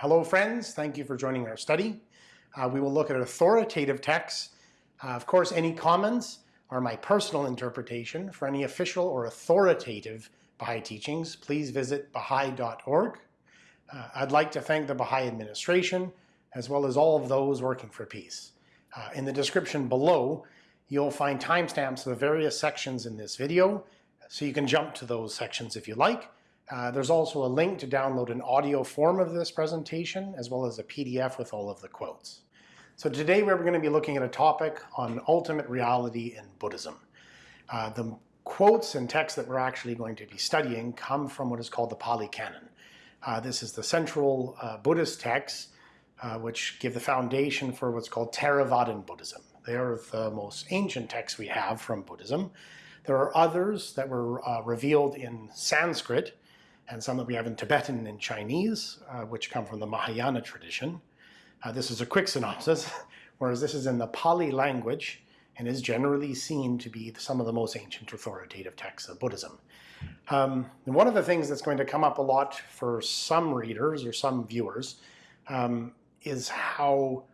Hello friends, thank you for joining our study. Uh, we will look at authoritative texts. Uh, of course, any comments are my personal interpretation. For any official or authoritative Baha'i teachings, please visit baha'i.org. Uh, I'd like to thank the Baha'i administration, as well as all of those working for peace. Uh, in the description below, you'll find timestamps of the various sections in this video, so you can jump to those sections if you like. Uh, there's also a link to download an audio form of this presentation, as well as a PDF with all of the quotes. So today we're going to be looking at a topic on ultimate reality in Buddhism. Uh, the quotes and texts that we're actually going to be studying come from what is called the Pali Canon. Uh, this is the central uh, Buddhist texts uh, which give the foundation for what's called Theravadan Buddhism. They are the most ancient texts we have from Buddhism. There are others that were revealed in Sanskrit and some that we have in Tibetan and Chinese, uh, which come from the Mahayana tradition. Uh, this is a quick synopsis, whereas this is in the Pali language and is generally seen to be some of the most ancient authoritative texts of Buddhism. Um, one of the things that's going to come up a lot for some readers or some viewers um, is how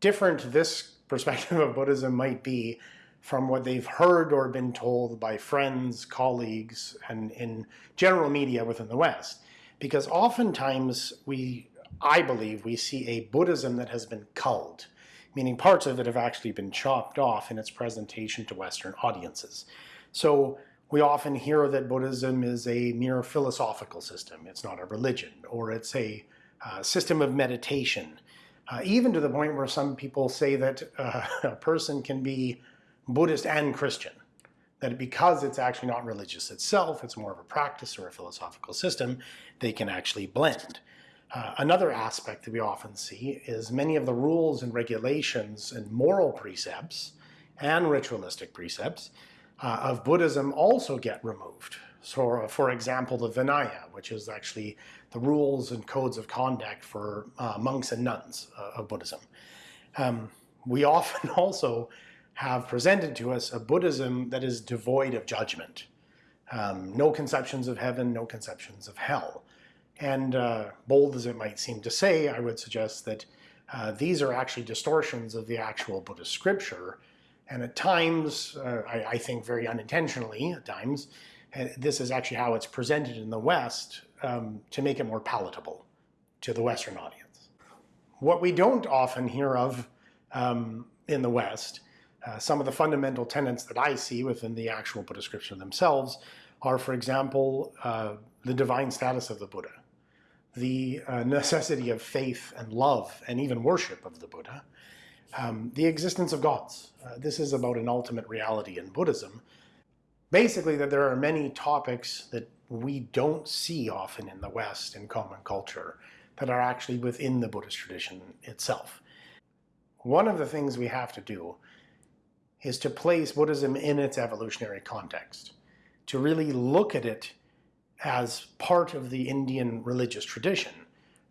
different this perspective of Buddhism might be from what they've heard or been told by friends, colleagues, and in general media within the West. Because oftentimes we, I believe, we see a Buddhism that has been culled, meaning parts of it have actually been chopped off in its presentation to Western audiences. So we often hear that Buddhism is a mere philosophical system. It's not a religion, or it's a uh, system of meditation. Uh, even to the point where some people say that uh, a person can be Buddhist and Christian. That because it's actually not religious itself, it's more of a practice or a philosophical system, they can actually blend. Uh, another aspect that we often see is many of the rules and regulations and moral precepts and ritualistic precepts uh, of Buddhism also get removed. So uh, for example, the Vinaya, which is actually the rules and codes of conduct for uh, monks and nuns uh, of Buddhism. Um, we often also have presented to us a Buddhism that is devoid of judgment. Um, no conceptions of heaven, no conceptions of hell. And uh, bold as it might seem to say, I would suggest that uh, these are actually distortions of the actual Buddhist scripture. And at times, uh, I, I, think very unintentionally at times, uh, this is actually how it's presented in the West um, to make it more palatable to the Western audience. What we don't often hear of um, in the West uh, some of the fundamental tenets that I see within the actual Buddha scripture themselves are, for example, uh, the divine status of the Buddha, the uh, necessity of faith and love and even worship of the Buddha, um, the existence of gods. Uh, this is about an ultimate reality in Buddhism. Basically that there are many topics that we don't see often in the West in common culture that are actually within the Buddhist tradition itself. One of the things we have to do is to place Buddhism in its evolutionary context, to really look at it as part of the Indian religious tradition.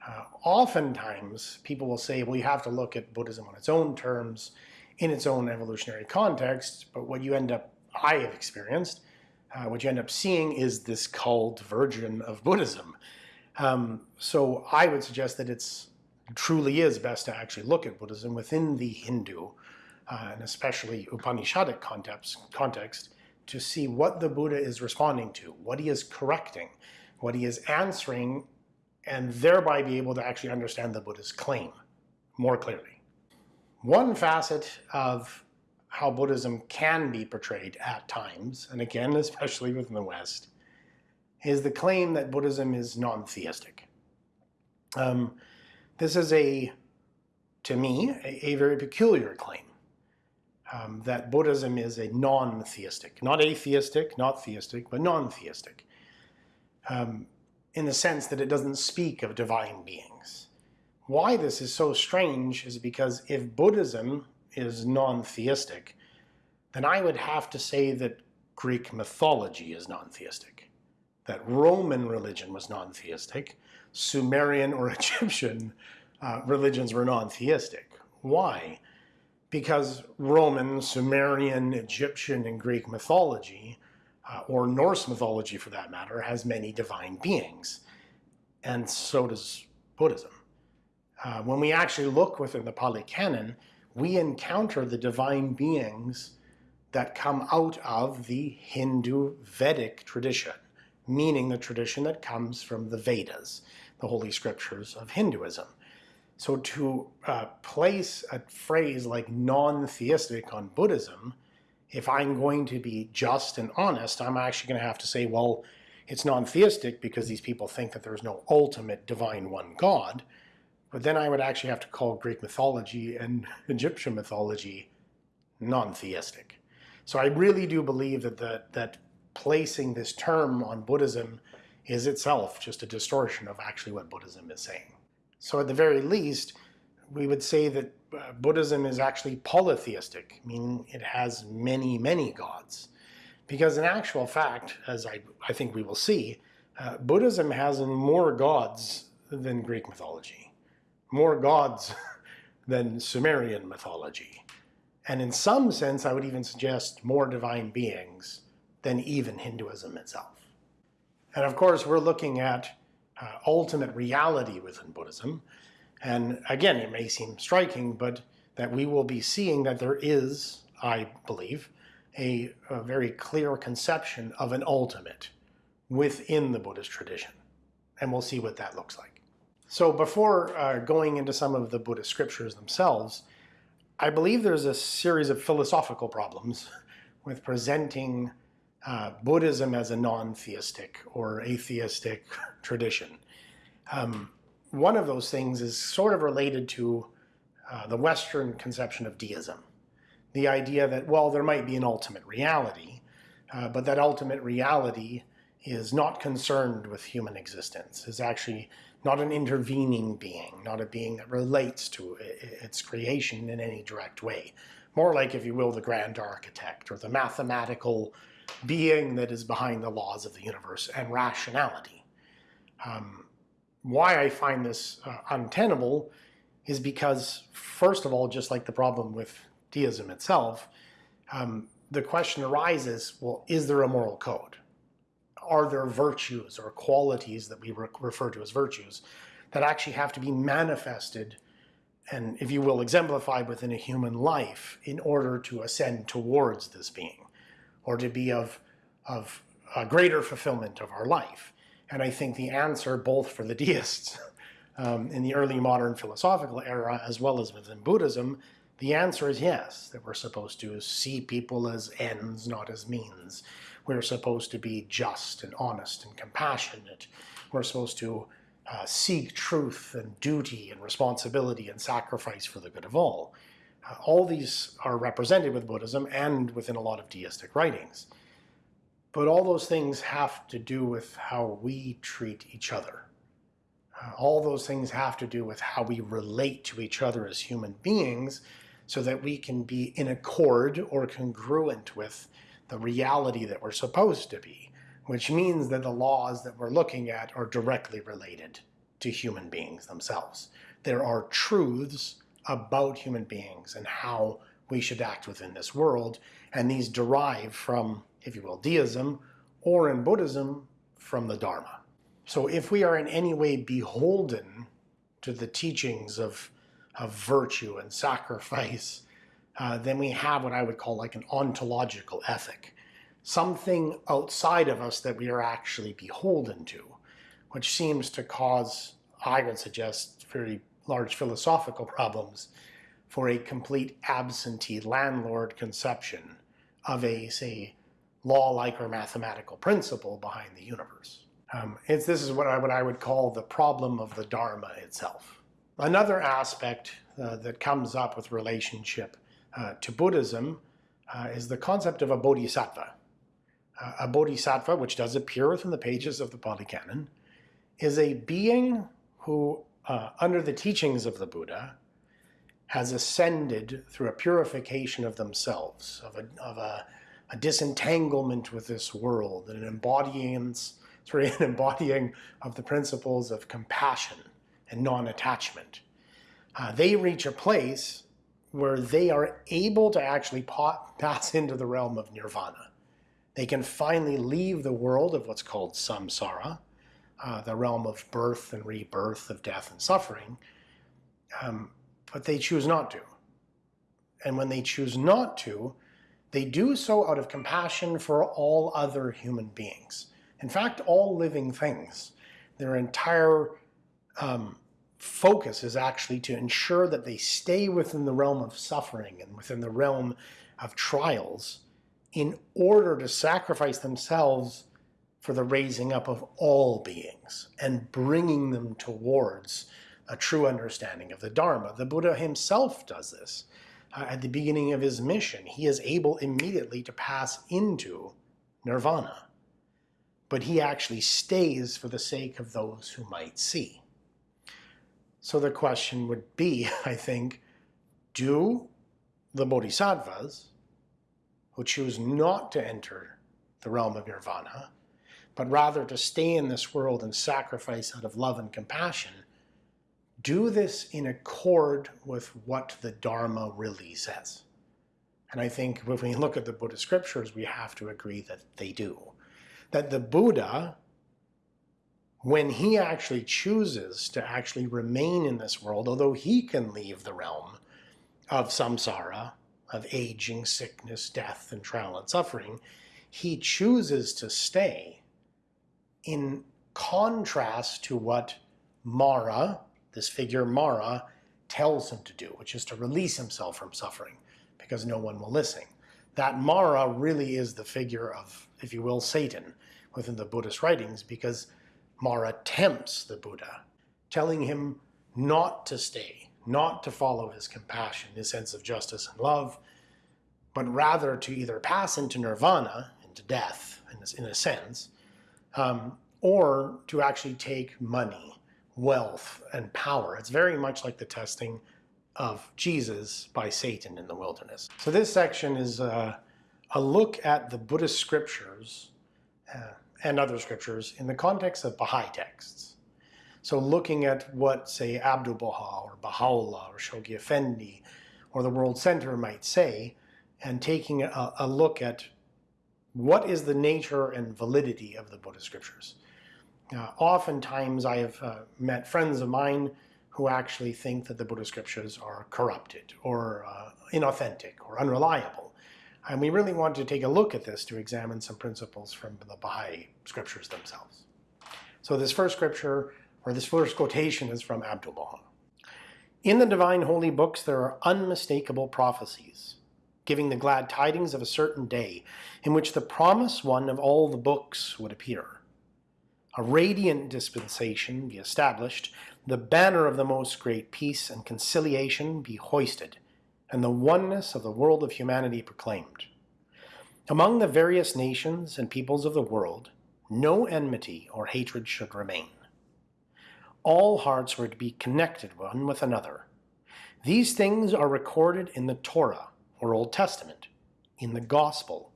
Uh, oftentimes, people will say, well, you have to look at Buddhism on its own terms, in its own evolutionary context, but what you end up, I have experienced, uh, what you end up seeing is this culled version of Buddhism. Um, so I would suggest that it's truly is best to actually look at Buddhism within the Hindu uh, and especially Upanishadic context, context to see what the Buddha is responding to, what he is correcting, what he is answering, and thereby be able to actually understand the Buddha's claim more clearly. One facet of how Buddhism can be portrayed at times, and again, especially within the West, is the claim that Buddhism is non-theistic. Um, this is a, to me, a, a very peculiar claim um, that Buddhism is a non-theistic, not atheistic, not theistic, but non-theistic, um, in the sense that it doesn't speak of divine beings. Why this is so strange is because if Buddhism is non-theistic, then I would have to say that Greek mythology is non-theistic, that Roman religion was non-theistic, Sumerian or Egyptian uh, religions were non-theistic. Why? Because Roman, Sumerian, Egyptian, and Greek mythology, uh, or Norse mythology for that matter, has many divine beings. And so does Buddhism. Uh, when we actually look within the Pali Canon, we encounter the divine beings that come out of the Hindu Vedic tradition, meaning the tradition that comes from the Vedas, the holy scriptures of Hinduism. So to uh, place a phrase like non-theistic on Buddhism, if I'm going to be just and honest, I'm actually going to have to say, well, it's non-theistic because these people think that there's no ultimate divine one God. But then I would actually have to call Greek mythology and Egyptian mythology non-theistic. So I really do believe that, that placing this term on Buddhism is itself just a distortion of actually what Buddhism is saying. So at the very least, we would say that uh, Buddhism is actually polytheistic, meaning it has many, many gods. Because in actual fact, as I, I think we will see, uh, Buddhism has more gods than Greek mythology more gods than Sumerian mythology. And in some sense, I would even suggest more divine beings than even Hinduism itself. And of course, we're looking at uh, ultimate reality within Buddhism. And again, it may seem striking, but that we will be seeing that there is, I believe, a, a very clear conception of an ultimate within the Buddhist tradition. And we'll see what that looks like. So before uh, going into some of the Buddhist scriptures themselves, I believe there's a series of philosophical problems with presenting uh, Buddhism as a non-theistic or atheistic tradition. Um, one of those things is sort of related to uh, the Western conception of deism. The idea that, well, there might be an ultimate reality, uh, but that ultimate reality is not concerned with human existence, is actually not an intervening being, not a being that relates to its creation in any direct way. More like, if you will, the grand architect or the mathematical being that is behind the laws of the universe and rationality. Um, why I find this uh, untenable is because, first of all, just like the problem with deism itself, um, the question arises, well, is there a moral code? are there virtues or qualities that we re refer to as virtues that actually have to be manifested and, if you will, exemplified within a human life in order to ascend towards this being or to be of, of a greater fulfillment of our life? And I think the answer, both for the deists um, in the early modern philosophical era as well as within Buddhism, the answer is yes, that we're supposed to see people as ends, not as means. We're supposed to be just and honest and compassionate. We're supposed to uh, seek truth and duty and responsibility and sacrifice for the good of all. All these are represented with Buddhism and within a lot of deistic writings. But all those things have to do with how we treat each other. Uh, all those things have to do with how we relate to each other as human beings so that we can be in accord or congruent with the reality that we're supposed to be, which means that the laws that we're looking at are directly related to human beings themselves. There are truths about human beings and how we should act within this world, and these derive from, if you will, deism, or in Buddhism, from the Dharma. So if we are in any way beholden to the teachings of, of virtue and sacrifice uh, then we have what I would call like an ontological ethic, something outside of us that we are actually beholden to, which seems to cause, I would suggest, very large philosophical problems for a complete absentee landlord conception of a, say, law-like or mathematical principle behind the universe. Um, this is what I, what I would call the problem of the Dharma itself. Another aspect uh, that comes up with relationship uh, to Buddhism uh, is the concept of a bodhisattva. Uh, a bodhisattva, which does appear within the pages of the Pali Canon, is a being who, uh, under the teachings of the Buddha, has ascended through a purification of themselves, of a, of a, a disentanglement with this world, and an embodying, sorry, an embodying of the principles of compassion and non-attachment. Uh, they reach a place where they are able to actually pass into the realm of nirvana. They can finally leave the world of what's called samsara, uh, the realm of birth and rebirth, of death and suffering, Um, but they choose not to. And when they choose not to, they do so out of compassion for all other human beings. In fact, all living things. Their entire um, focus is actually to ensure that they stay within the realm of suffering and within the realm of trials in order to sacrifice themselves for the raising up of all beings and bringing them towards a true understanding of the Dharma. The Buddha himself does this. Uh, at the beginning of his mission, he is able immediately to pass into nirvana. But he actually stays for the sake of those who might see. So the question would be, I think, do the bodhisattvas who choose not to enter the realm of nirvana, but rather to stay in this world and sacrifice out of love and compassion, do this in accord with what the Dharma really says. And I think when we look at the Buddhist scriptures, we have to agree that they do. That the Buddha, when he actually chooses to actually remain in this world, although he can leave the realm of samsara, of aging, sickness, death, and trial and suffering, he chooses to stay in contrast to what Mara, this figure Mara tells him to do, which is to release himself from suffering because no one will listen. That Mara really is the figure of, if you will, Satan within the Buddhist writings because Mara tempts the Buddha, telling him not to stay, not to follow his compassion, his sense of justice and love, but rather to either pass into nirvana, into death in a, sense, um, or to actually take money wealth and power. It's very much like the testing of Jesus by Satan in the wilderness. So this section is a, a look at the Buddhist scriptures uh, and other scriptures in the context of Baha'i texts. So looking at what, say, Abdu'l-Baha or Baha'u'llah or Shoghi Effendi or the World Center might say, and taking a, a look at what is the nature and validity of the Buddhist scriptures. Uh, oftentimes I have uh, met friends of mine who actually think that the Buddhist scriptures are corrupted or uh, inauthentic or unreliable. And we really want to take a look at this to examine some principles from the Baha'i scriptures themselves. So this first scripture, or this first quotation is from Abdu'l-Baha. In the divine holy books there are unmistakable prophecies, giving the glad tidings of a certain day, in which the promised one of all the books would appear a radiant dispensation be established, the banner of the most great peace and conciliation be hoisted, and the oneness of the world of humanity proclaimed. Among the various nations and peoples of the world, no enmity or hatred should remain. All hearts were to be connected one with another. These things are recorded in the Torah, or Old Testament, in the Gospel,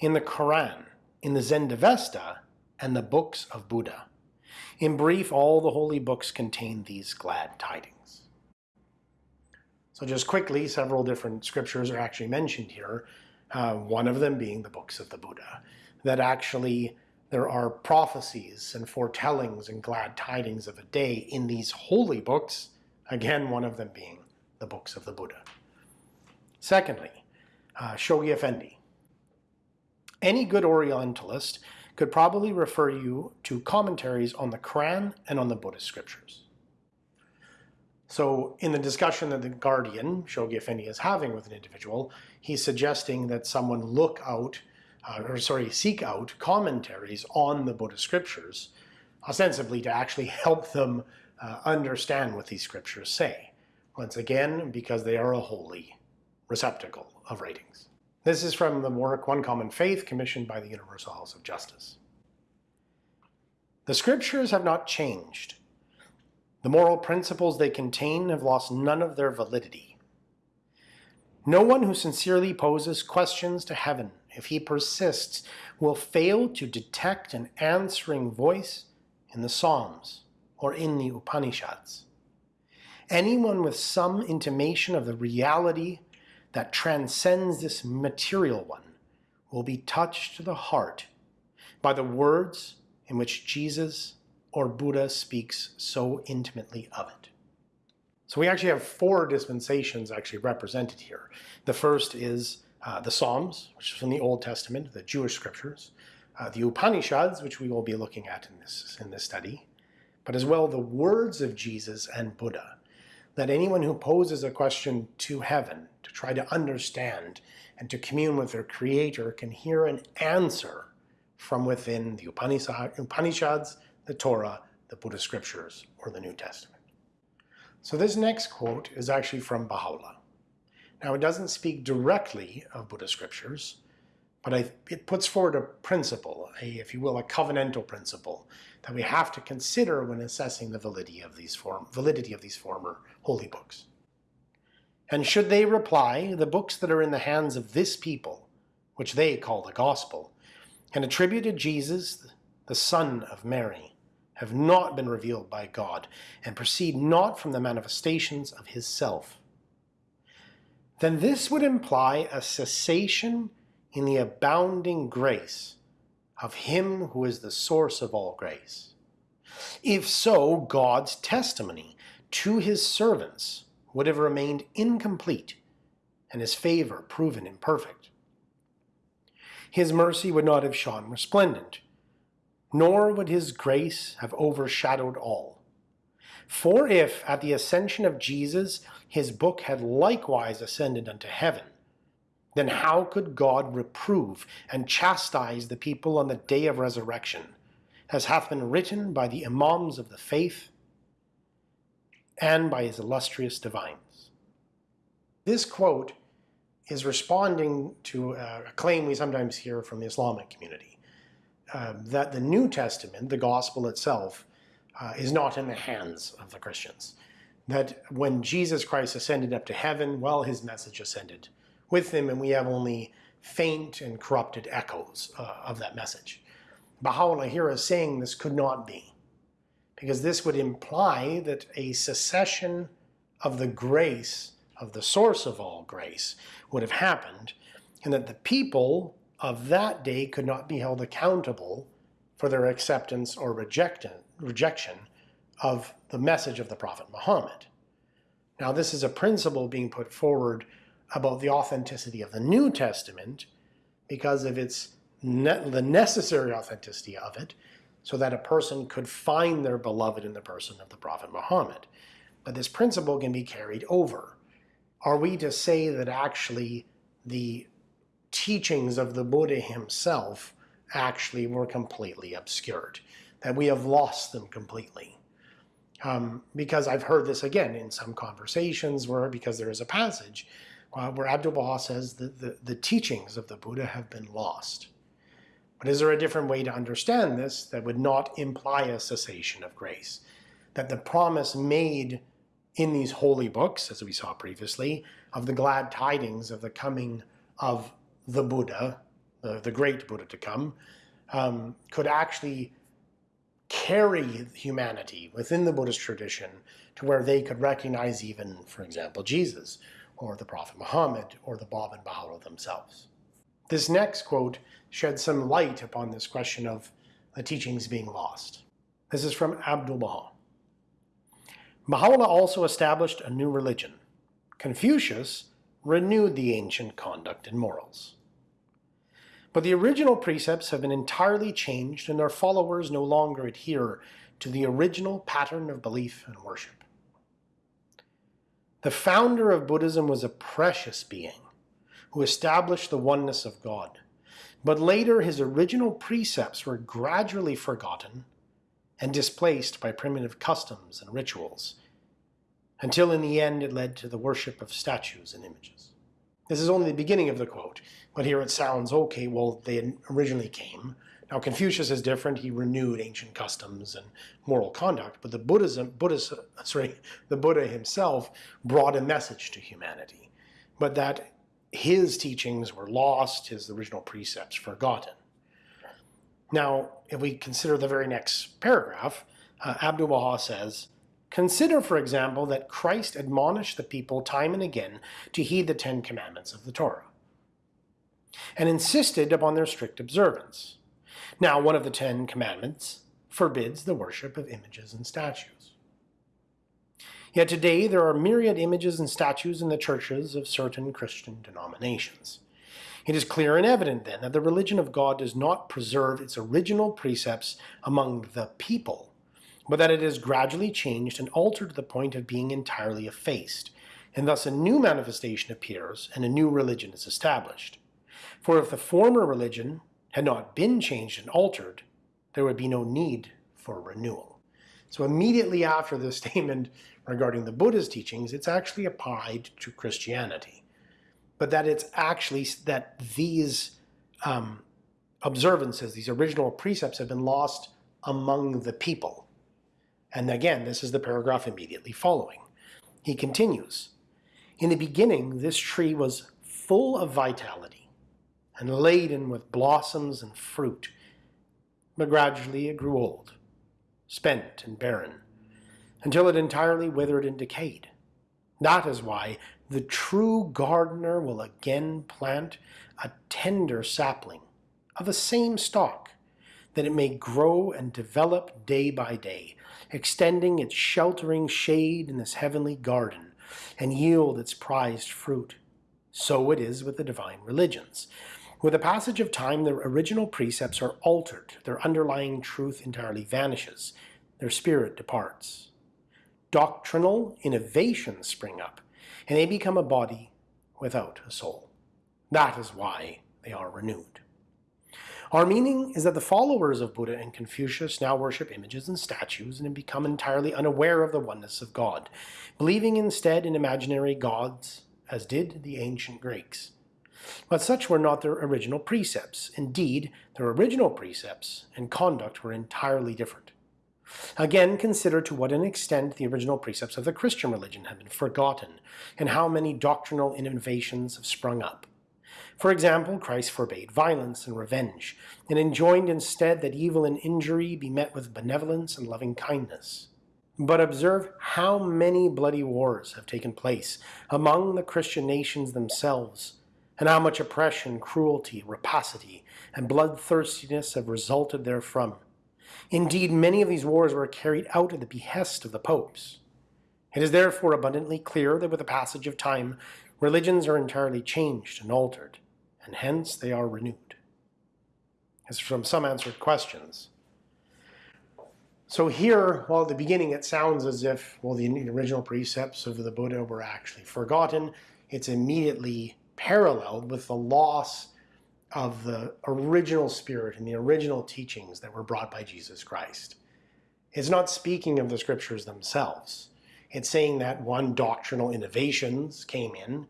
in the Quran, in the Zendavesta, and the books of Buddha. In brief, all the holy books contain these glad tidings. So just quickly, several different scriptures are actually mentioned here, uh, one of them being the books of the Buddha, that actually there are prophecies and foretellings and glad tidings of a day in these holy books, again, one of them being the books of the Buddha. Secondly, uh, Shoghi Effendi. Any good Orientalist could probably refer you to commentaries on the Quran and on the Buddhist scriptures. So in the discussion that the Guardian, Shoghi Effendi, is having with an individual, he's suggesting that someone look out, uh, or sorry, seek out commentaries on the Buddhist scriptures, ostensibly to actually help them uh, understand what these scriptures say. Once again, because they are a holy receptacle of writings. This is from the work One Common Faith commissioned by the Universal House of Justice. The scriptures have not changed. The moral principles they contain have lost none of their validity. No one who sincerely poses questions to heaven, if he persists, will fail to detect an answering voice in the Psalms or in the Upanishads. Anyone with some intimation of the reality that transcends this material one will be touched to the heart by the words in which Jesus or Buddha speaks so intimately of it. So we actually have four dispensations actually represented here. The first is uh, the Psalms, which is from the Old Testament, the Jewish scriptures, uh, the Upanishads, which we will be looking at in this, in this study, but as well the words of Jesus and Buddha, that anyone who poses a question to heaven try to understand and to commune with their creator can hear an answer from within the Upanishads, the Torah, the Buddhist scriptures, or the New Testament. So this next quote is actually from Baha'u'llah. Now it doesn't speak directly of Buddhist scriptures, but it puts forward a principle, a, if you will, a covenantal principle that we have to consider when assessing the validity of these, form, validity of these former holy books. And should they reply, the books that are in the hands of this people, which they call the gospel, and attributed Jesus, the son of Mary, have not been revealed by God, and proceed not from the manifestations of his self, then this would imply a cessation in the abounding grace of him who is the source of all grace. If so, God's testimony to his servants would have remained incomplete and his favor proven imperfect. His mercy would not have shone resplendent, nor would his grace have overshadowed all. For if at the ascension of Jesus his book had likewise ascended unto heaven, then how could God reprove and chastise the people on the day of resurrection, as hath been written by the Imams of the faith and by his illustrious divines? This quote is responding to a claim we sometimes hear from the Islamic community, uh, that the New Testament, the gospel itself, uh, is not in the hands of the Christians. That when Jesus Christ ascended up to heaven, well, his message ascended with him, and we have only faint and corrupted echoes uh, of that message. Baha'u'llah here is saying this could not be, because this would imply that a secession of the grace, of the source of all grace, would have happened, and that the people of that day could not be held accountable for their acceptance or rejection of the message of the Prophet Muhammad. Now this is a principle being put forward about the authenticity of the New Testament because of its ne the necessary authenticity of it, so that a person could find their beloved in the person of the Prophet Muhammad. But this principle can be carried over. Are we to say that actually the teachings of the Buddha himself actually were completely obscured, that we have lost them completely? Um, because I've heard this again in some conversations where, because there is a passage uh, where Abdu'l-Baha says that the, the teachings of the Buddha have been lost. But is there a different way to understand this that would not imply a cessation of grace? That the promise made in these holy books, as we saw previously, of the glad tidings of the coming of the Buddha, the, the great Buddha to come, um, could actually carry humanity within the Buddhist tradition to where they could recognize even, for example, Jesus, or the Prophet Muhammad, or the Bab and Baha'u'llah themselves. This next quote sheds some light upon this question of the teachings being lost. This is from Abdu'l-Baha. Baha'u'llah also established a new religion. Confucius renewed the ancient conduct and morals. But the original precepts have been entirely changed and their followers no longer adhere to the original pattern of belief and worship. The founder of Buddhism was a precious being who established the oneness of God. But later his original precepts were gradually forgotten and displaced by primitive customs and rituals, until in the end it led to the worship of statues and images. This is only the beginning of the quote, but here it sounds, okay, well, they originally came, now Confucius is different. He renewed ancient customs and moral conduct, but the Buddhism, Buddhist, sorry, the Buddha himself brought a message to humanity, but that his teachings were lost, his original precepts forgotten. Now, if we consider the very next paragraph, uh, Abdu'l-Baha says, Consider, for example, that Christ admonished the people time and again to heed the Ten Commandments of the Torah, and insisted upon their strict observance. Now, one of the Ten Commandments forbids the worship of images and statues. Yet today there are myriad images and statues in the churches of certain Christian denominations. It is clear and evident then that the religion of God does not preserve its original precepts among the people, but that it is gradually changed and altered to the point of being entirely effaced, and thus a new manifestation appears and a new religion is established. For if the former religion had not been changed and altered, there would be no need for renewal. So immediately after this statement regarding the Buddha's teachings, it's actually applied to Christianity. But that it's actually that these um, observances, these original precepts have been lost among the people. And again, this is the paragraph immediately following. He continues, In the beginning, this tree was full of vitality and laden with blossoms and fruit, but gradually it grew old, spent and barren until it entirely withered and decayed. That is why the true gardener will again plant a tender sapling of the same stalk, that it may grow and develop day by day, extending its sheltering shade in this heavenly garden, and yield its prized fruit. So it is with the divine religions. With the passage of time, their original precepts are altered, their underlying truth entirely vanishes, their spirit departs doctrinal innovations spring up, and they become a body without a soul. That is why they are renewed. Our meaning is that the followers of Buddha and Confucius now worship images and statues and have become entirely unaware of the oneness of God, believing instead in imaginary gods, as did the ancient Greeks. But such were not their original precepts. Indeed, their original precepts and conduct were entirely different. Again, consider to what an extent the original precepts of the Christian religion have been forgotten, and how many doctrinal innovations have sprung up. For example, Christ forbade violence and revenge, and enjoined instead that evil and injury be met with benevolence and loving kindness. But observe how many bloody wars have taken place among the Christian nations themselves, and how much oppression, cruelty, rapacity, and bloodthirstiness have resulted therefrom. Indeed, many of these wars were carried out at the behest of the popes. It is therefore abundantly clear that with the passage of time, religions are entirely changed and altered, and hence they are renewed. As from some answered questions. So here, while at the beginning it sounds as if, well, the original precepts of the Buddha were actually forgotten, it's immediately paralleled with the loss of the original spirit and the original teachings that were brought by Jesus Christ. It's not speaking of the scriptures themselves. It's saying that one, doctrinal innovations came in,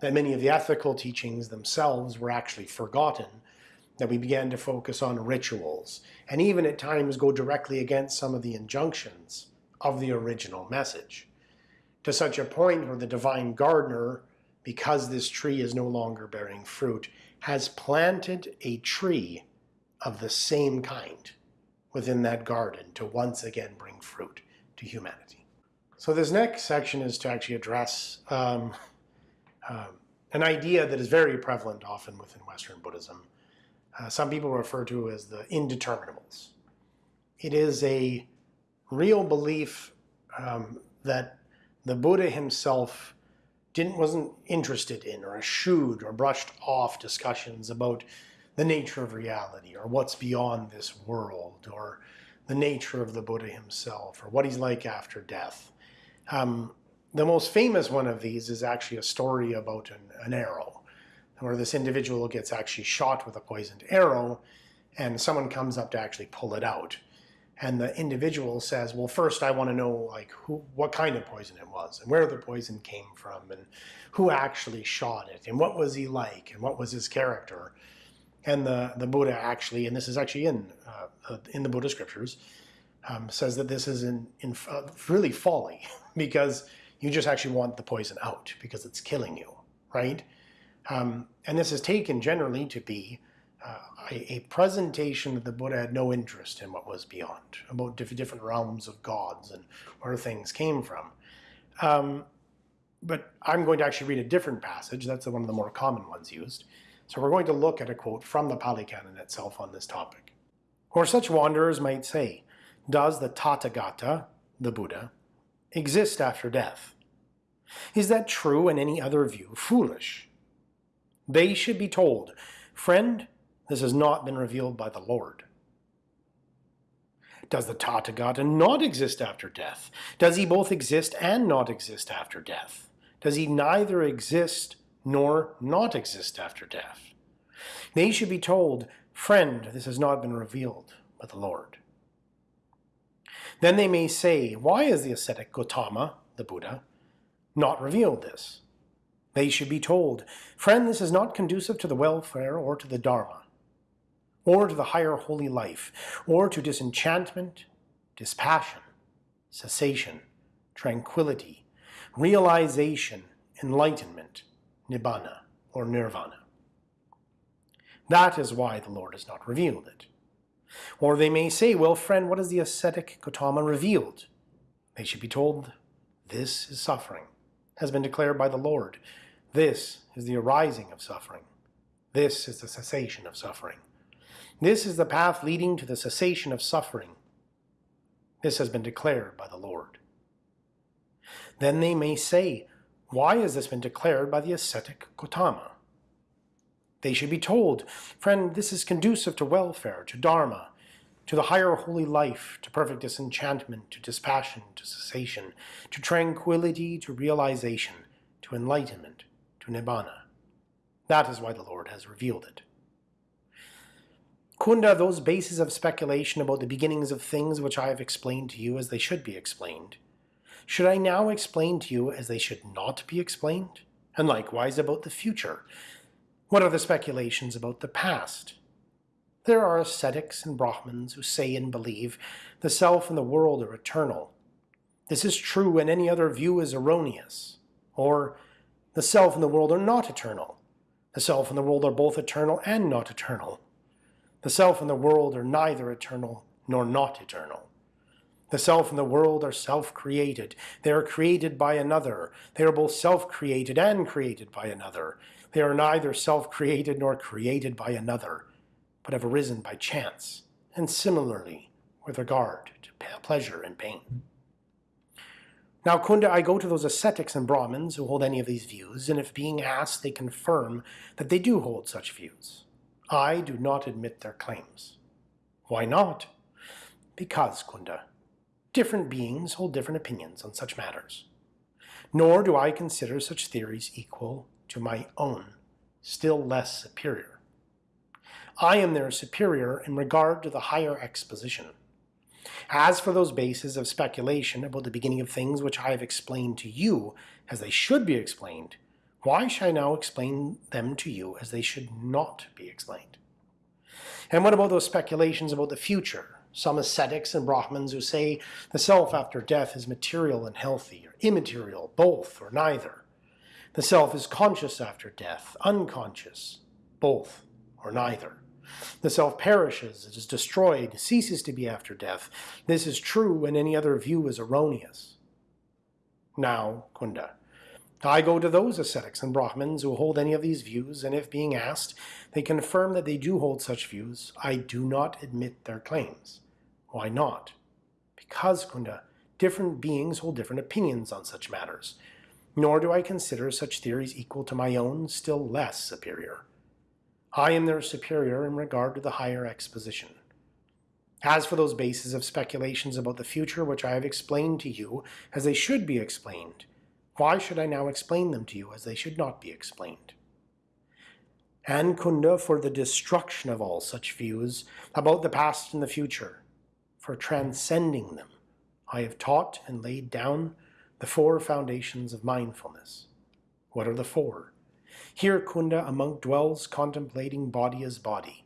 that many of the ethical teachings themselves were actually forgotten, that we began to focus on rituals, and even at times go directly against some of the injunctions of the original message. To such a point where the divine gardener, because this tree is no longer bearing fruit, has planted a tree of the same kind within that garden to once again bring fruit to humanity. So this next section is to actually address um, uh, an idea that is very prevalent often within Western Buddhism. Uh, some people refer to as the indeterminables. It is a real belief um, that the Buddha himself didn't wasn't interested in or eschewed or brushed off discussions about the nature of reality or what's beyond this world or the nature of the Buddha himself or what he's like after death. Um, the most famous one of these is actually a story about an, an arrow where this individual gets actually shot with a poisoned arrow and someone comes up to actually pull it out and the individual says, well, first I want to know like who, what kind of poison it was and where the poison came from and who actually shot it and what was he like and what was his character. And the, the Buddha actually, and this is actually in, uh, in the Buddha scriptures, um, says that this is in, in uh, really folly because you just actually want the poison out because it's killing you, right? Um, and this is taken generally to be uh, a, a, presentation that the Buddha had no interest in what was beyond, about diff different realms of gods and where things came from. Um, but I'm going to actually read a different passage. That's one of the more common ones used. So we're going to look at a quote from the Pali Canon itself on this topic. Or such wanderers might say, does the Tathagata, the Buddha, exist after death? Is that true and any other view foolish? They should be told, Friend, this has not been revealed by the Lord. Does the Tathagata not exist after death? Does he both exist and not exist after death? Does he neither exist nor not exist after death? They should be told, Friend, this has not been revealed by the Lord. Then they may say, Why is the ascetic Gotama, the Buddha, not revealed this? They should be told, Friend, this is not conducive to the welfare or to the Dharma, or to the higher holy life, or to disenchantment, dispassion, cessation, tranquility, realization, enlightenment, nibbana, or nirvana. That is why the Lord has not revealed it. Or they may say, well, friend, what has the ascetic Gotama revealed? They should be told, this is suffering, has been declared by the Lord. This is the arising of suffering. This is the cessation of suffering. This is the path leading to the cessation of suffering. This has been declared by the Lord. Then they may say, why has this been declared by the ascetic Gotama? They should be told, friend, this is conducive to welfare, to dharma, to the higher holy life, to perfect disenchantment, to dispassion, to cessation, to tranquility, to realization, to enlightenment, to nibbana. That is why the Lord has revealed it. Kunda, those bases of speculation about the beginnings of things which I have explained to you as they should be explained, should I now explain to you as they should not be explained? And likewise about the future. What are the speculations about the past? There are ascetics and Brahmins who say and believe the self and the world are eternal. This is true and any other view is erroneous. Or, the self and the world are not eternal. The self and the world are both eternal and not eternal. The self and the world are neither eternal nor not eternal. The self and the world are self-created. They are created by another. They are both self-created and created by another. They are neither self-created nor created by another, but have arisen by chance, and similarly with regard to pleasure and pain. Now, Kunda, I go to those ascetics and Brahmins who hold any of these views, and if being asked, they confirm that they do hold such views. I do not admit their claims. Why not? Because, Kunda, Different beings hold different opinions on such matters. Nor do I consider such theories equal to my own, still less superior. I am their superior in regard to the higher exposition. As for those bases of speculation about the beginning of things which I have explained to you as they should be explained, why should I now explain them to you as they should not be explained? And what about those speculations about the future, some ascetics and Brahmins who say the self after death is material and healthy, or immaterial, both or neither. The self is conscious after death, unconscious, both or neither. The self perishes, it is destroyed, ceases to be after death. This is true and any other view is erroneous. Now, Kunda, I go to those ascetics and Brahmins who hold any of these views, and if being asked, they confirm that they do hold such views, I do not admit their claims. Why not? Because, Kunda, different beings hold different opinions on such matters, nor do I consider such theories equal to my own, still less superior. I am their superior in regard to the higher exposition. As for those bases of speculations about the future which I have explained to you as they should be explained, why should I now explain them to you as they should not be explained? And Kunda for the destruction of all such views about the past and the future, for transcending them, I have taught and laid down the four foundations of mindfulness. What are the four? Here Kunda, a monk dwells contemplating body as body,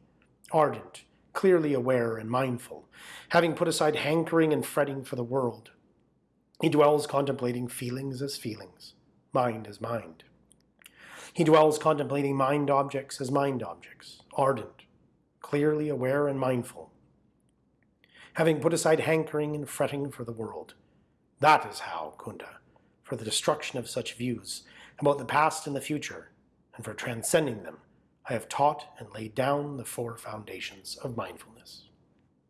ardent, clearly aware and mindful, having put aside hankering and fretting for the world. He dwells contemplating feelings as feelings, mind as mind. He dwells contemplating mind objects as mind objects, ardent, clearly aware and mindful, having put aside hankering and fretting for the world. That is how, Kunda, for the destruction of such views about the past and the future, and for transcending them, I have taught and laid down the four foundations of mindfulness.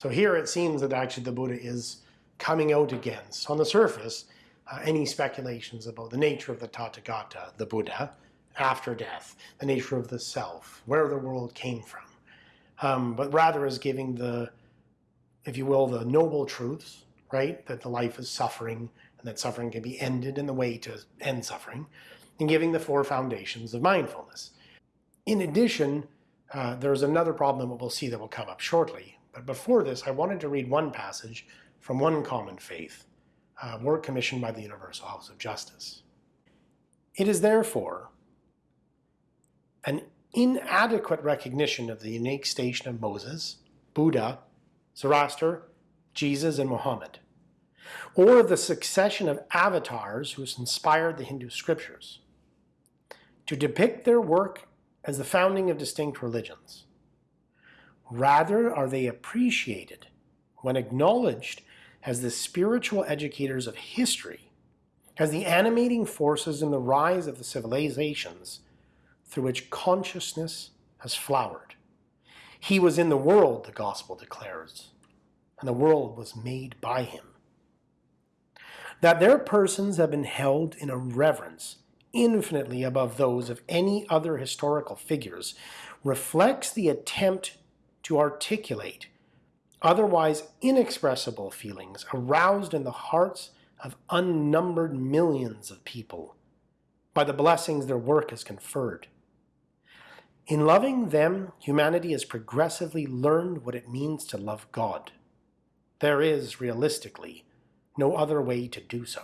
So here it seems that actually the Buddha is coming out against. On the surface, uh, any speculations about the nature of the Tathagata, the Buddha, after death, the nature of the self, where the world came from, um, but rather as giving the, if you will, the noble truths, right? That the life is suffering and that suffering can be ended in the way to end suffering, and giving the four foundations of mindfulness. In addition, uh, there's another problem that we'll see that will come up shortly. But before this, I wanted to read one passage from one common faith, uh, work commissioned by the Universal House of Justice. It is therefore an inadequate recognition of the unique station of Moses, Buddha, Zoroaster, Jesus, and Muhammad, or of the succession of avatars who inspired the Hindu scriptures, to depict their work as the founding of distinct religions. Rather are they appreciated when acknowledged as the spiritual educators of history, as the animating forces in the rise of the civilizations through which consciousness has flowered. He was in the world, the gospel declares, and the world was made by him. That their persons have been held in a reverence infinitely above those of any other historical figures reflects the attempt to articulate otherwise inexpressible feelings aroused in the hearts of unnumbered millions of people by the blessings their work has conferred. In loving them, humanity has progressively learned what it means to love God. There is, realistically, no other way to do so.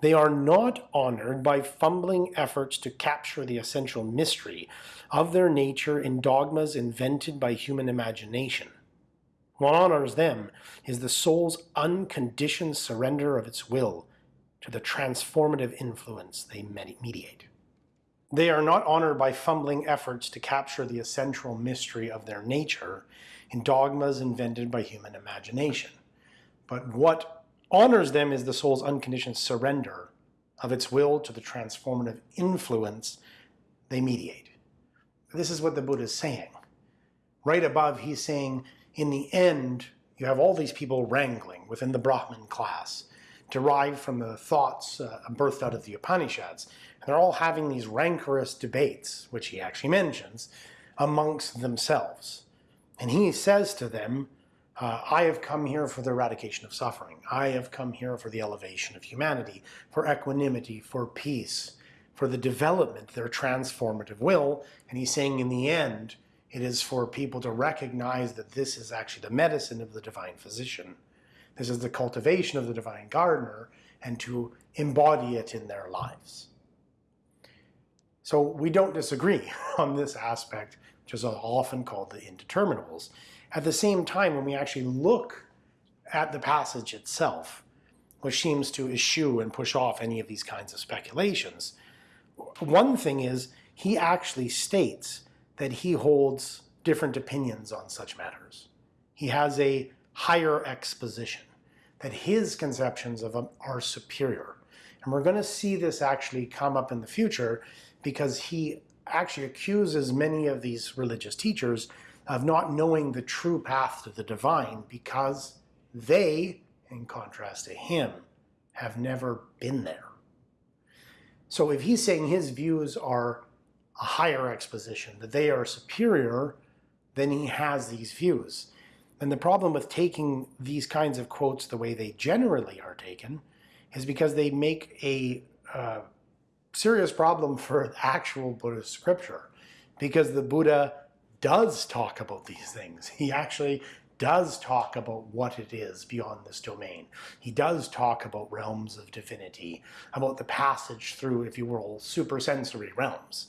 They are not honored by fumbling efforts to capture the essential mystery of their nature in dogmas invented by human imagination. What honors them is the soul's unconditioned surrender of its will to the transformative influence they mediate. They are not honored by fumbling efforts to capture the essential mystery of their nature in dogmas invented by human imagination. But what honors them is the soul's unconditioned surrender of its will to the transformative influence they mediate. This is what the Buddha is saying. Right above, he's saying, in the end, you have all these people wrangling within the Brahmin class, derived from the thoughts uh, birthed out of the Upanishads. And they're all having these rancorous debates, which he actually mentions, amongst themselves. And he says to them, uh, I have come here for the eradication of suffering. I have come here for the elevation of humanity, for equanimity, for peace, for the development, their transformative will. And he's saying in the end, it is for people to recognize that this is actually the medicine of the divine physician. This is the cultivation of the divine gardener and to embody it in their lives. So we don't disagree on this aspect, which is often called the indeterminables. At the same time, when we actually look at the passage itself, which seems to eschew and push off any of these kinds of speculations, one thing is he actually states that he holds different opinions on such matters. He has a higher exposition, that his conceptions of them are superior. And we're going to see this actually come up in the future because he actually accuses many of these religious teachers of not knowing the true path to the divine because they, in contrast to him, have never been there. So if he's saying his views are a higher exposition, that they are superior, then he has these views. And the problem with taking these kinds of quotes the way they generally are taken is because they make a uh, serious problem for actual Buddhist scripture. Because the Buddha does talk about these things. He actually does talk about what it is beyond this domain. He does talk about realms of divinity, about the passage through, if you will, supersensory realms.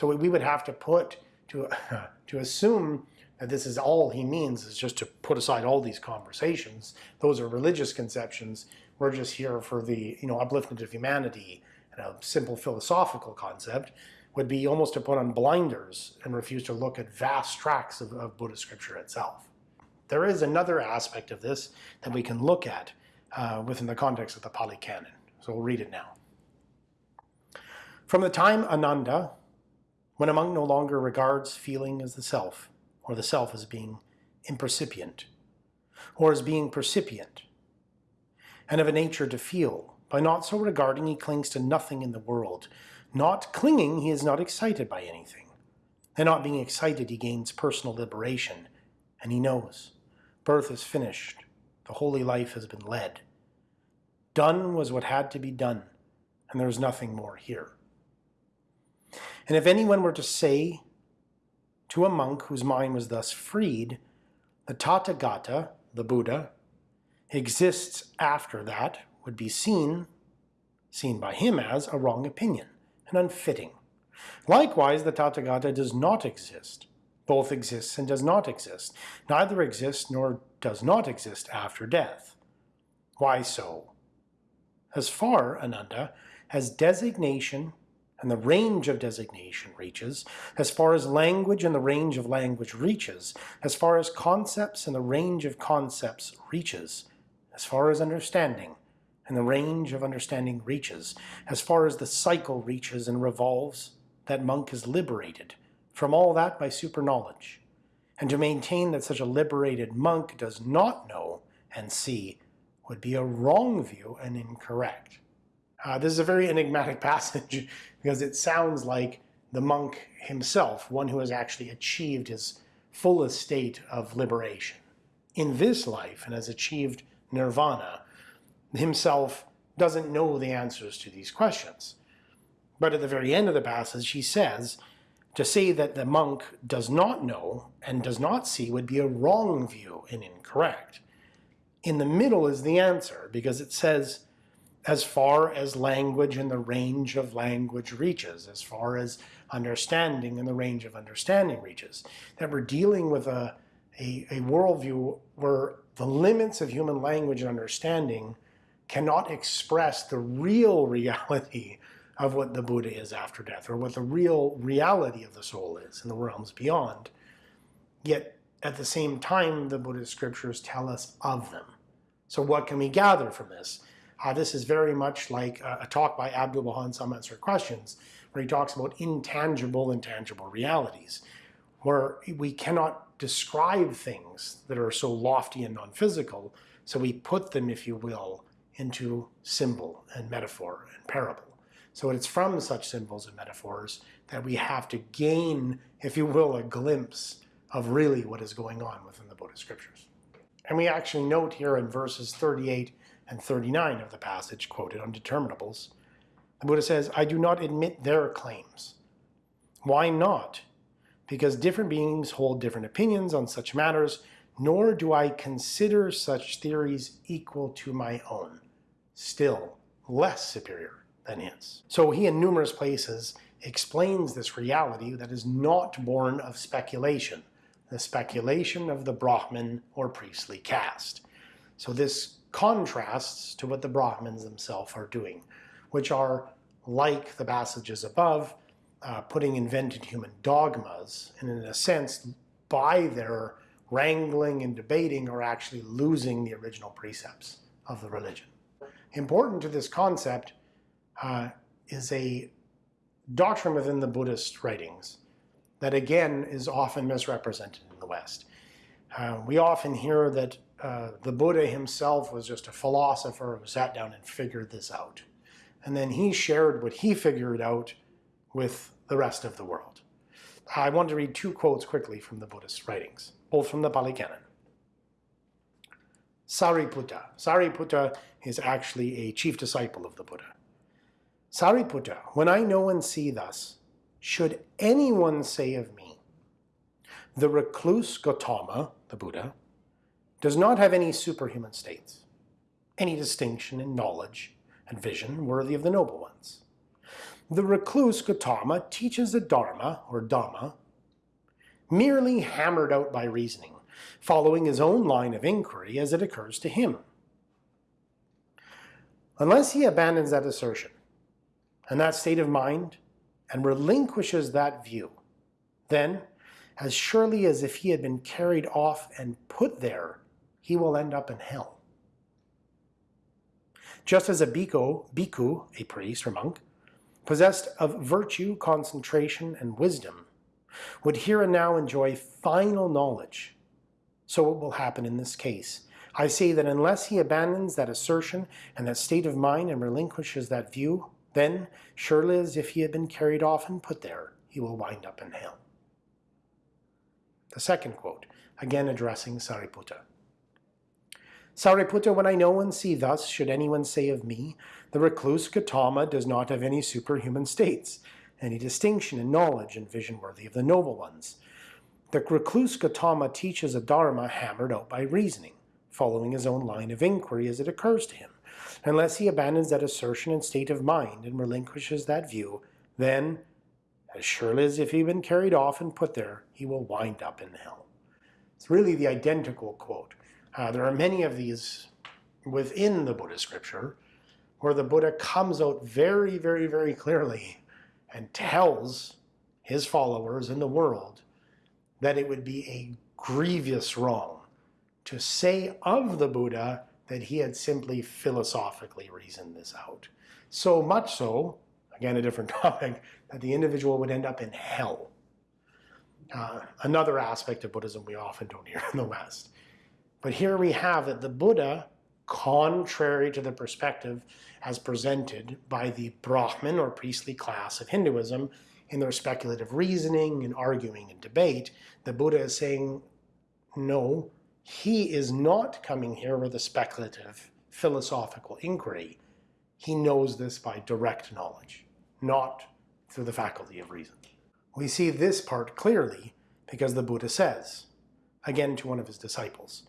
So we would have to put, to, to assume that this is all he means is just to put aside all these conversations. Those are religious conceptions. We're just here for the you know upliftment of humanity and a simple philosophical concept would be almost to put on blinders and refuse to look at vast tracts of, of Buddhist scripture itself. There is another aspect of this that we can look at uh, within the context of the Pali Canon. So we'll read it now. From the time Ananda, when a monk no longer regards feeling as the self, or the self as being impercipient, or as being percipient, and of a nature to feel. By not so regarding, he clings to nothing in the world. Not clinging, he is not excited by anything. And not being excited, he gains personal liberation. And he knows. Birth is finished. The holy life has been led. Done was what had to be done, and there is nothing more here. And if anyone were to say to a monk whose mind was thus freed, the Tathagata, the Buddha, exists after that, would be seen, seen by him as a wrong opinion, and unfitting. Likewise, the Tathagata does not exist. Both exists and does not exist. Neither exists nor does not exist after death. Why so? As far, Ananda, as designation and the range of designation reaches, as far as language and the range of language reaches, as far as concepts and the range of concepts reaches, as far as understanding and the range of understanding reaches, as far as the cycle reaches and revolves, that monk is liberated from all that by super knowledge. And to maintain that such a liberated monk does not know and see would be a wrong view and incorrect. Uh, this is a very enigmatic passage because it sounds like the monk himself, one who has actually achieved his fullest state of liberation in this life and has achieved nirvana, himself doesn't know the answers to these questions. But at the very end of the passage, he says, to say that the monk does not know and does not see would be a wrong view and incorrect. In the middle is the answer, because it says, as far as language and the range of language reaches, as far as understanding and the range of understanding reaches. That we're dealing with a, a, a worldview where the limits of human language and understanding cannot express the real reality of what the Buddha is after death, or what the real reality of the soul is in the realms beyond. Yet, at the same time, the Buddhist scriptures tell us of them. So what can we gather from this? Uh, this is very much like a, a talk by Abdul Baha in Some Answer Questions, where he talks about intangible and tangible realities, where we cannot describe things that are so lofty and non-physical, so we put them, if you will, into symbol and metaphor and parable. So it's from such symbols and metaphors that we have to gain, if you will, a glimpse of really what is going on within the Buddhist scriptures. And we actually note here in verses 38 and 39 of the passage quoted on determinables, the Buddha says, I do not admit their claims. Why not? Because different beings hold different opinions on such matters, nor do I consider such theories equal to my own, still less superior than his. So he in numerous places explains this reality that is not born of speculation, the speculation of the Brahmin or priestly caste. So this contrasts to what the Brahmins themselves are doing, which are, like the passages above, uh, putting invented human dogmas, and in a sense, by their wrangling and debating, are actually losing the original precepts of the religion. Important to this concept uh, is a doctrine within the Buddhist writings that again is often misrepresented in the West. Uh, we often hear that uh, the Buddha himself was just a philosopher who sat down and figured this out. And then he shared what he figured out with the rest of the world. I want to read two quotes quickly from the Buddhist writings, both from the Pali Canon. Sariputta. Sariputta is actually a chief disciple of the Buddha. Sariputta, when I know and see thus, should anyone say of me, the recluse Gautama, the Buddha, does not have any superhuman states, any distinction in knowledge and vision worthy of the noble ones. The recluse Gautama teaches the Dharma, or Dhamma, merely hammered out by reasoning, following his own line of inquiry as it occurs to him. Unless he abandons that assertion and that state of mind and relinquishes that view, then, as surely as if he had been carried off and put there he will end up in hell. Just as a bhikkhu, bhikkhu, a priest or monk, possessed of virtue, concentration, and wisdom, would here and now enjoy final knowledge. So it will happen in this case, I say that unless he abandons that assertion and that state of mind and relinquishes that view, then, surely as if he had been carried off and put there, he will wind up in hell. The second quote, again addressing Sariputta. Sariputta, when I know and see thus, should anyone say of me, the recluse Gautama does not have any superhuman states, any distinction in knowledge and vision worthy of the noble ones. The recluse Gautama teaches a dharma hammered out by reasoning, following his own line of inquiry as it occurs to him. Unless he abandons that assertion and state of mind and relinquishes that view, then, as surely as if he had been carried off and put there, he will wind up in hell. It's really the identical quote. Uh, there are many of these within the Buddha scripture where the Buddha comes out very, very, very clearly and tells his followers in the world that it would be a grievous wrong to say of the Buddha that he had simply philosophically reasoned this out. So much so, again a different topic, that the individual would end up in hell. Uh, another aspect of Buddhism we often don't hear in the West. But here we have that the Buddha, contrary to the perspective as presented by the Brahmin or priestly class of Hinduism in their speculative reasoning and arguing and debate, the Buddha is saying, no, he is not coming here with a speculative philosophical inquiry. He knows this by direct knowledge, not through the faculty of reason. We see this part clearly because the Buddha says, again to one of his disciples,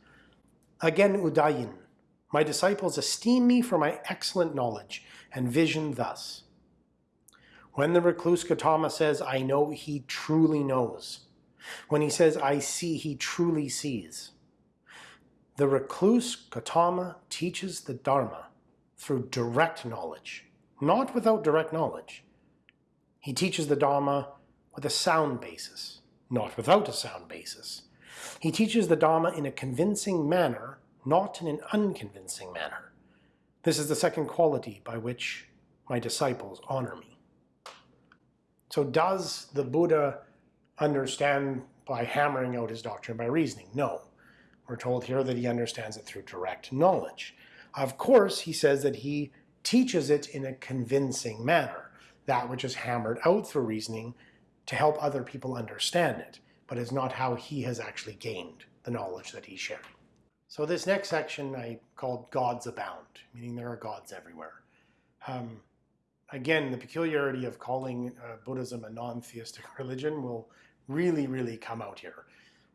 Again Udayin, my disciples esteem me for my excellent knowledge and vision thus. When the recluse Gautama says, I know, he truly knows. When he says, I see, he truly sees. The recluse Gautama teaches the Dharma through direct knowledge, not without direct knowledge. He teaches the Dharma with a sound basis, not without a sound basis. He teaches the Dharma in a convincing manner, not in an unconvincing manner. This is the second quality by which my disciples honor me. So does the Buddha understand by hammering out his doctrine by reasoning? No. We're told here that he understands it through direct knowledge. Of course, he says that he teaches it in a convincing manner, that which is hammered out through reasoning to help other people understand it, but is not how he has actually gained the knowledge that he's sharing. So this next section I called Gods Abound, meaning there are gods everywhere. Um, again, the peculiarity of calling uh, Buddhism a non-theistic religion will really, really come out here.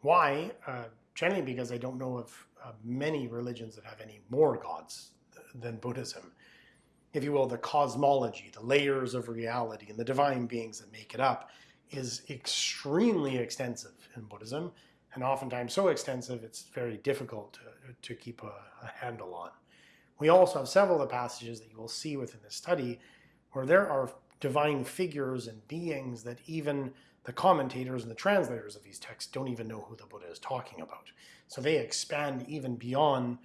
Why? Uh, generally because I don't know of uh, many religions that have any more gods th than Buddhism. If you will, the cosmology, the layers of reality, and the divine beings that make it up is extremely extensive in Buddhism, and oftentimes so extensive it's very difficult to, to keep a, a handle on. We also have several of the passages that you will see within this study where there are divine figures and beings that even the commentators and the translators of these texts don't even know who the Buddha is talking about. So they expand even beyond,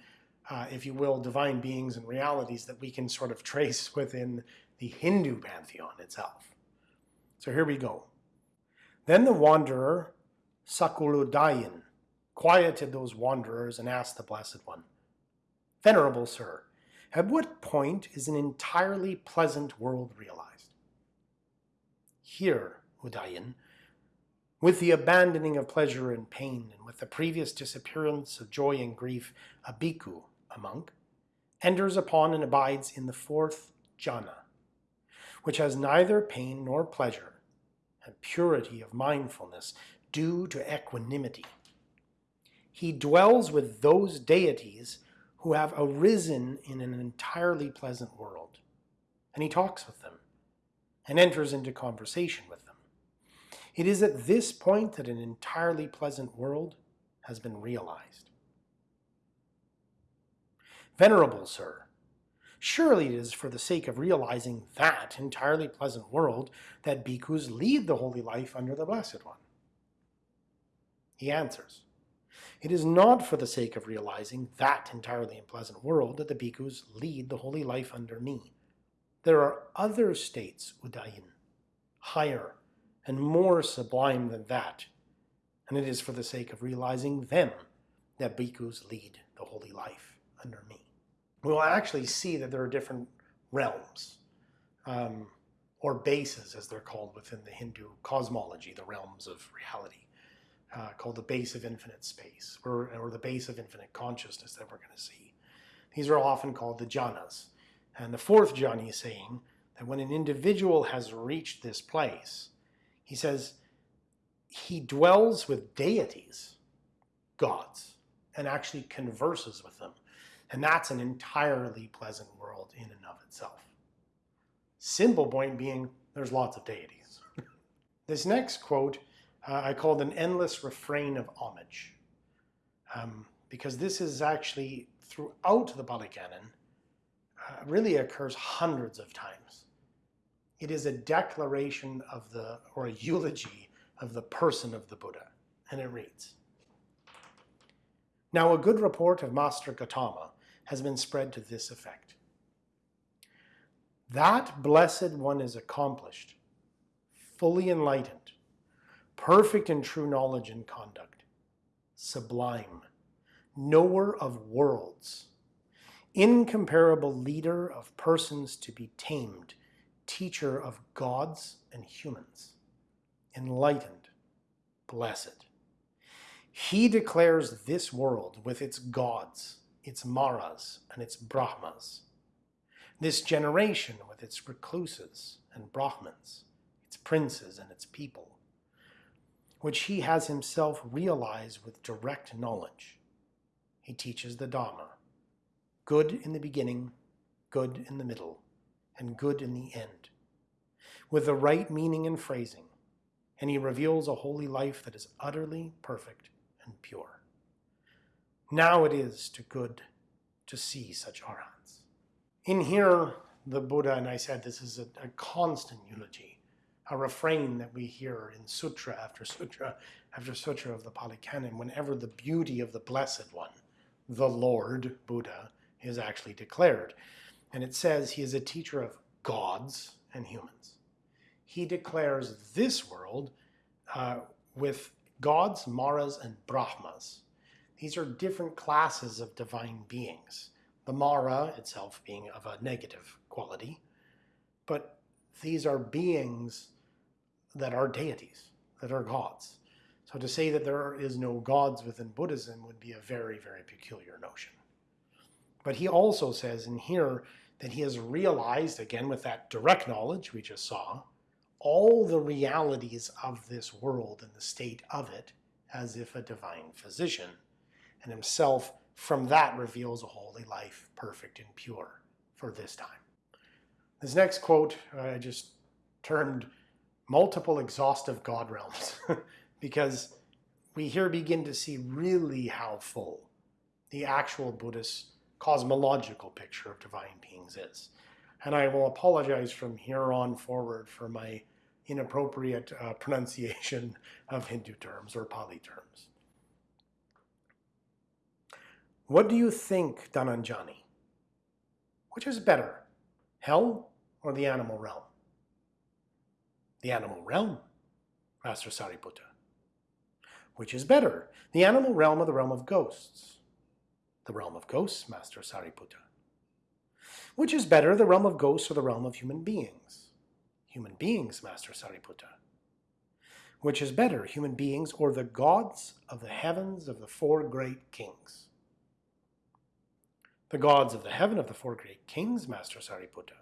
uh, if you will, divine beings and realities that we can sort of trace within the Hindu pantheon itself. So here we go. Then the wanderer, Sakuludayin, quieted those wanderers and asked the Blessed One, Venerable Sir, at what point is an entirely pleasant world realized? Here, Udayin, with the abandoning of pleasure and pain, and with the previous disappearance of joy and grief, a bhikkhu, a monk, enters upon and abides in the fourth jhana, which has neither pain nor pleasure, and purity of mindfulness due to equanimity. He dwells with those deities who have arisen in an entirely pleasant world, and he talks with them and enters into conversation with them. It is at this point that an entirely pleasant world has been realized. Venerable Sir, surely it is for the sake of realizing that entirely pleasant world that bhikkhus lead the holy life under the Blessed One. He answers, it is not for the sake of realizing that entirely unpleasant world that the bhikkhus lead the holy life under me. There are other states, Udayin, higher and more sublime than that, and it is for the sake of realizing them that bhikkhus lead the the holy life under me. We will actually see that there are different realms, um, or bases as they're called within the Hindu cosmology, the realms of reality, uh, called the base of infinite space, or, or the base of infinite consciousness that we're going to see. These are often called the jhanas. And the fourth jhana is saying that when an individual has reached this place, he says he dwells with deities, gods, and actually converses with them. And that's an entirely pleasant world in and of itself. Simple point being, there's lots of deities. this next quote uh, I called an endless refrain of homage. Um, because this is actually throughout the Pali Canon, uh, really occurs hundreds of times. It is a declaration of the, or a eulogy of the person of the Buddha. And it reads, Now a good report of Master Gautama has been spread to this effect. That blessed one is accomplished, fully enlightened, perfect in true knowledge and conduct, sublime, knower of worlds, incomparable leader of persons to be tamed, teacher of gods and humans, enlightened, blessed. He declares this world with its gods, its maras, and its brahmas, this generation with its recluses and brahmins, its princes and its people, which he has himself realized with direct knowledge he teaches the Dharma. Good in the beginning, good in the middle, and good in the end, with the right meaning and phrasing, and he reveals a holy life that is utterly perfect and pure. Now it is to good to see such arhats. In here, the Buddha, and I said this is a, a constant eulogy, a refrain that we hear in sutra after sutra after sutra of the Pali Canon, whenever the beauty of the Blessed One the Lord, Buddha, is actually declared. And it says he is a teacher of gods and humans. He declares this world uh, with gods, maras, and brahmas. These are different classes of divine beings. The mara itself being of a negative quality, but these are beings that are deities, that are gods. So to say that there is no gods within Buddhism would be a very, very peculiar notion. But he also says in here that he has realized, again with that direct knowledge we just saw, all the realities of this world and the state of it as if a divine physician, and himself from that reveals a holy life, perfect and pure for this time. This next quote I just termed multiple exhaustive God realms. because we here begin to see really how full the actual Buddhist cosmological picture of divine beings is. And I will apologize from here on forward for my inappropriate uh, pronunciation of Hindu terms or Pali terms. What do you think, Dhananjani? Which is better, hell or the animal realm? The animal realm, Master Sariputta. Which is better, the animal realm or the realm of ghosts? The realm of ghosts, Master Sariputta. Which is better, the realm of ghosts or the realm of human beings? Human beings, Master Sariputta. Which is better, human beings or the gods of the heavens of the four great kings? The gods of the heaven of the four great kings, Master Sariputta.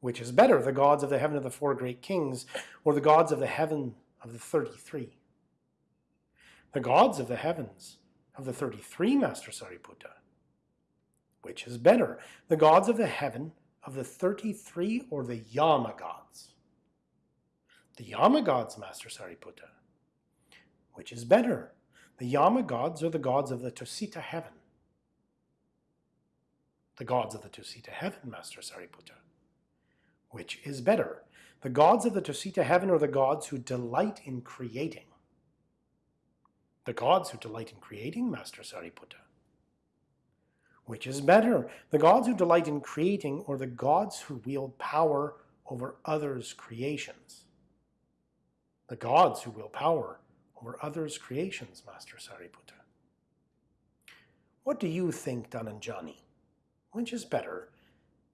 Which is better, the gods of the heaven of the four great kings, or the gods of the heaven of the thirty-three? the gods of the heavens, of the 33 Master Sariputta. Which is better, the gods of the heaven, of the 33 or the Yama gods? The Yama gods, Master Sariputta. Which is better, the Yama gods or the gods of the Tusita heaven? The gods of the Tusita heaven, Master Sariputta. Which is better, the gods of the Tusita heaven or the gods who delight in creating? the gods who delight in creating, Master Sariputta? Which is better, the gods who delight in creating or the gods who wield power over others' creations? The gods who wield power over others' creations, Master Sariputta. What do you think, Dhananjani? Which is better,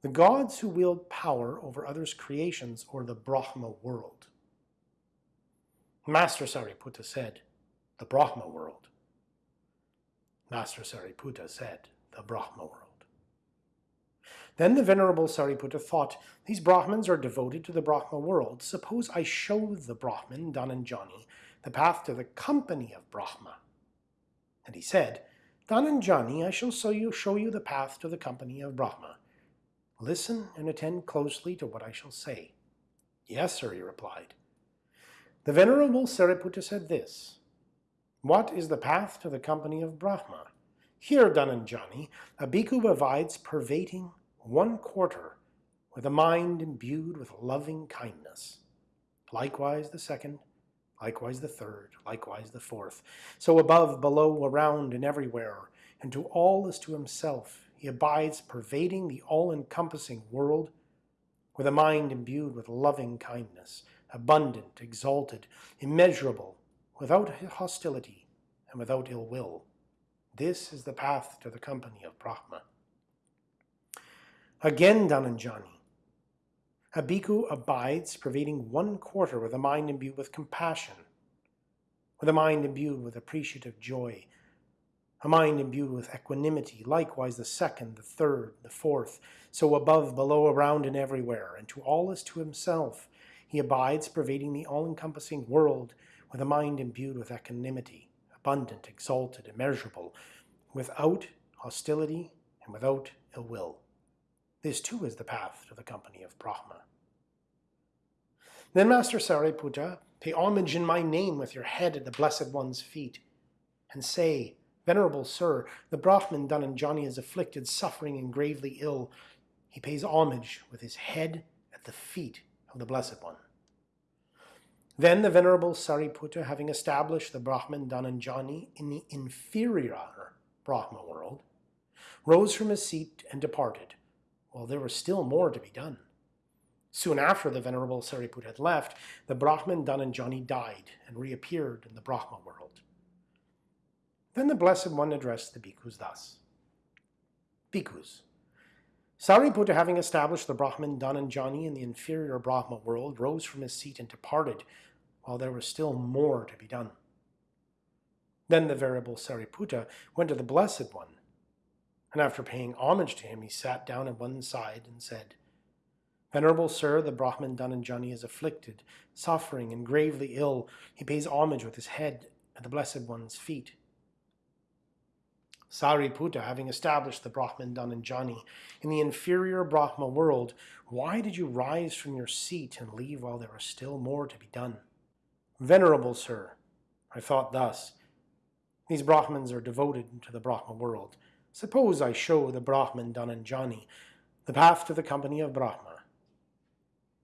the gods who wield power over others' creations or the Brahma world? Master Sariputta said, the Brahma world. Master Sariputta said, the Brahma world. Then the Venerable Sariputta thought, These Brahmins are devoted to the Brahma world. Suppose I show the Brahmin, Dhananjani, the path to the company of Brahma. And he said, Dhananjani, I shall show you, show you the path to the company of Brahma. Listen and attend closely to what I shall say. Yes, sir, he replied. The Venerable Sariputta said this, What is the path to the company of Brahma? Here, Dhananjani, a bhikkhu abides pervading one quarter with a mind imbued with loving kindness. Likewise the second, likewise the third, likewise the fourth. So above, below, around, and everywhere, and to all as to himself, he abides pervading the all-encompassing world with a mind imbued with loving kindness, abundant, exalted, immeasurable, without hostility and without ill will. This is the path to the company of Brahma. Again Dhananjani. A bhikkhu abides pervading one quarter with a mind imbued with compassion, with a mind imbued with appreciative joy, a mind imbued with equanimity, likewise the second, the third, the fourth, so above, below, around, and everywhere, and to all as to himself, he abides pervading the all-encompassing world with a mind imbued with equanimity, abundant, exalted, immeasurable, without hostility and without ill will. This too is the path to the company of Brahma. Then Master Sariputta, pay homage in my name with your head at the Blessed One's feet, and say, Venerable Sir, the Brahmin Dhananjani is afflicted, suffering, and gravely ill. He pays homage with his head at the feet of the Blessed One. Then the Venerable Sariputta, having established the Brahman Dhananjani in the inferior Brahma world, rose from his seat and departed, well, there was still more to be done. Soon after the Venerable Sariputta had left, the Brahmin Dhananjani died and reappeared in the Brahma world. Then the Blessed One addressed the bhikkhus thus. Bhikkhus, Sariputta having established the Brahmin Dhananjani in the inferior Brahma world, rose from his seat and departed, while there was still more to be done. Then the Venerable Sariputta went to the Blessed One and after paying homage to him, he sat down at one side and said, Venerable sir, the Brahmin Dhananjani is afflicted, suffering, and gravely ill. He pays homage with his head at the Blessed One's feet. Sariputta, having established the Brahmin Dhananjani in the inferior Brahma world, why did you rise from your seat and leave while there was still more to be done? Venerable sir, I thought thus, these Brahmins are devoted to the Brahma world, Suppose I show the Brahman Dhananjani the path to the company of Brahma.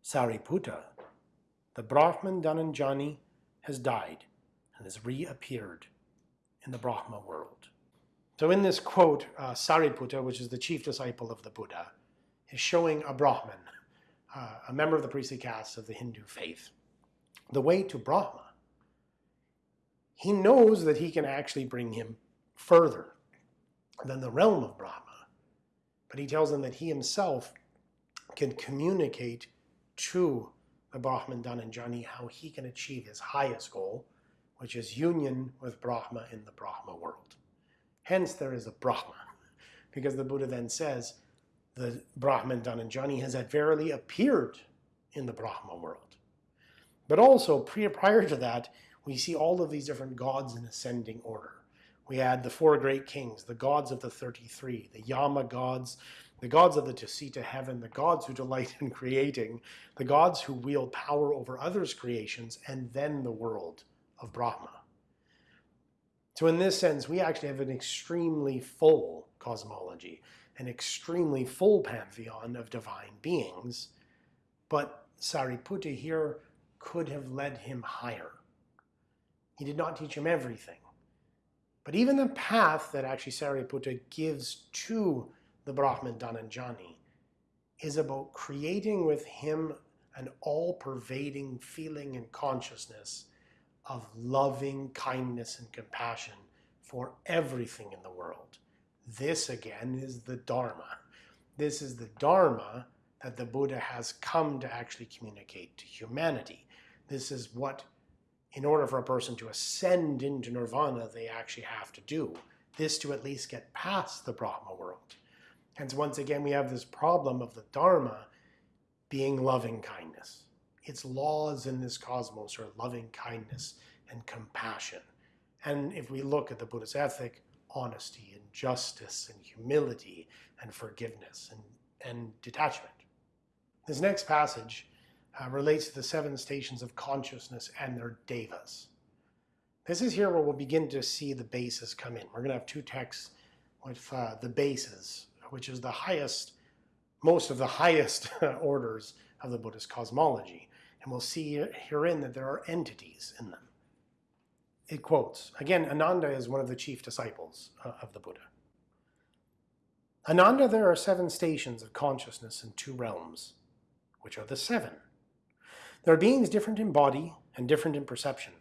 Sariputta, the Brahman Dhananjani has died and has reappeared in the Brahma world. So in this quote, uh, Sariputta, which is the chief disciple of the Buddha, is showing a Brahman, uh, a member of the priestly caste of the Hindu faith, the way to Brahma. He knows that he can actually bring him further than the realm of Brahma. But he tells them that he himself can communicate to the Brahman Dhananjani how he can achieve his highest goal, which is union with Brahma in the Brahma world. Hence there is a Brahma, because the Buddha then says the Brahman Dhananjani has verily appeared in the Brahma world. But also prior to that, we see all of these different gods in ascending order. We had the four great kings, the gods of the 33, the Yama gods, the gods of the Tusita heaven, the gods who delight in creating, the gods who wield power over others' creations, and then the world of Brahma. So in this sense, we actually have an extremely full cosmology, an extremely full pantheon of divine beings, but Sariputta here could have led him higher. He did not teach him everything. But even the path that actually Sariputta gives to the Brahman Dhananjani is about creating with him an all-pervading feeling and consciousness of loving kindness and compassion for everything in the world, This again is the Dharma. This is the Dharma that the Buddha has come to actually communicate to humanity. This is what, in order for a person to ascend into nirvana, they actually have to do. This to at least get past the Brahma world. Hence, once again, we have this problem of the Dharma being loving kindness. Its laws in this cosmos are loving kindness and compassion. And if we look at the Buddhist ethic, honesty and justice and humility and forgiveness and, and detachment. This next passage uh, relates to the seven stations of consciousness and their devas. This is here where we'll begin to see the bases come in. We're going to have two texts with uh, the bases, which is the highest, most of the highest orders of the Buddhist cosmology. And we'll see herein that there are entities in them. It quotes, again, Ananda is one of the chief disciples uh, of the Buddha. Ananda, there are seven stations of consciousness in two realms, which are the seven. There are beings different in body and different in perception,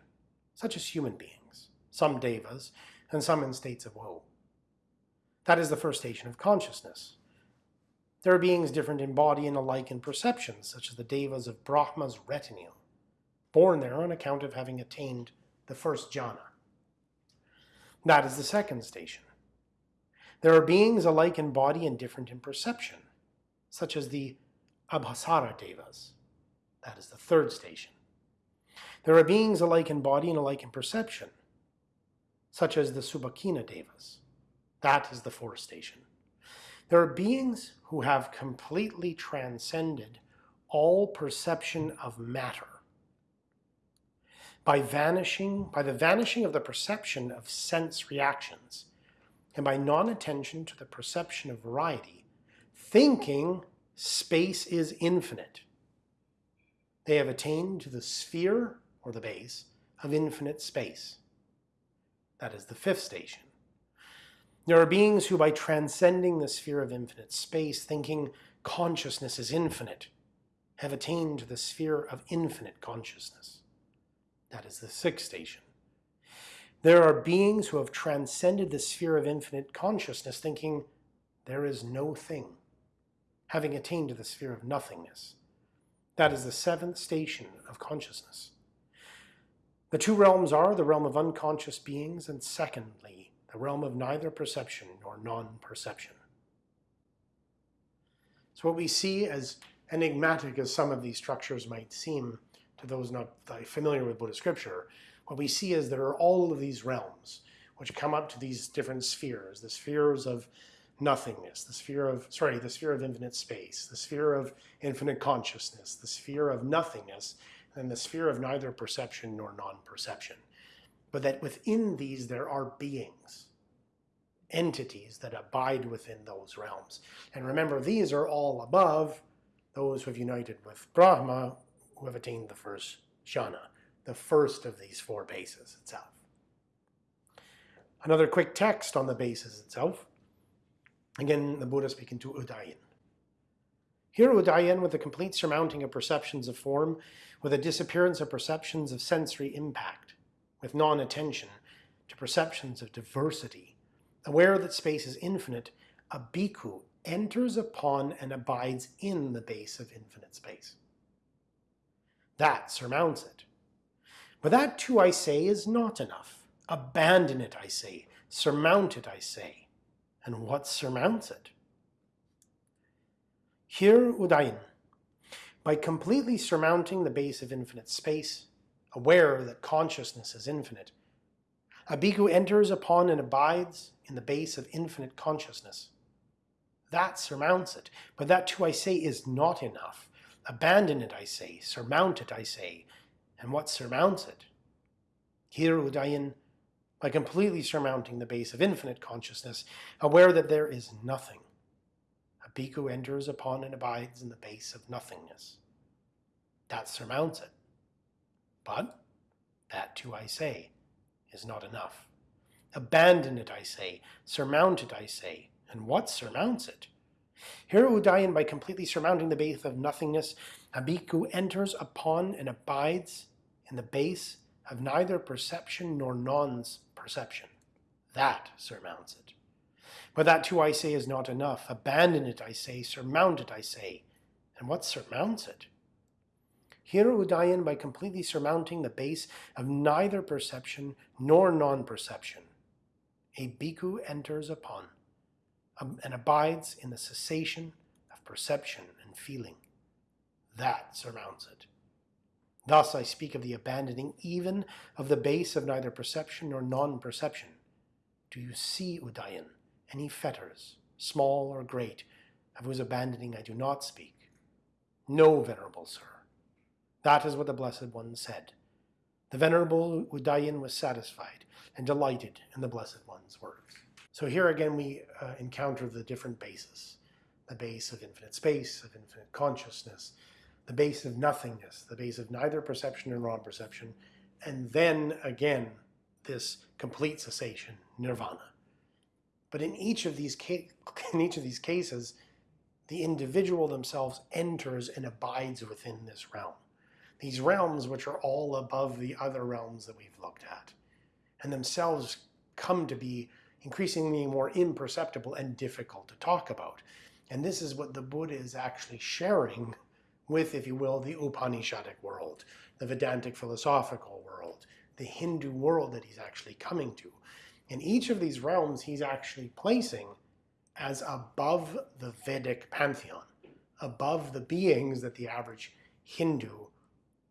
such as human beings, some devas, and some in states of woe. That is the first station of consciousness. There are beings different in body and alike in perception, such as the devas of Brahma's retinue, born there on account of having attained the first jhana. That is the second station. There are beings alike in body and different in perception, such as the Abhassara Devas. That is the third station. There are beings alike in body and alike in perception, such as the Subhakinna Devas. That is the fourth station. There are beings who have completely transcended all perception of matter by vanishing, by the vanishing of the perception of sense reactions, and by non-attention to the perception of variety, thinking space is infinite. They have attained to the sphere, or the base, of infinite space. That is the fifth station. There are beings who, by transcending the sphere of infinite space, thinking consciousness is infinite, have attained to the sphere of infinite consciousness. That is the sixth station. There are beings who have transcended the sphere of infinite consciousness, thinking there is no thing, having attained to the sphere of nothingness. That is the seventh station of consciousness. The two realms are the realm of unconscious beings, and secondly, the realm of neither perception nor non-perception. So what we see, as enigmatic as some of these structures might seem, to those not familiar with Buddhist scripture, what we see is there are all of these realms which come up to these different spheres, the spheres of nothingness, the sphere of, sorry, the sphere of infinite space, the sphere of infinite consciousness, the sphere of nothingness, and the sphere of neither perception nor non-perception. But that within these there are beings, entities that abide within those realms. And remember, these are all above those who have united with Brahma, who have attained the first jhana, the first of these four bases itself. Another quick text on the bases itself. Again, the Buddha speaking to Udayin. Here Udayin, with the complete surmounting of perceptions of form, with a disappearance of perceptions of sensory impact, with non-attention to perceptions of diversity, aware that space is infinite, a bhikkhu enters upon and abides in the base of infinite space. That surmounts it. But that too, I say, is not enough. Abandon it, I say. Surmount it, I say. And what surmounts it? Here, Udayin, by completely surmounting the base of infinite space, aware that consciousness is infinite, a bhikkhu enters upon and abides in the base of infinite consciousness. That surmounts it. But that too, I say, is not enough. Abandon it, I say. Surmount it, I say. And what surmounts it? Here, Udayin, by completely surmounting the base of infinite consciousness, aware that there is nothing, a bhikkhu enters upon and abides in the base of nothingness. That surmounts it. But that too, I say, is not enough. Abandon it, I say. Surmount it, I say. And what surmounts it? Here Udayin, by completely surmounting the base of nothingness, a bhikkhu enters upon and abides in the base of neither perception nor non-perception. That surmounts it. But that too, I say, is not enough. Abandon it, I say. Surmount it, I say. And what surmounts it? Here Udayin by completely surmounting the base of neither perception nor non-perception. A bhikkhu enters upon um, and abides in the cessation of perception and feeling. That surmounts it. Thus I speak of the abandoning even of the base of neither perception nor non-perception. Do you see, Udayin, any fetters, small or great, of whose abandoning I do not speak? No, Venerable Sir. That is what the Blessed One said. The Venerable Udayin was satisfied and delighted in the Blessed One's words. So here again we uh, encounter the different bases. The base of infinite space, of infinite consciousness, the base of nothingness, the base of neither perception nor non-perception, and then again this complete cessation, nirvana. But in each of these in each of these cases, the individual themselves enters and abides within this realm these realms which are all above the other realms that we've looked at, and themselves come to be increasingly more imperceptible and difficult to talk about. And this is what the Buddha is actually sharing with, if you will, the Upanishadic world, the Vedantic philosophical world, the Hindu world that he's actually coming to. In each of these realms, he's actually placing as above the Vedic pantheon, above the beings that the average Hindu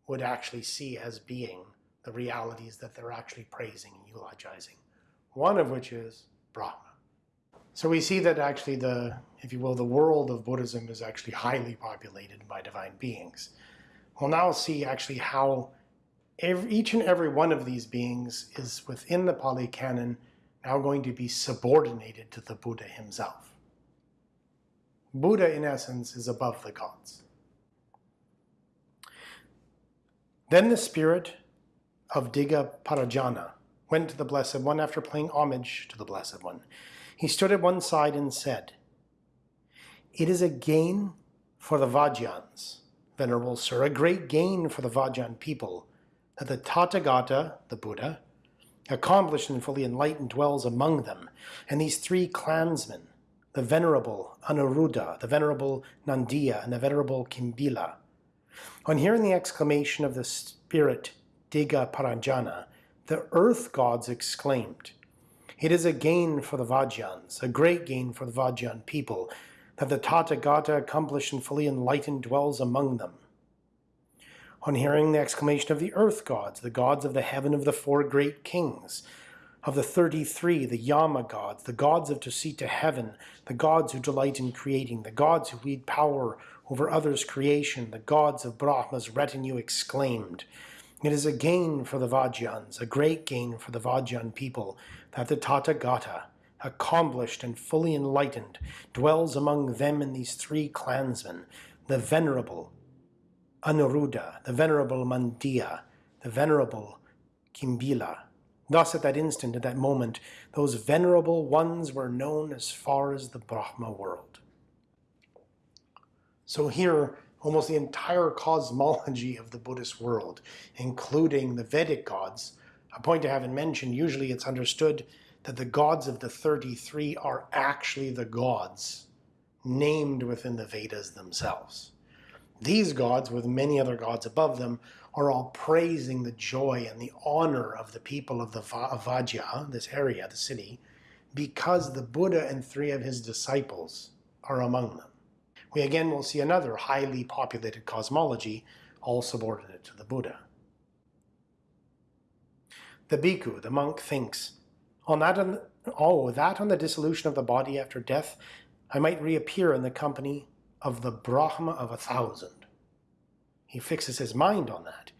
would actually see as being the realities that they're actually praising and eulogizing. One of which is Brahma. So we see that actually the, if you will, the world of Buddhism is actually highly populated by divine beings. We'll now see actually how every, each and every one of these beings is within the Pali Canon now going to be subordinated to the Buddha himself. Buddha, in essence, is above the gods. Then the spirit of Digha Parajana went to the Blessed One after paying homage to the Blessed One. He stood at one side and said, It is a gain for the Vajjans, Venerable Sir, a great gain for the Vajjan people, that the Tathagata, the Buddha, accomplished and fully enlightened dwells among them, and these three clansmen, the Venerable Anuruddha, the Venerable Nandiya, and the Venerable Kimbila, on hearing the exclamation of the spirit Digha Parajana, the earth gods exclaimed, It is a gain for the Vajjans, a great gain for the Vajjan people, that the Tathagata accomplished and fully enlightened dwells among them. On hearing the exclamation of the earth gods, the gods of the heaven of the four great kings, of the 33, the Yama gods, the gods of Tusita heaven, the gods who delight in creating, the gods who wield power over others' creation, the gods of Brahma's retinue exclaimed, It is a gain for the Vajjans, a great gain for the Vajjan people, that the Tathagata, accomplished and fully enlightened, dwells among them in these three clansmen, the venerable Anuruddha, the venerable Nandiya, the venerable Kimbila, Thus, at that instant, at that moment, those venerable ones were known as far as the Brahma world. So here, almost the entire cosmology of the Buddhist world, including the Vedic gods, a point I haven't mentioned, usually it's understood that the gods of the 33 are actually the gods named within the Vedas themselves. These gods, with many other gods above them, are all praising the joy and the honor of the people of the Vajja, this area, the city, because the Buddha and three of his disciples are among them. We again will see another highly populated cosmology, all subordinate to the Buddha. The bhikkhu, the monk, thinks, on that on, oh, that on the dissolution of the body after death, I might reappear in the company of the Brahma of a thousand. He fixes his mind on that.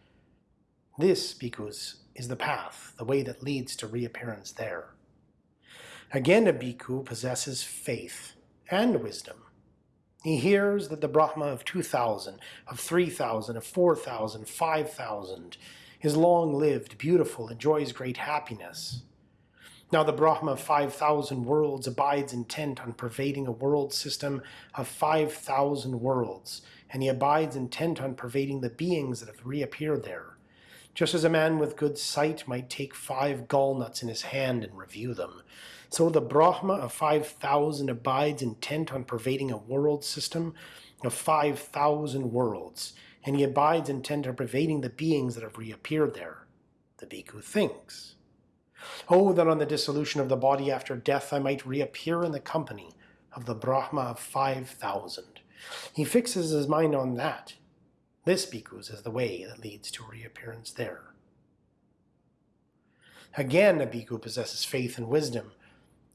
This, bhikkhus, is the path, the way that leads to reappearance there. Again, a bhikkhu possesses faith and wisdom. He hears that the Brahma of 2,000, of 3,000, of 4,000, 5,000 is long-lived, beautiful, enjoys great happiness. Now the Brahma of 5,000 worlds abides intent on pervading a world system of 5,000 worlds, and he abides intent on pervading the beings that have reappeared there. Just as a man with good sight might take five gallnuts in his hand and review them, so the Brahma of 5,000 abides intent on pervading a world system of 5,000 worlds, and he abides intent on pervading the beings that have reappeared there. The bhikkhu thinks. Oh, that on the dissolution of the body after death I might reappear in the company of the Brahma of 5,000. He fixes his mind on that. This, bhikkhus, is the way that leads to reappearance there. Again, a bhikkhu possesses faith and wisdom,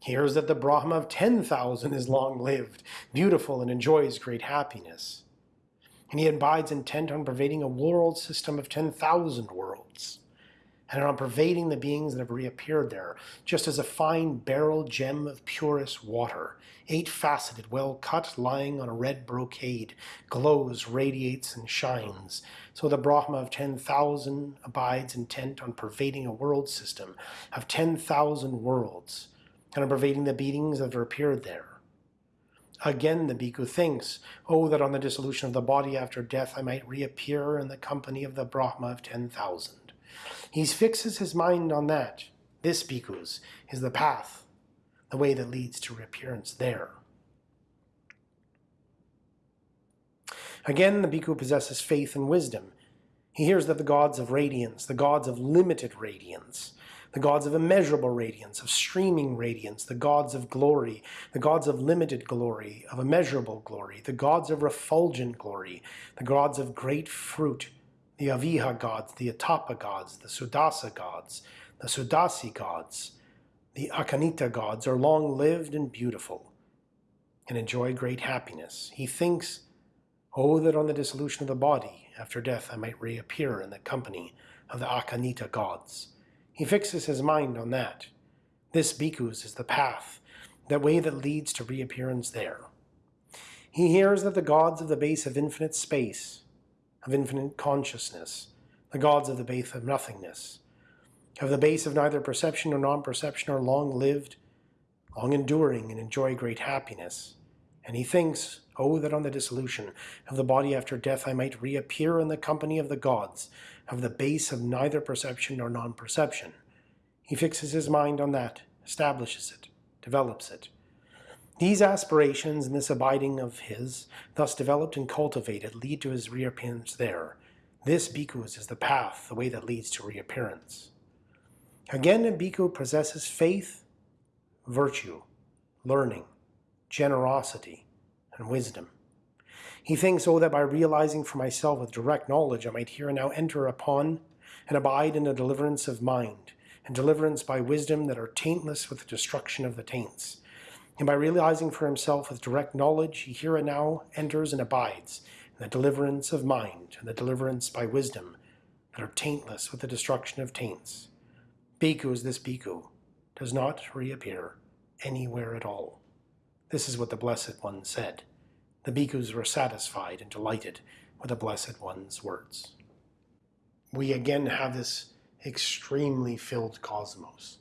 hears that the Brahma of 10,000 is long-lived, beautiful, and enjoys great happiness. And he abides intent on pervading a world system of 10,000 worlds and on pervading the beings that have reappeared there, just as a fine beryl gem of purest water, eight-faceted, well-cut, lying on a red brocade, glows, radiates, and shines. So the Brahma of 10,000 abides intent on pervading a world system of 10,000 worlds, and on pervading the beings that have appeared there. Again the bhikkhu thinks, Oh, that on the dissolution of the body after death I might reappear in the company of the Brahma of 10,000. He fixes his mind on that. This, bhikkhus, is the path, the way that leads to reappearance there. Again, the bhikkhu possesses faith and wisdom. He hears that the gods of radiance, the gods of limited radiance, the gods of immeasurable radiance, of streaming radiance, the gods of glory, the gods of limited glory, of immeasurable glory, the gods of refulgent glory, the gods of great fruit, the Aviha gods, the Atappa gods, the Sudassa gods, the Sudassi gods, the Akanittha gods are long-lived and beautiful and enjoy great happiness. He thinks, Oh, that on the dissolution of the body, after death I might reappear in the company of the Akanittha gods. He fixes his mind on that. This bhikkhus is the path, that way that leads to reappearance there. He hears that the gods of the base of infinite space, of infinite consciousness, the gods of the base of nothingness, of the base of neither perception nor non-perception are long-lived, long-enduring, and enjoy great happiness. And he thinks, Oh, that on the dissolution of the body after death I might reappear in the company of the gods, of the base of neither perception nor non-perception. He fixes his mind on that, establishes it, develops it, these aspirations and this abiding of his, thus developed and cultivated, lead to his reappearance there. This bhikkhus is the path, the way that leads to reappearance. Again, a bhikkhu possesses faith, virtue, learning, generosity, and wisdom. He thinks, oh, that by realizing for myself with direct knowledge, I might here and now enter upon and abide in a deliverance of mind, and deliverance by wisdom that are taintless with the destruction of the taints and by realizing for himself with direct knowledge, he here and now enters and abides in the deliverance of mind and the deliverance by wisdom that are taintless with the destruction of taints. Bhikkhu is this bhikkhu, does not reappear anywhere at all. This is what the Blessed One said. The bhikkhus were satisfied and delighted with the Blessed One's words. We again have this extremely filled cosmos.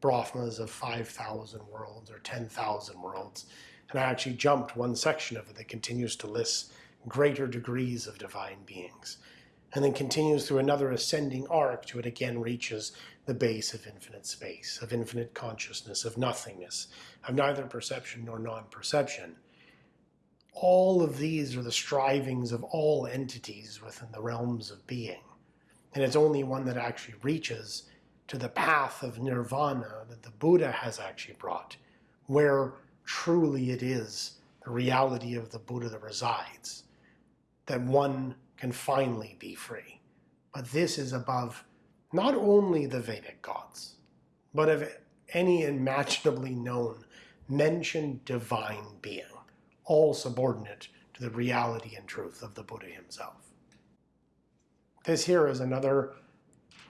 Brahmas of 5,000 worlds or 10,000 worlds. And I actually jumped one section of it that continues to list greater degrees of divine beings. And then continues through another ascending arc to it again reaches the base of infinite space, of infinite consciousness, of nothingness, of neither perception nor non-perception. All of these are the strivings of all entities within the realms of being. And it's only one that actually reaches to the path of nirvana that the Buddha has actually brought, where truly it is the reality of the Buddha that resides, that one can finally be free. But this is above not only the Vedic gods, but of any imaginably known, mentioned divine being, all subordinate to the reality and truth of the Buddha himself. This here is another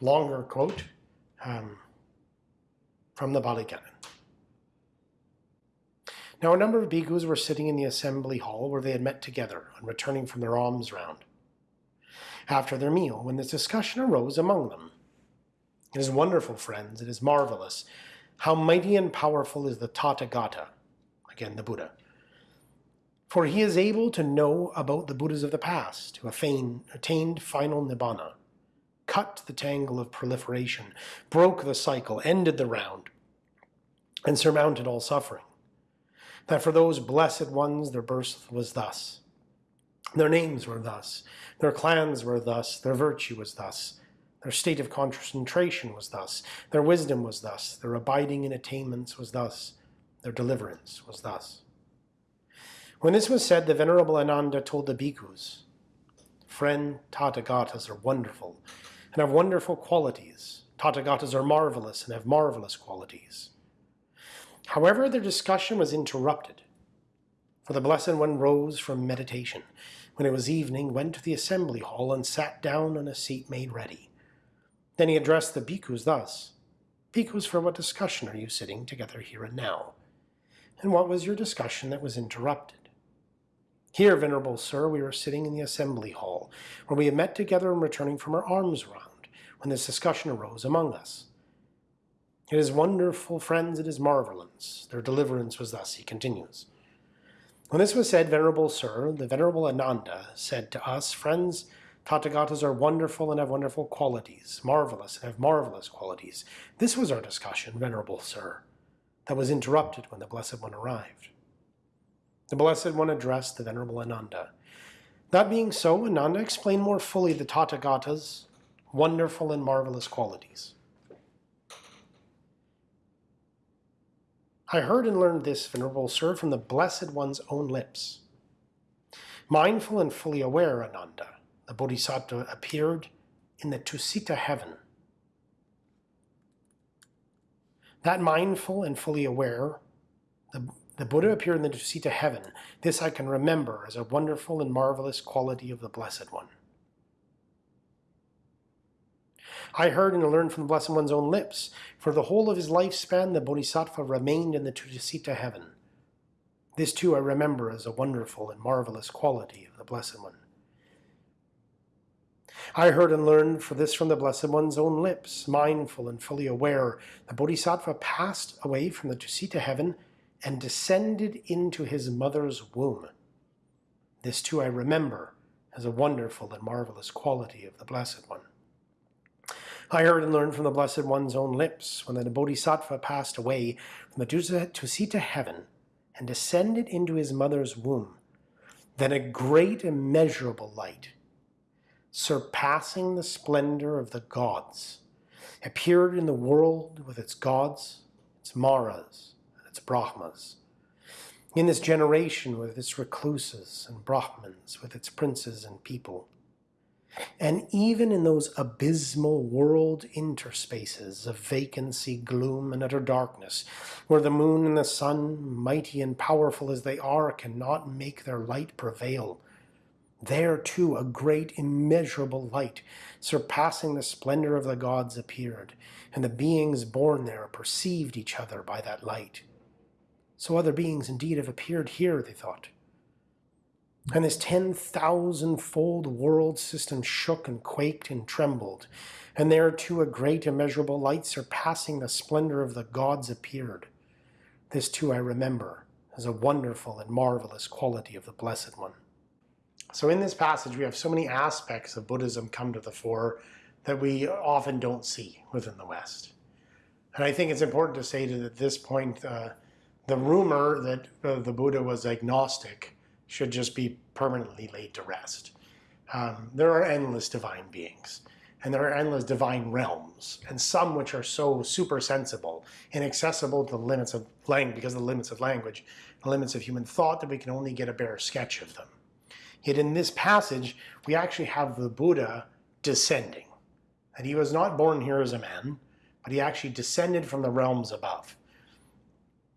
longer quote um, from the Pali Canon. Now a number of bhikkhus were sitting in the assembly hall where they had met together on returning from their alms round. After their meal, when this discussion arose among them, It is wonderful, friends, it is marvelous, how mighty and powerful is the Tathagata, again the Buddha. For he is able to know about the Buddhas of the past, who attained final Nibbana, cut the tangle of proliferation, broke the cycle, ended the round, and surmounted all suffering. That for those blessed ones their birth was thus, their names were thus, their clans were thus, their virtue was thus, their state of concentration was thus, their wisdom was thus, their abiding in attainments was thus, their deliverance was thus. When this was said, the Venerable Ananda told the bhikkhus, Friend, Tathagatas are wonderful and have wonderful qualities. Tathagatas are marvelous and have marvelous qualities. However, their discussion was interrupted, for the Blessed One rose from meditation. When it was evening, went to the assembly hall and sat down on a seat made ready. Then he addressed the bhikkhus thus, Bhikkhus, for what discussion are you sitting together here and now? And what was your discussion that was interrupted? Here, venerable sir, we were sitting in the assembly hall, where we had met together and returning from our alms round, when this discussion arose among us. It is wonderful, friends, it is marvelous. Their deliverance was thus, he continues. When this was said, venerable sir, the venerable Ananda said to us, friends, Tathagatas are wonderful and have wonderful qualities, marvelous and have marvelous qualities. This was our discussion, venerable sir, that was interrupted when the Blessed One arrived. The Blessed One addressed the Venerable Ananda. That being so, Ananda explained more fully the Tathagata's wonderful and marvelous qualities. I heard and learned this, Venerable Sir, from the Blessed One's own lips. Mindful and fully aware, Ananda, the Bodhisattva appeared in the Tusita heaven. That mindful and fully aware, the the Buddha appeared in the Tusita heaven. This I can remember as a wonderful and marvelous quality of the Blessed One. I heard and learned from the Blessed One's own lips. For the whole of his lifespan, the Bodhisattva remained in the Tusita heaven. This too I remember as a wonderful and marvelous quality of the Blessed One. I heard and learned for this from the Blessed One's own lips, mindful and fully aware, the Bodhisattva passed away from the Tusita heaven and descended into his mother's womb. This too I remember as a wonderful and marvelous quality of the Blessed One. I heard and learned from the Blessed One's own lips when the Bodhisattva passed away from the Tusita heaven and descended into his mother's womb, then a great immeasurable light, surpassing the splendor of the gods, appeared in the world with its gods, its maras, Brahmas. In this generation with its recluses and Brahmins, with its princes and people. And even in those abysmal world interspaces of vacancy, gloom, and utter darkness, where the moon and the sun, mighty and powerful as they are, cannot make their light prevail, there too a great immeasurable light, surpassing the splendor of the gods, appeared, and the beings born there perceived each other by that light. So other beings indeed have appeared here, they thought. And this 10,000-fold world system shook and quaked and trembled, and there too a great immeasurable light surpassing the splendor of the gods appeared. This too I remember as a wonderful and marvelous quality of the Blessed One. So in this passage we have so many aspects of Buddhism come to the fore that we often don't see within the West. And I think it's important to say that at this point uh, the rumor that uh, the Buddha was agnostic should just be permanently laid to rest. Um, there are endless divine beings, and there are endless divine realms, and some which are so super sensible, inaccessible to the limits of language, because of the limits of language, the limits of human thought, that we can only get a bare sketch of them. Yet in this passage, we actually have the Buddha descending. And he was not born here as a man, but he actually descended from the realms above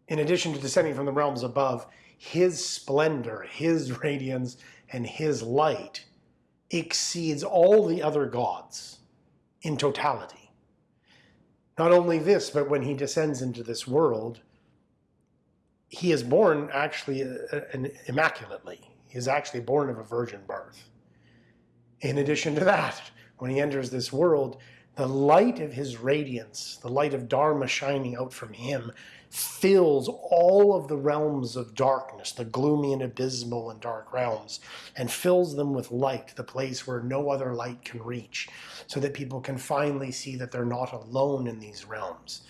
in addition to descending from the realms above, his splendor, his radiance, and his light exceeds all the other gods in totality. Not only this, but when he descends into this world, he is born actually uh, uh, immaculately. He is actually born of a virgin birth. In addition to that, when he enters this world, the light of his radiance, the light of Dharma shining out from him, fills all of the realms of darkness, the gloomy and abysmal and dark realms, and fills them with light, the place where no other light can reach, so that people can finally see that they're not alone in these realms.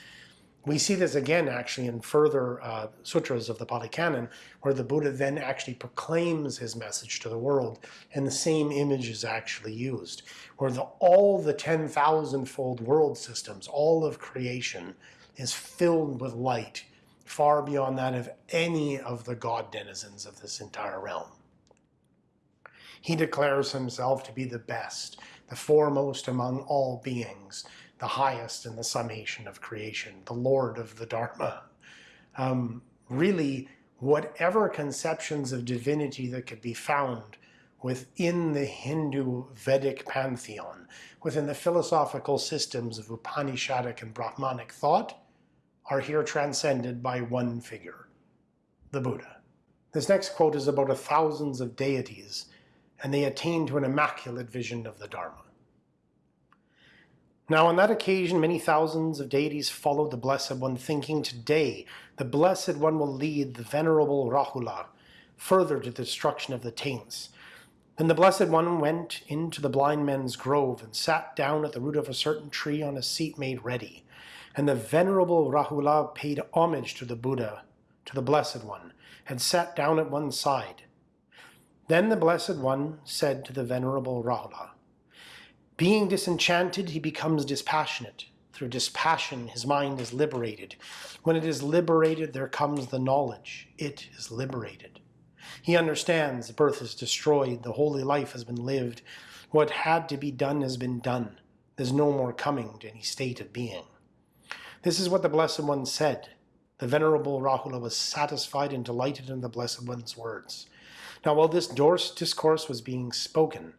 We see this again actually in further uh, sutras of the Pali Canon, where the Buddha then actually proclaims his message to the world, and the same image is actually used, where the, all the 10,000-fold world systems, all of creation, is filled with light, far beyond that of any of the god denizens of this entire realm. He declares himself to be the best, the foremost among all beings, the highest in the summation of creation, the Lord of the Dharma. Um, really, whatever conceptions of divinity that could be found within the Hindu Vedic pantheon, within the philosophical systems of Upanishadic and Brahmanic thought, are here transcended by one figure, the Buddha. This next quote is about a thousands of deities, and they attain to an immaculate vision of the Dharma. Now on that occasion many thousands of deities followed the Blessed One, thinking today the Blessed One will lead the venerable Rahula further to the destruction of the taints. Then the Blessed One went into the blind men's grove and sat down at the root of a certain tree on a seat made ready. And the venerable Rahula paid homage to the Buddha, to the Blessed One, and sat down at one side. Then the Blessed One said to the venerable Rahula, being disenchanted, he becomes dispassionate. Through dispassion, his mind is liberated. When it is liberated, there comes the knowledge. It is liberated. He understands the birth is destroyed, the holy life has been lived. What had to be done has been done. There's no more coming to any state of being. This is what the Blessed One said. The Venerable Rahula was satisfied and delighted in the Blessed One's words. Now while this discourse was being spoken,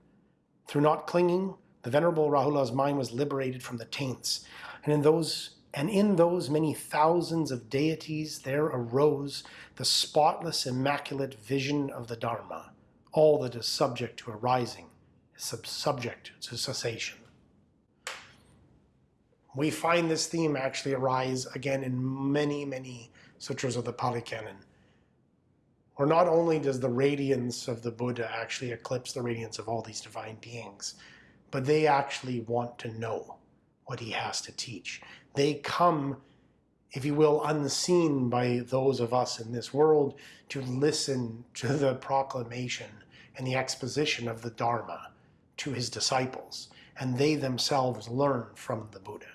through not clinging, the Venerable Rahula's mind was liberated from the taints, and in those and in those many thousands of deities there arose the spotless, immaculate vision of the Dharma. All that is subject to arising is subject to cessation. We find this theme actually arise again in many, many sutras of the Pali Canon. Or not only does the radiance of the Buddha actually eclipse the radiance of all these divine beings, but they actually want to know what he has to teach. They come, if you will, unseen by those of us in this world to listen to the proclamation and the exposition of the Dharma to his disciples, and they themselves learn from the Buddha.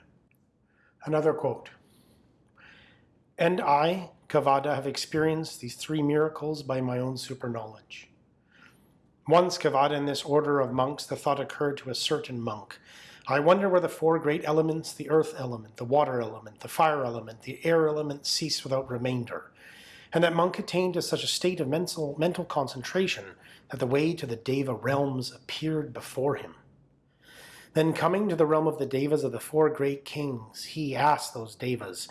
Another quote, And I, Kevaddha, have experienced these three miracles by my own super knowledge. Once, Kevaddha, in this order of monks, the thought occurred to a certain monk. I wonder where the four great elements, the earth element, the water element, the fire element, the air element, cease without remainder. And that monk attained to such a state of mental, mental concentration that the way to the Deva realms appeared before him. Then coming to the realm of the Devas of the four great kings, he asked those Devas,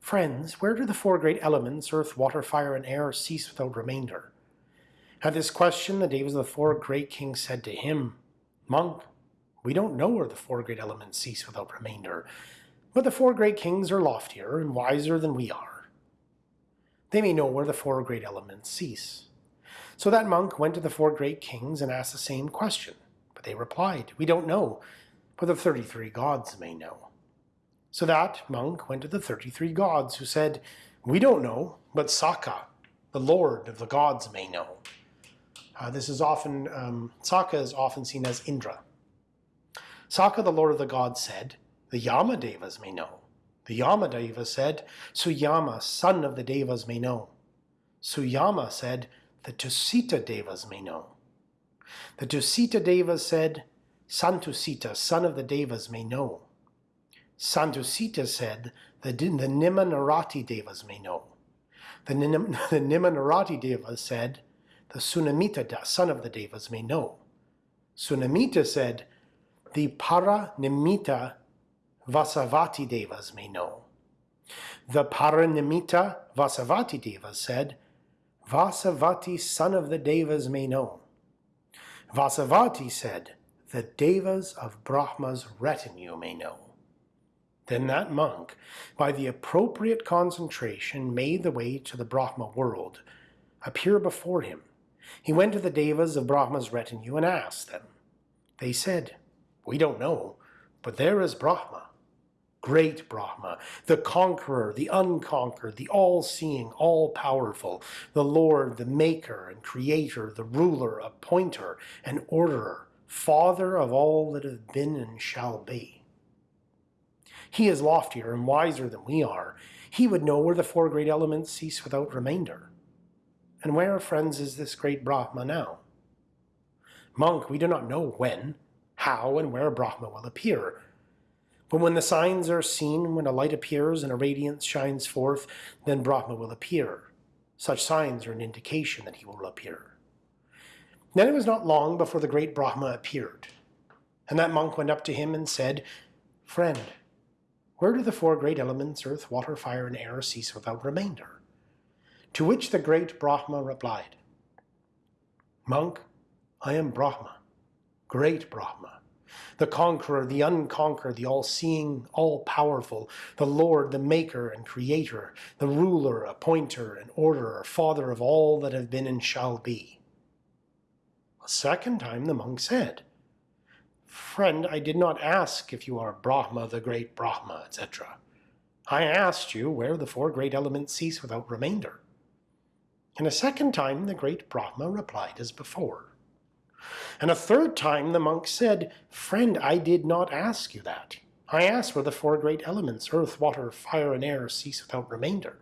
Friends, where do the four great elements, earth, water, fire, and air, cease without remainder? At this question, the Devas of the four great kings said to him, Monk, we don't know where the four great elements cease without remainder, but the four great kings are loftier and wiser than we are. They may know where the four great elements cease. So that monk went to the four great kings and asked the same question, they replied, We don't know, but the 33 gods may know. So that monk went to the 33 gods who said, We don't know, but Sakka, the lord of the gods, may know. Uh, this is often, um, Sakka is often seen as Indra. Sakka, the lord of the gods, said, the Yama Devas may know. The Yama Deva said, Suyama, son of the Devas, may know. Suyama said, the Tusita Devas may know. The Tusita Devas said, Santusita, son of the Devas, may know. Santusita said, the, the Nimmanarati Devas may know. The, the Nimmanarati Devas said, the Sunimmita, son of the Devas, may know. Sunimmita said, the Paranimmita Vasavatti Devas may know. The Paranimmita Vasavatti Devas said, Vasavati, son of the Devas, may know. Vasavati said, the Devas of Brahma's retinue may know. Then that monk, by the appropriate concentration, made the way to the Brahma world, appear before him. He went to the Devas of Brahma's retinue and asked them. They said, We don't know, but there is Brahma great Brahma, the conqueror, the unconquered, the all-seeing, all-powerful, the Lord, the maker and creator, the ruler, appointer and orderer, father of all that have been and shall be. He is loftier and wiser than we are. He would know where the four great elements cease without remainder. And where, friends, is this great Brahma now? Monk, we do not know when, how, and where Brahma will appear, but when the signs are seen, when a light appears and a radiance shines forth, then Brahma will appear. Such signs are an indication that he will appear. Then it was not long before the great Brahma appeared. And that monk went up to him and said, Friend, where do the four great elements, earth, water, fire, and air, cease without remainder? To which the great Brahma replied, Monk, I am Brahma, great Brahma the conqueror, the unconquered, the all-seeing, all-powerful, the Lord, the maker and creator, the ruler, appointer and orderer, father of all that have been and shall be. A second time the monk said, Friend, I did not ask if you are Brahma, the great Brahma, etc. I asked you where the four great elements cease without remainder. And a second time the great Brahma replied as before. And a third time the monk said, Friend, I did not ask you that. I asked where the four great elements, earth, water, fire, and air, cease without remainder.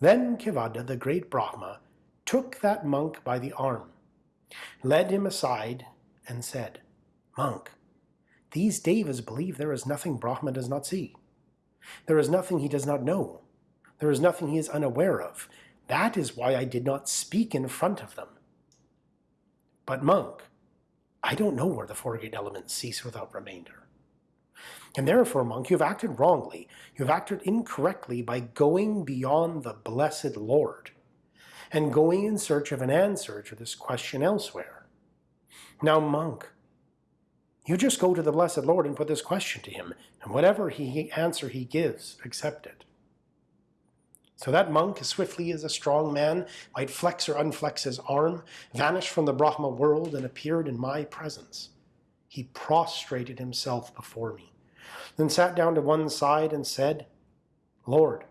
Then Kevaddha, the great Brahma, took that monk by the arm, led him aside, and said, Monk, these devas believe there is nothing Brahma does not see. There is nothing he does not know. There is nothing he is unaware of. That is why I did not speak in front of them. But monk, I don't know where the four great elements cease without remainder. And therefore, monk, you've acted wrongly. You've acted incorrectly by going beyond the blessed Lord and going in search of an answer to this question elsewhere. Now, monk, you just go to the blessed Lord and put this question to him, and whatever he answer he gives, accept it. So that monk, as swiftly as a strong man might flex or unflex his arm, vanished from the Brahma world and appeared in my presence. He prostrated himself before me, then sat down to one side and said, Lord,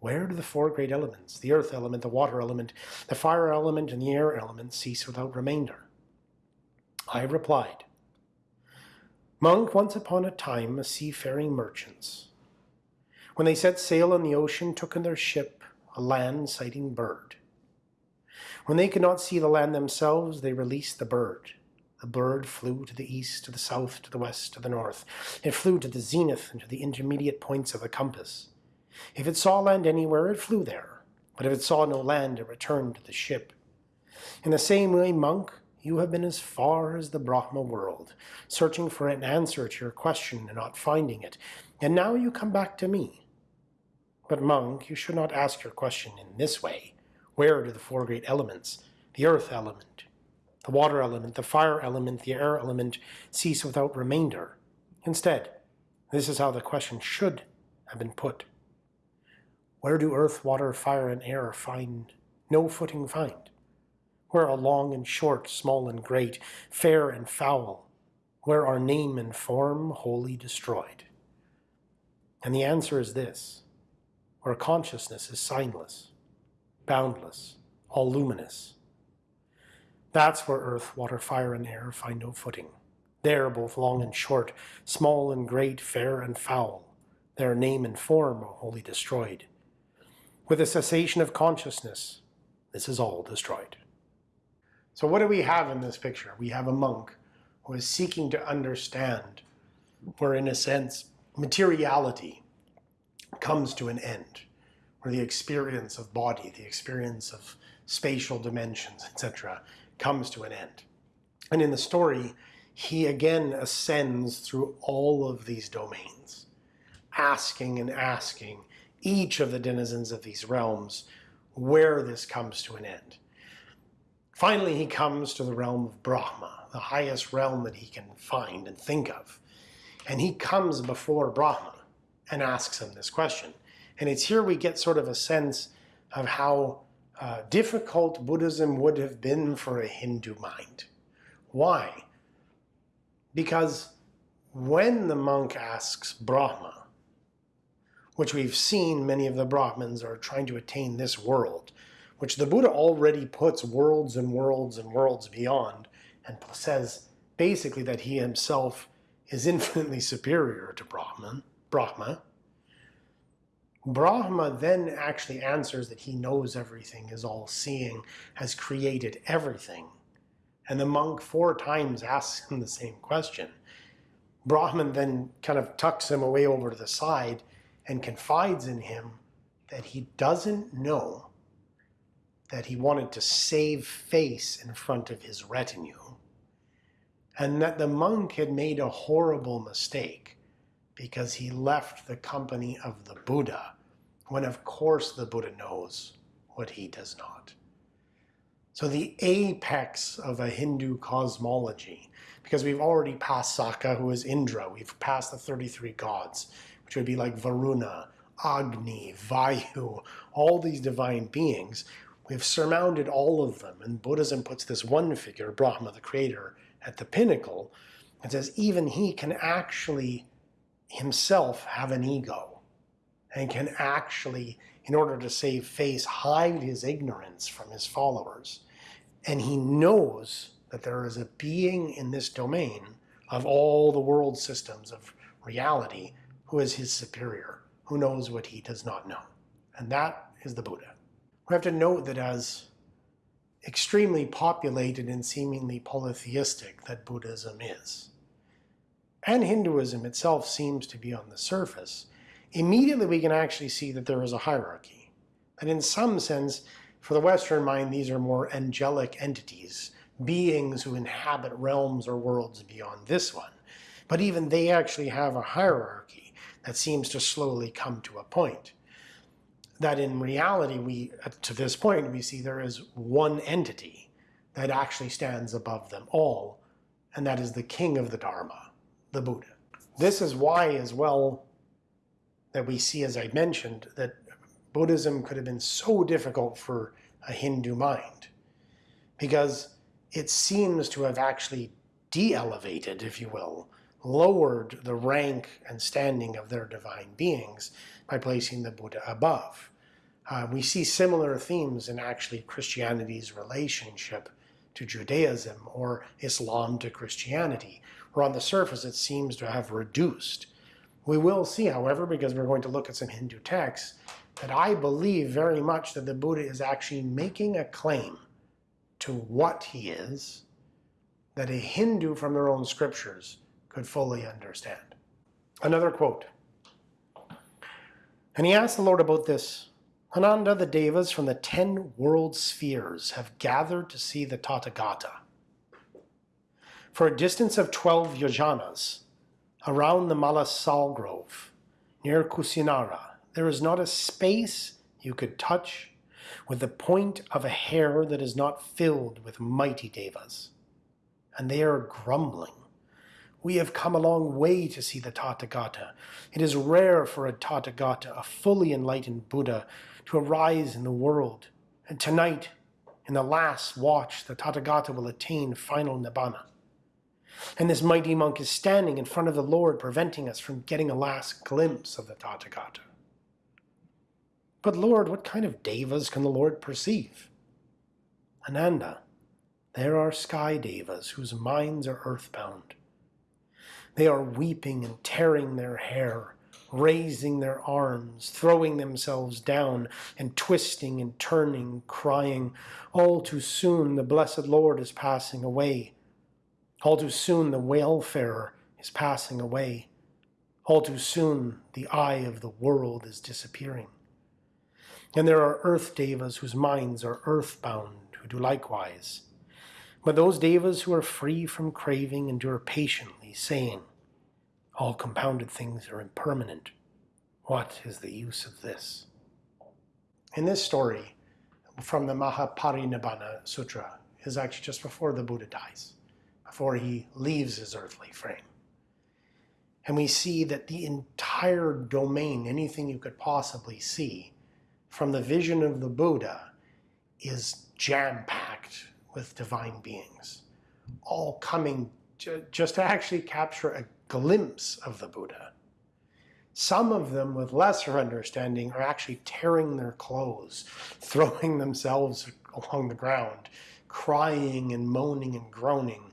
where do the four great elements, the earth element, the water element, the fire element, and the air element cease without remainder? I replied, Monk, once upon a time a seafaring merchants, when they set sail on the ocean, took in their ship a land-sighting bird. When they could not see the land themselves, they released the bird. The bird flew to the east, to the south, to the west, to the north. It flew to the zenith and to the intermediate points of the compass. If it saw land anywhere, it flew there. But if it saw no land, it returned to the ship. In the same way, monk, you have been as far as the Brahma world, searching for an answer to your question and not finding it. And now you come back to me. But monk, you should not ask your question in this way. Where do the four great elements, the earth element, the water element, the fire element, the air element, cease without remainder? Instead, this is how the question should have been put. Where do earth, water, fire, and air find no footing find? Where are long and short, small and great, fair and foul? Where are name and form wholly destroyed? And the answer is this where consciousness is signless, boundless, all luminous. That's where earth, water, fire, and air find no footing. There, both long and short, small and great, fair and foul, their name and form are wholly destroyed. With the cessation of consciousness, this is all destroyed. So what do we have in this picture? We have a monk who is seeking to understand where, in a sense, materiality comes to an end, where the experience of body, the experience of spatial dimensions, etc., comes to an end. And in the story, he again ascends through all of these domains, asking and asking each of the denizens of these realms where this comes to an end. Finally, he comes to the realm of Brahma, the highest realm that he can find and think of. And he comes before Brahma and asks him this question. And it's here we get sort of a sense of how uh, difficult Buddhism would have been for a Hindu mind. Why? Because when the monk asks Brahma, which we've seen many of the Brahmins are trying to attain this world, which the Buddha already puts worlds and worlds and worlds beyond, and says basically that he himself is infinitely superior to Brahman, Brahma. Brahma then actually answers that he knows everything, is all seeing, has created everything. And the monk four times asks him the same question. Brahman then kind of tucks him away over to the side and confides in him that he doesn't know that he wanted to save face in front of his retinue and that the monk had made a horrible mistake because he left the company of the Buddha when of course the Buddha knows what he does not. So the apex of a Hindu cosmology, because we've already passed Sakka, who is Indra, we've passed the 33 gods, which would be like Varuna, Agni, Vayu, all these divine beings. We've surmounted all of them, and Buddhism puts this one figure, Brahma, the creator, at the pinnacle, and says even he can actually himself have an ego and can actually, in order to save face, hide his ignorance from his followers. And he knows that there is a being in this domain of all the world systems of reality who is his superior, who knows what he does not know. And that is the Buddha. We have to note that as extremely populated and seemingly polytheistic that Buddhism is, and Hinduism itself seems to be on the surface, immediately we can actually see that there is a hierarchy. And in some sense, for the Western mind, these are more angelic entities, beings who inhabit realms or worlds beyond this one. But even they actually have a hierarchy that seems to slowly come to a point that in reality, we, to this point, we see there is one entity that actually stands above them all, and that is the king of the Dharma, the Buddha. This is why, as well, that we see, as I mentioned, that Buddhism could have been so difficult for a Hindu mind, because it seems to have actually de-elevated, if you will, lowered the rank and standing of their divine beings by placing the Buddha above. Uh, we see similar themes in actually Christianity's relationship to Judaism or Islam to Christianity, where on the surface it seems to have reduced. We will see, however, because we're going to look at some Hindu texts, that I believe very much that the Buddha is actually making a claim to what he is that a Hindu from their own scriptures could fully understand. Another quote. And he asked the Lord about this Ananda, the Devas from the ten world spheres have gathered to see the Tathagata. For a distance of 12 yojanas, around the Malasal Grove, near Kusinara, there is not a space you could touch with the point of a hair that is not filled with mighty devas. And they are grumbling. We have come a long way to see the Tathagata. It is rare for a Tathagata, a fully enlightened Buddha, to arise in the world. And tonight, in the last watch, the Tathagata will attain final Nibbana. And this mighty monk is standing in front of the Lord, preventing us from getting a last glimpse of the Tathagata. But Lord, what kind of devas can the Lord perceive? Ananda, there are sky devas whose minds are earthbound. They are weeping and tearing their hair, raising their arms, throwing themselves down, and twisting and turning, crying, All too soon the blessed Lord is passing away. All too soon the wayfarer is passing away. All too soon the eye of the world is disappearing. And there are earth devas whose minds are earthbound, who do likewise. But those devas who are free from craving endure patiently, saying, all compounded things are impermanent. What is the use of this? In this story, from the Mahaparinibbana Sutra, is actually just before the Buddha dies, before he leaves his earthly frame. And we see that the entire domain, anything you could possibly see, from the vision of the Buddha, is jam packed with divine beings, all coming to, just to actually capture a glimpse of the Buddha. Some of them, with lesser understanding, are actually tearing their clothes, throwing themselves along the ground, crying and moaning and groaning,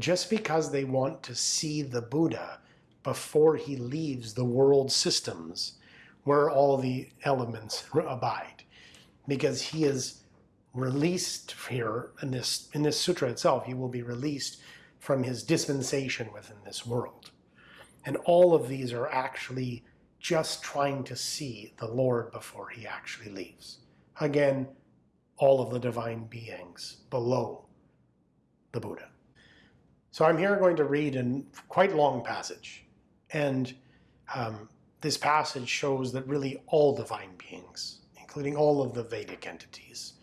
just because they want to see the Buddha before he leaves the world systems where all the elements abide. Because he is released here in this, in this sutra itself, he will be released from his dispensation within this world. And all of these are actually just trying to see the Lord before he actually leaves. Again, all of the divine beings below the Buddha. So I'm here going to read a quite long passage. And um, this passage shows that really all divine beings, including all of the Vedic entities,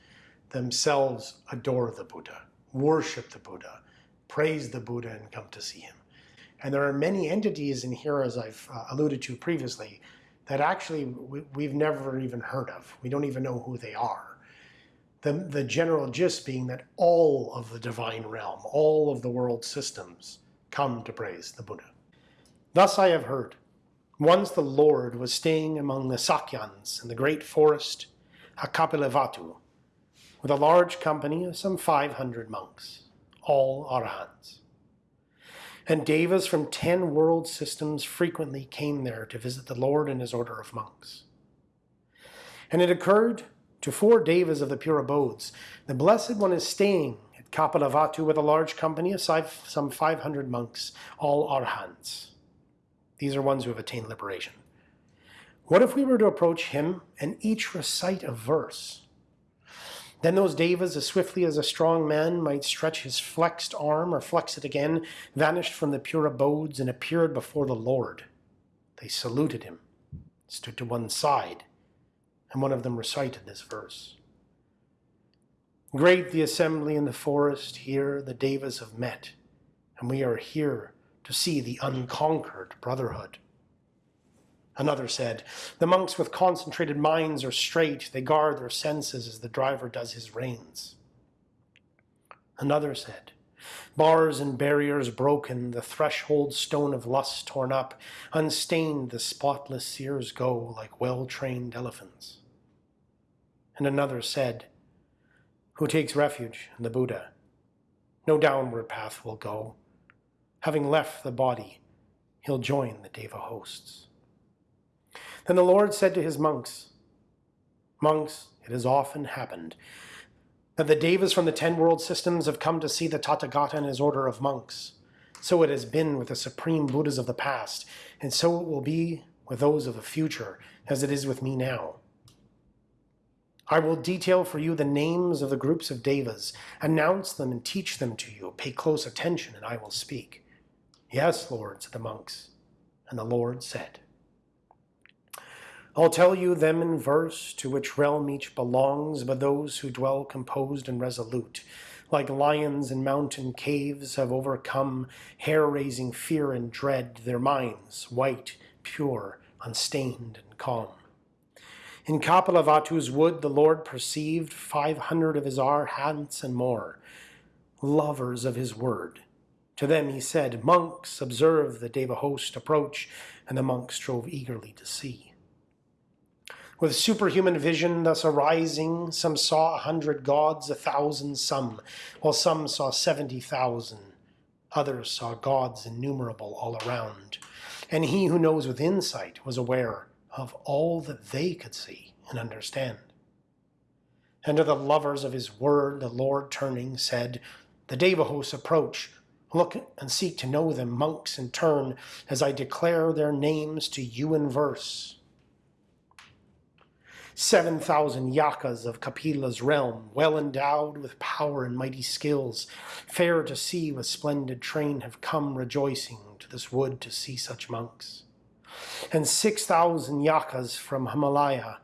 themselves adore the Buddha, worship the Buddha, praise the Buddha, and come to see him. And there are many entities in here, as I've uh, alluded to previously, that actually we, have never even heard of. We don't even know who they are. The, the general gist being that all of the divine realm, all of the world systems come to praise the Buddha. Thus I have heard. Once the Lord was staying among the Sakyans in the great forest Kapilavatthu, with a large company of some 500 monks, all arahants. And devas from ten world systems frequently came there to visit the Lord and his order of monks. And it occurred to four devas of the pure abodes, the Blessed One is staying at Kapilavatthu with a large company of some 500 monks, all arhants. These are ones who have attained liberation. What if we were to approach him and each recite a verse? Then those devas, as swiftly as a strong man might stretch his flexed arm or flex it again, vanished from the pure abodes and appeared before the Lord. They saluted him, stood to one side, and one of them recited this verse. Great the assembly in the forest, here the devas have met, and we are here to see the unconquered brotherhood. Another said, The monks with concentrated minds are straight, they guard their senses as the driver does his reins. Another said, Bars and barriers broken, the threshold stone of lust torn up, unstained the spotless seers go like well-trained elephants. And another said, Who takes refuge in the Buddha, no downward path will go. Having left the body, he'll join the Deva hosts. Then the Lord said to his monks, Monks, it has often happened that the Devas from the ten world systems have come to see the Tathagata and his order of monks. So it has been with the supreme Buddhas of the past, and so it will be with those of the future, as it is with me now. I will detail for you the names of the groups of Devas, announce them and teach them to you. Pay close attention, and I will speak. Yes, Lord, said the monks. And the Lord said, I'll tell you them in verse, to which realm each belongs, but those who dwell composed and resolute, like lions in mountain caves, have overcome hair-raising fear and dread, their minds white, pure, unstained, and calm. In Kapilavatthu's wood the Lord perceived five hundred of his arhants and more, lovers of his word. To them he said, Monks, observe the Deva host approach, and the monks strove eagerly to see. With superhuman vision thus arising, some saw a hundred gods, a thousand some, while some saw seventy thousand. Others saw gods innumerable all around. And he who knows with insight was aware of all that they could see and understand. And to the lovers of his word, the Lord turning said, The Devahos approach, look and seek to know them, monks, in turn, as I declare their names to you in verse. 7,000 yakas of Kapila's realm, well endowed with power and mighty skills, fair to see with splendid train, have come rejoicing to this wood to see such monks. And 6,000 yakas from Himalaya,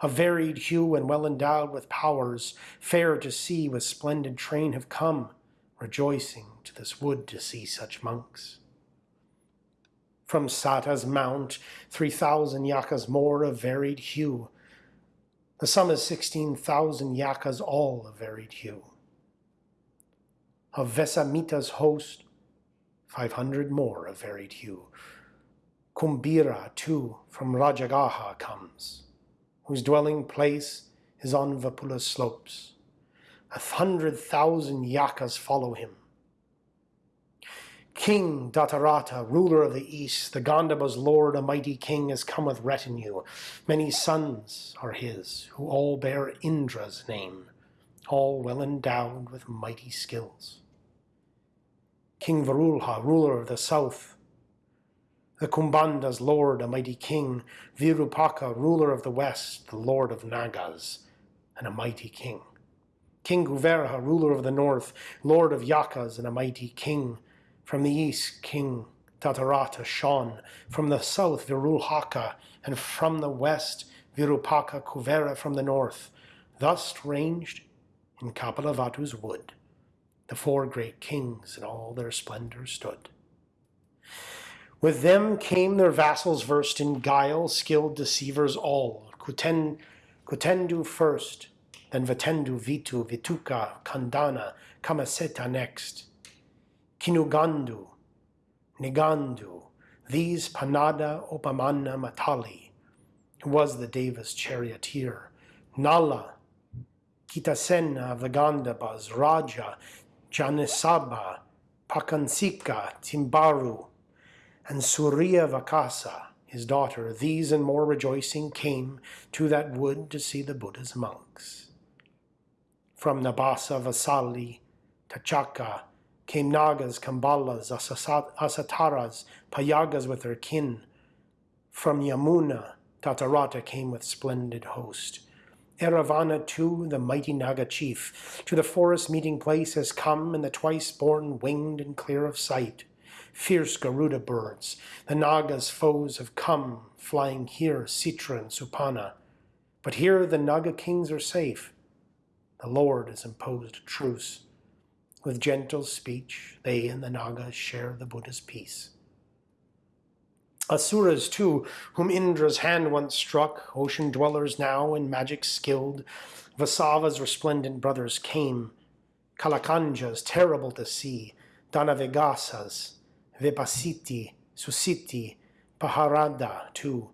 of varied hue and well endowed with powers, fair to see with splendid train, have come rejoicing to this wood to see such monks. From Sata's mount, three thousand yakas more of varied hue. The sum is sixteen thousand yakas, all of varied hue. Of Vesamita's host, five hundred more of varied hue. Kumbhira, too, from Rajagaha comes, whose dwelling place is on Vepulla's slopes. A hundred thousand yakas follow him. King Dhatarattha, ruler of the east, the Gandhabba's lord, a mighty king, has come with retinue. Many sons are his, who all bear Indra's name, all well endowed with mighty skills. King Varulha, ruler of the south, the Kumbhanda's lord, a mighty king, Virupaka, ruler of the west, the lord of Nagas, and a mighty king. King Kuvera, ruler of the north, lord of Yakas, and a mighty king. From the east, King Dhatarattha shone. From the south, Virulhaka, and from the west, Virupaka Kuvera from the north. Thus ranged in Kapilavastu's wood, the four great kings in all their splendor stood. With them came their vassals versed in guile, skilled deceivers all. Kuten, Kutendu first, then Vatendu, Vitu, Vituka, Candana, Kamaseta next. Kinugandu, Nigandu, these Panada Opamanna Matali, who was the Deva's charioteer, Nala, Cittasena Gandhabbas, Raja, Janesabha, Pancasikha, Timbaru, and Surya Vakasa, his daughter, these and more rejoicing came to that wood to see the Buddha's monks. From Nabasa, Vasali, Tacchaka, came Nagas, Kambalas, Asataras, Payagas with their kin. From Yamuna, Dhatarattha came with splendid host. Eravana too, the mighty Naga chief, to the forest meeting place has come, and the twice born winged and clear of sight fierce Garuda birds. The Naga's foes have come, flying here, Citra and Supanna. But here the Naga kings are safe. The Lord has imposed a truce. With gentle speech, they and the Nagas share the Buddha's peace. Asuras, too, whom Indra's hand once struck, ocean dwellers now in magic skilled, Vasava's resplendent brothers came, Kalakanjas, terrible to see, Danavegasas, Vepacitti, Sucitti, Paharada too,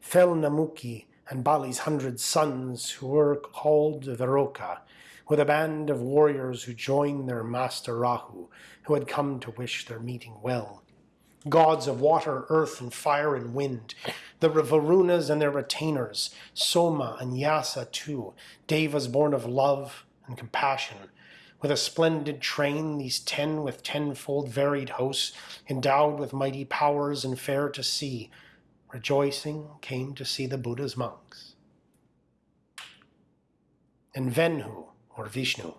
Fel Namuci, and Bali's hundred sons who were called Viroka, with a band of warriors who joined their master Rahu, who had come to wish their meeting well. Gods of water, earth, and fire and wind, the Varunas and their retainers, Soma and Yasa too, Devas born of love and compassion, with a splendid train, these ten with tenfold varied hosts, endowed with mighty powers and fair to see, rejoicing came to see the Buddha's monks. And Venhu, or Vishnu,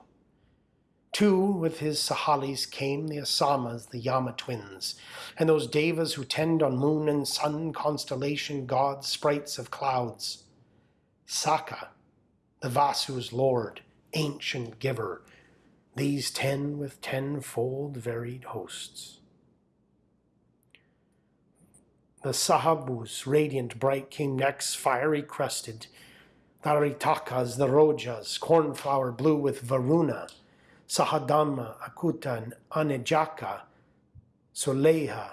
Two with his Sahalis came the Asamas, the Yama twins, and those Devas who tend on moon and sun, constellation gods, sprites of clouds. Sakka, the Vasu's lord, ancient giver, these ten with tenfold varied hosts. The Sahabus, radiant bright, came next, fiery crested. The Aritakas, the Rojas, cornflower blue with Varuna, Sahadhamma, Akuta, Anejaka, Soleha,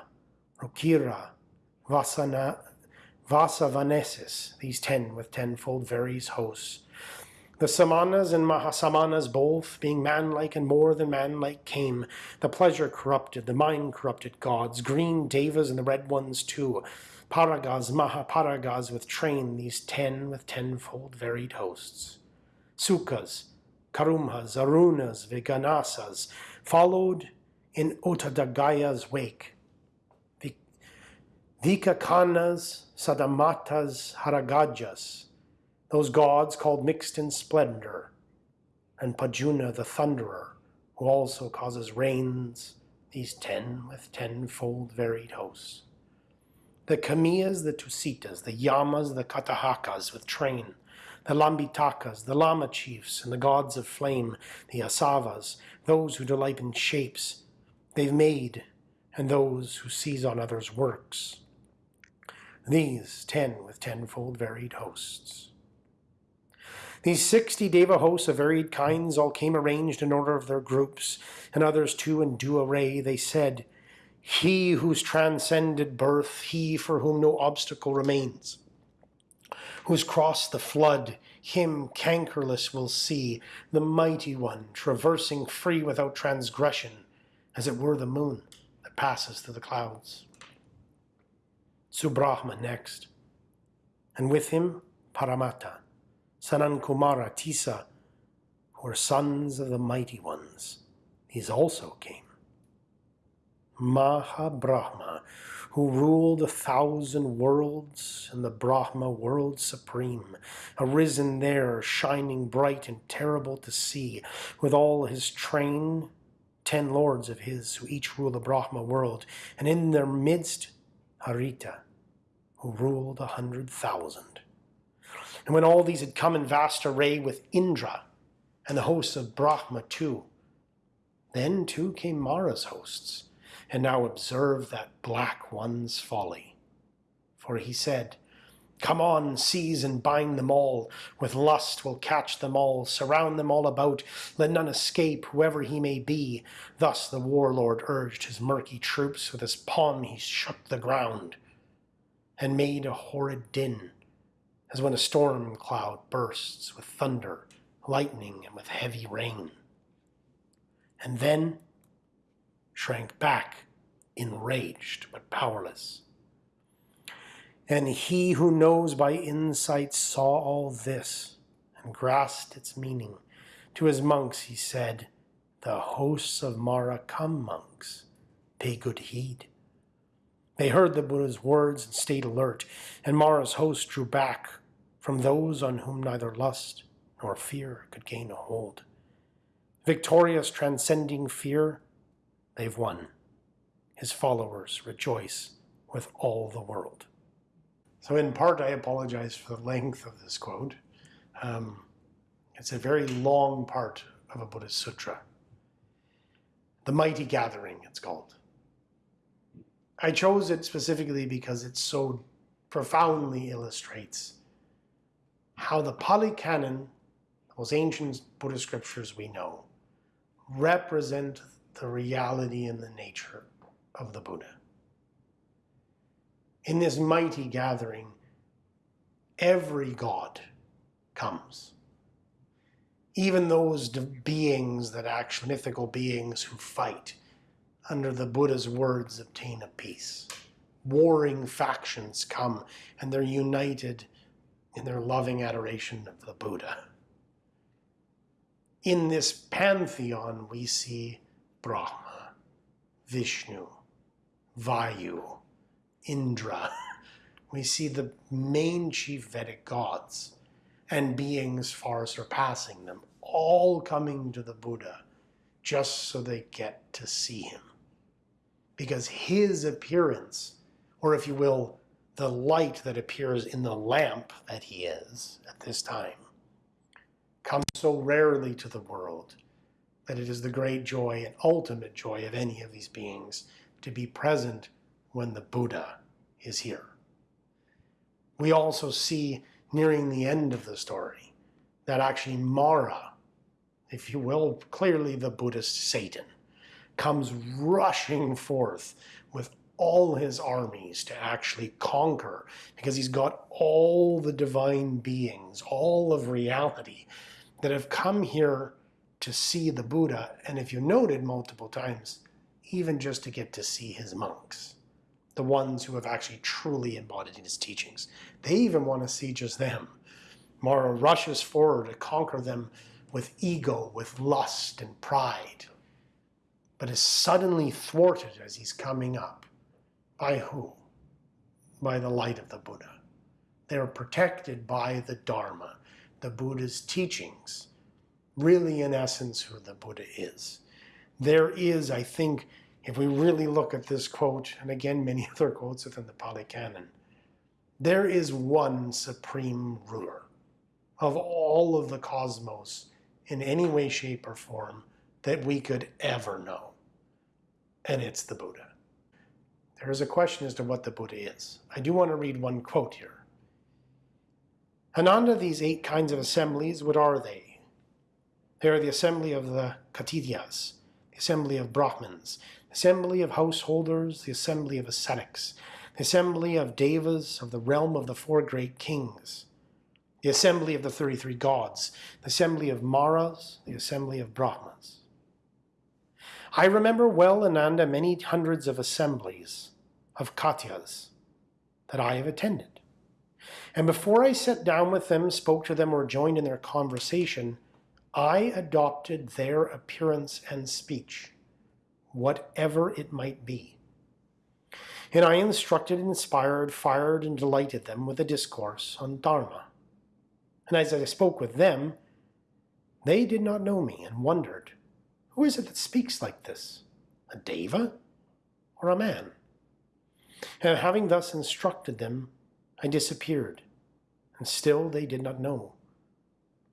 Rucira, Vasana, Vasavanesis, these ten with tenfold various hosts. The Samanas and Mahasamanas both, being manlike and more than manlike, came. The pleasure corrupted, the mind corrupted gods, green devas and the red ones too. Paragas, Mahaparagas with train, these ten with tenfold varied hosts. Sukas, Karumhas, Arunas, Viganasas, followed in Uttadagaya's wake. Vikakanas, Sadamatas, Haragajas, those gods called mixed in splendor, and Pajjunna the thunderer, who also causes rains, these ten with tenfold varied hosts. The Kamiyas, the Tusitas, the Yamas, the Katahakas with train, the Lambitakas, the Lama chiefs, and the gods of flame, the Asavas, those who delight in shapes. They've made and those who seize on others' works. These ten with tenfold varied hosts. These sixty Deva hosts of varied kinds all came arranged in order of their groups, and others too in due array. They said, He whose transcended birth, he for whom no obstacle remains, who's crossed the flood, him cankerless will see, the mighty one, traversing free without transgression, as it were the moon that passes through the clouds. Subrahma next, and with him Paramatta Sanankumara, Tissa, who are sons of the mighty ones. These also came. Mahabrahma, who ruled a thousand worlds and the Brahma world supreme, arisen there, shining bright and terrible to see, with all his train, ten lords of his, who each rule the Brahma world, and in their midst Harita, who ruled a hundred thousand. And when all these had come in vast array with Indra and the hosts of Brahma too, then too came Mara's hosts, and now observe that black one's folly. For he said, Come on, seize and bind them all. With lust will catch them all, surround them all about. Let none escape, whoever he may be. Thus the warlord urged his murky troops. With his palm he shook the ground and made a horrid din as when a storm cloud bursts with thunder, lightning, and with heavy rain. And then shrank back, enraged but powerless. And he who knows by insight saw all this and grasped its meaning. To his monks he said, The hosts of Mara come, monks, pay good heed. They heard the Buddha's words and stayed alert, and Mara's host drew back from those on whom neither lust nor fear could gain a hold. Victorious, transcending fear, they've won. His followers rejoice with all the world. So, in part, I apologize for the length of this quote. Um, it's a very long part of a Buddhist sutra. The Mighty Gathering, it's called. I chose it specifically because it so profoundly illustrates how the Pali Canon, those ancient Buddhist scriptures we know, represent the reality and the nature of the Buddha. In this mighty gathering, every God comes. Even those beings that actually, mythical beings who fight under the Buddha's words obtain a peace. Warring factions come and they're united in their loving adoration of the Buddha. In this pantheon, we see Brahma, Vishnu, Vayu, Indra. We see the main chief Vedic gods and beings far surpassing them, all coming to the Buddha just so they get to see him. Because his appearance, or if you will, the light that appears in the lamp that he is at this time comes so rarely to the world that it is the great joy and ultimate joy of any of these beings to be present when the Buddha is here. We also see nearing the end of the story that actually Mara, if you will, clearly the Buddhist Satan, comes rushing forth with all his armies to actually conquer because he's got all the divine beings, all of reality that have come here to see the Buddha. And if you noted multiple times, even just to get to see his monks, the ones who have actually truly embodied his teachings. They even want to see just them. Mara rushes forward to conquer them with ego, with lust and pride, but is suddenly thwarted as he's coming up by who? By the light of the Buddha. They're protected by the Dharma, the Buddha's teachings, really in essence who the Buddha is. There is, I think, if we really look at this quote, and again many other quotes within the Pali Canon, there is one supreme ruler of all of the cosmos in any way, shape, or form that we could ever know. And it's the Buddha. There is a question as to what the Buddha is. I do want to read one quote here. Ananda, these eight kinds of assemblies, what are they? They are the assembly of the Khattiyas, the assembly of Brahmins, the assembly of householders, the assembly of ascetics, the assembly of Devas of the realm of the four great kings, the assembly of the 33 gods, the assembly of Maras, the assembly of Brahmas. I remember well, Ananda, many hundreds of assemblies of Khattiyas that I have attended. And before I sat down with them, spoke to them, or joined in their conversation, I adopted their appearance and speech, whatever it might be. And I instructed, inspired, fired, and delighted them with a discourse on Dharma. And as I spoke with them, they did not know me and wondered, Who is it that speaks like this? A deva or a man? And having thus instructed them, I disappeared, and still they did not know.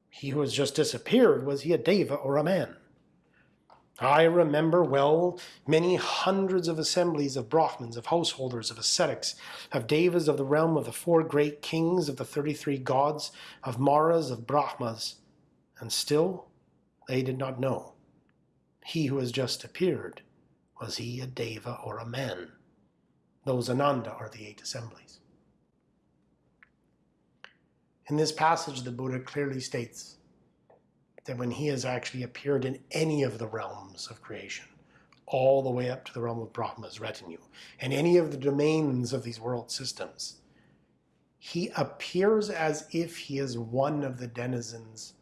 He who has just disappeared, was he a deva or a man? I remember well many hundreds of assemblies of Brahmins, of householders, of ascetics, of devas of the realm of the four great kings, of the 33 gods, of Maras, of Brahmas, and still they did not know. He who has just appeared, was he a deva or a man? Those Ananda are the eight assemblies. In this passage, the Buddha clearly states that when he has actually appeared in any of the realms of creation, all the way up to the realm of Brahma's retinue, and any of the domains of these world systems, he appears as if he is one of the denizens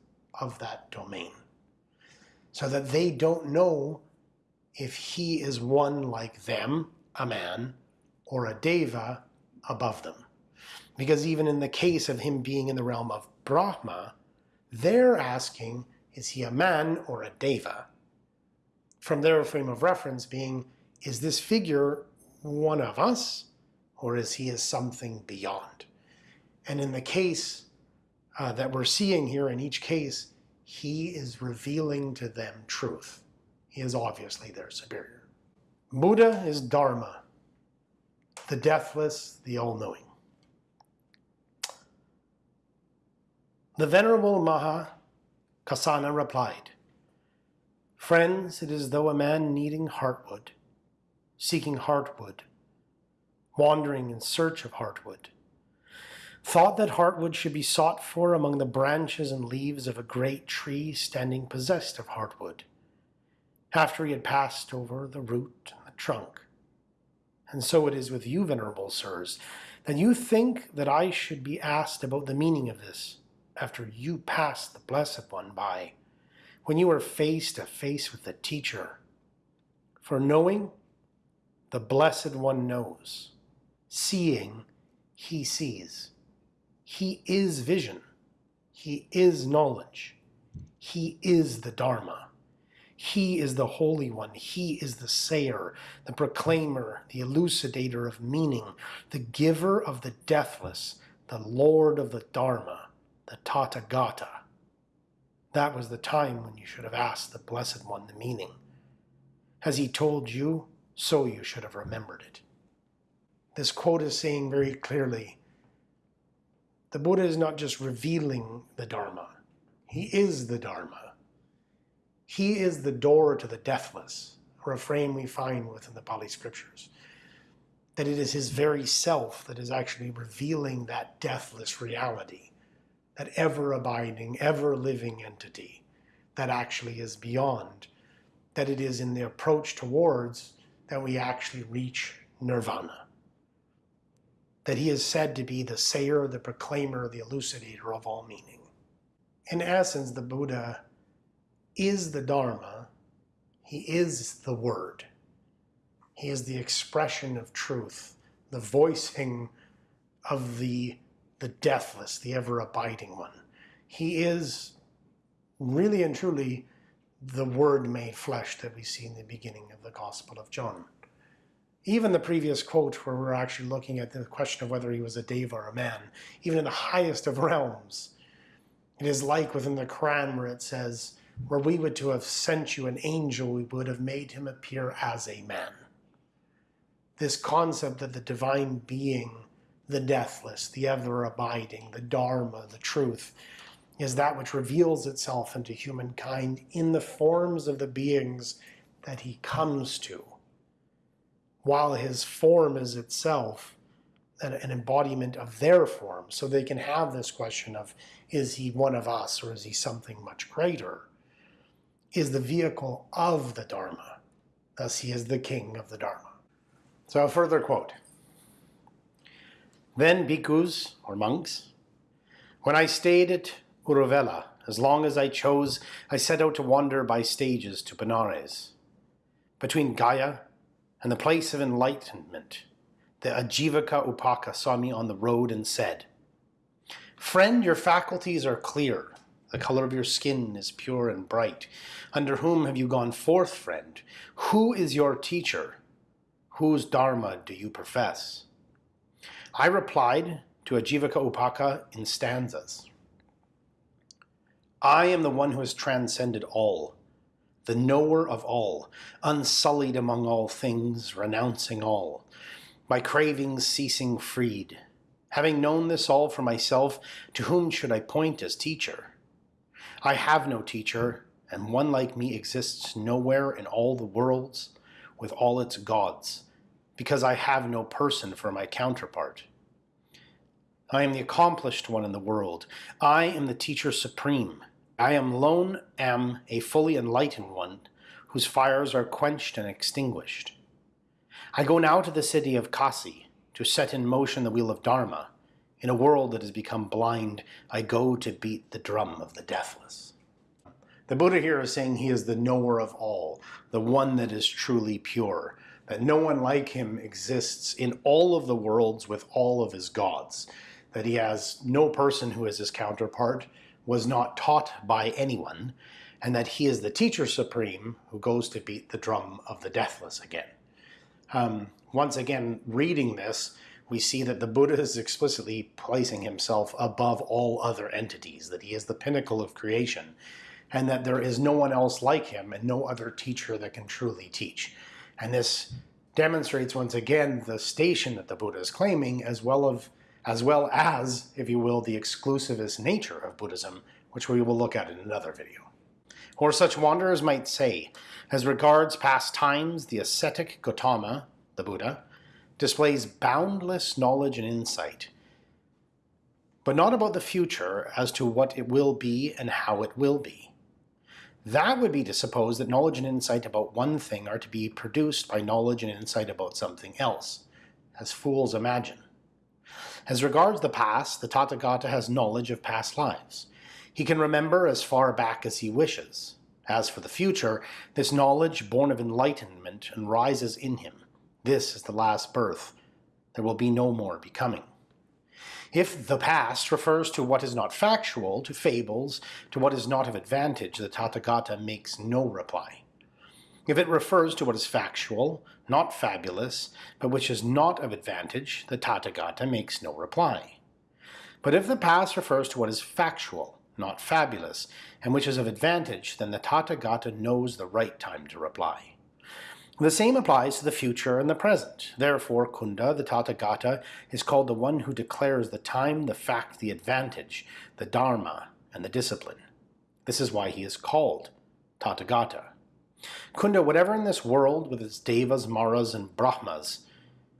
of that domain, so that they don't know if he is one like them, a man, or a deva above them. Because even in the case of him being in the realm of Brahma, they're asking, is he a man or a deva? From their frame of reference being, is this figure one of us, or is he as something beyond? And in the case uh, that we're seeing here, in each case, he is revealing to them truth. He is obviously their superior. Buddha is Dharma, the deathless, the all-knowing. The Venerable Maha Kaccana replied, Friends, it is as though a man needing heartwood, seeking heartwood, wandering in search of heartwood, thought that heartwood should be sought for among the branches and leaves of a great tree standing possessed of heartwood, after he had passed over the root and the trunk. And so it is with you, venerable sirs, that you think that I should be asked about the meaning of this, after you pass the Blessed One by, when you are face to face with the Teacher. For knowing, the Blessed One knows. Seeing, he sees. He is vision. He is knowledge. He is the Dharma. He is the Holy One. He is the sayer, the proclaimer, the elucidator of meaning, the giver of the deathless, the Lord of the Dharma the Tathagata. That was the time when you should have asked the Blessed One the meaning. Has he told you, so you should have remembered it. This quote is saying very clearly, the Buddha is not just revealing the Dharma, he is the Dharma. He is the door to the deathless, a refrain we find within the Pali scriptures. That it is his very self that is actually revealing that deathless reality that ever abiding, ever living entity that actually is beyond, that it is in the approach towards that we actually reach nirvana. That he is said to be the sayer, the proclaimer, the elucidator of all meaning. In essence, the Buddha is the Dharma, he is the Word. He is the expression of truth, the voicing of the the deathless, the ever abiding one. He is really and truly the Word made flesh that we see in the beginning of the Gospel of John. Even the previous quote, where we're actually looking at the question of whether he was a deva or a man, even in the highest of realms, it is like within the Quran where it says, Were we would to have sent you an angel, we would have made him appear as a man. this concept that the divine being, the deathless, the ever abiding, the Dharma, the truth, is that which reveals itself into humankind in the forms of the beings that he comes to, while his form is itself an embodiment of their form. So they can have this question of, is he one of us or is he something much greater? Is the vehicle of the Dharma. Thus he is the king of the Dharma. So a further quote. Then bhikkhus, or monks, when I stayed at Uruvela, as long as I chose, I set out to wander by stages to Benares. Between Gaya and the place of enlightenment, the Ajivaka Upaka saw me on the road and said, Friend, your faculties are clear. The color of your skin is pure and bright. Under whom have you gone forth, friend? Who is your teacher? Whose dharma do you profess? I replied to Ajivaka Upaka in stanzas. I am the one who has transcended all, the knower of all, unsullied among all things, renouncing all, my cravings ceasing freed. Having known this all for myself, to whom should I point as teacher? I have no teacher, and one like me exists nowhere in all the worlds, with all its gods, because I have no person for my counterpart. I am the accomplished one in the world. I am the teacher supreme. I am lone am a fully enlightened one, whose fires are quenched and extinguished. I go now to the city of Kasi to set in motion the wheel of Dharma. In a world that has become blind, I go to beat the drum of the deathless. The Buddha here is saying he is the knower of all, the one that is truly pure, that no one like him exists in all of the worlds with all of his gods, that he has no person who is his counterpart, was not taught by anyone, and that he is the teacher supreme who goes to beat the drum of the deathless again. Um, once again, reading this, we see that the Buddha is explicitly placing himself above all other entities, that he is the pinnacle of creation, and that there is no one else like him and no other teacher that can truly teach. And this demonstrates once again the station that the Buddha is claiming as well of as well as, if you will, the exclusivist nature of Buddhism, which we will look at in another video. Or such wanderers might say, as regards past times, the ascetic Gautama, the Buddha, displays boundless knowledge and insight, but not about the future as to what it will be and how it will be. That would be to suppose that knowledge and insight about one thing are to be produced by knowledge and insight about something else, as fools imagine. As regards the past, the Tathagata has knowledge of past lives. He can remember as far back as he wishes. As for the future, this knowledge, born of enlightenment, and rises in him. This is the last birth. There will be no more becoming. If the past refers to what is not factual, to fables, to what is not of advantage, the Tathagata makes no reply. If it refers to what is factual, not fabulous, but which is not of advantage, the Tathagata makes no reply. But if the past refers to what is factual, not fabulous, and which is of advantage, then the Tathagata knows the right time to reply. The same applies to the future and the present. Therefore, Kunda, the Tathagata, is called the one who declares the time, the fact, the advantage, the dharma, and the discipline. This is why he is called Tathagata. Kunda, whatever in this world, with its devas, maras, and brahmas,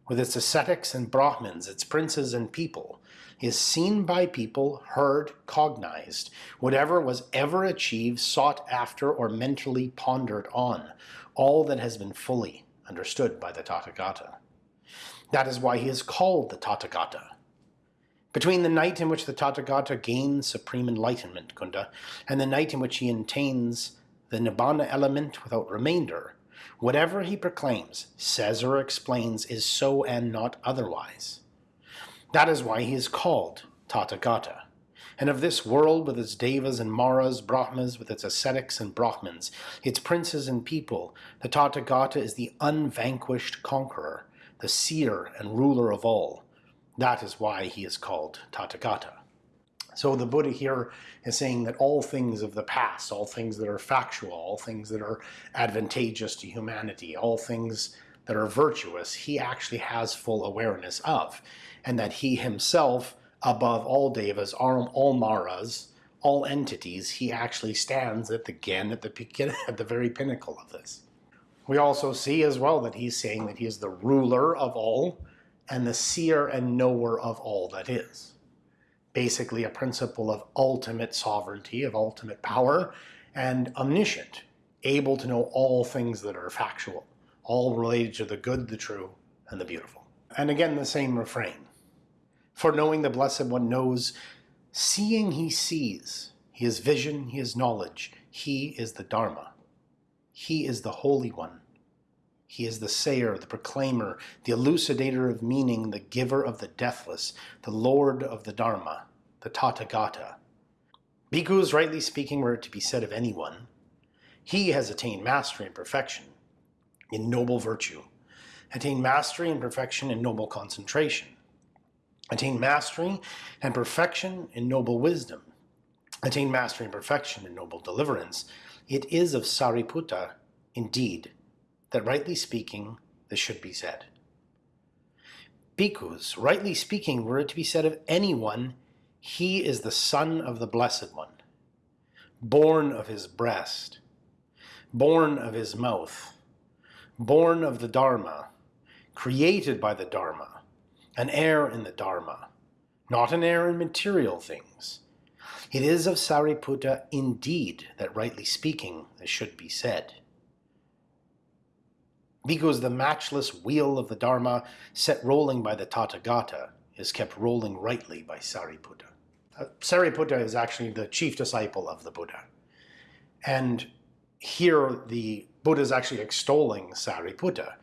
with its ascetics and brahmins, its princes and people, is seen by people, heard, cognized, whatever was ever achieved, sought after, or mentally pondered on, all that has been fully understood by the Tathagata. That is why he is called the Tathagata. Between the night in which the Tathagata gains supreme enlightenment, Kunda, and the night in which he attains the Nibbana element without remainder, whatever he proclaims, says or explains is so and not otherwise. That is why he is called Tathagata and of this world with its devas and maras, brahmas with its ascetics and brahmins, its princes and people, the Tathagata is the unvanquished conqueror, the seer and ruler of all. That is why he is called Tathagata. So the Buddha here is saying that all things of the past, all things that are factual, all things that are advantageous to humanity, all things that are virtuous, he actually has full awareness of, and that he himself, above all devas, all, all maras, all entities, he actually stands at the, again at the, at the very pinnacle of this. We also see as well that he's saying that he is the ruler of all and the seer and knower of all that is. Basically a principle of ultimate sovereignty, of ultimate power, and omniscient, able to know all things that are factual, all related to the good, the true, and the beautiful. And again, the same refrain. For knowing the Blessed One knows Seeing he sees, he is vision, he is knowledge, he is the Dharma. He is the Holy One. He is the sayer, the proclaimer, the elucidator of meaning, the giver of the deathless, the Lord of the Dharma, the Tathagata. Bhikkhus, rightly speaking, were it to be said of anyone. He has attained mastery and perfection in noble virtue, attained mastery and perfection in noble concentration, attain mastery and perfection in noble wisdom, attain mastery and perfection in noble deliverance, it is of Sariputta, indeed, that rightly speaking, this should be said. Bhikkhus, rightly speaking, were it to be said of anyone, he is the son of the Blessed One, born of his breast, born of his mouth, born of the Dharma, created by the Dharma, an heir in the Dharma, not an heir in material things. It is of Sariputta indeed that rightly speaking this should be said. Because the matchless wheel of the Dharma set rolling by the Tathagata is kept rolling rightly by Sariputta. Uh, Sariputta is actually the chief disciple of the Buddha. And here the Buddha is actually extolling Sariputta.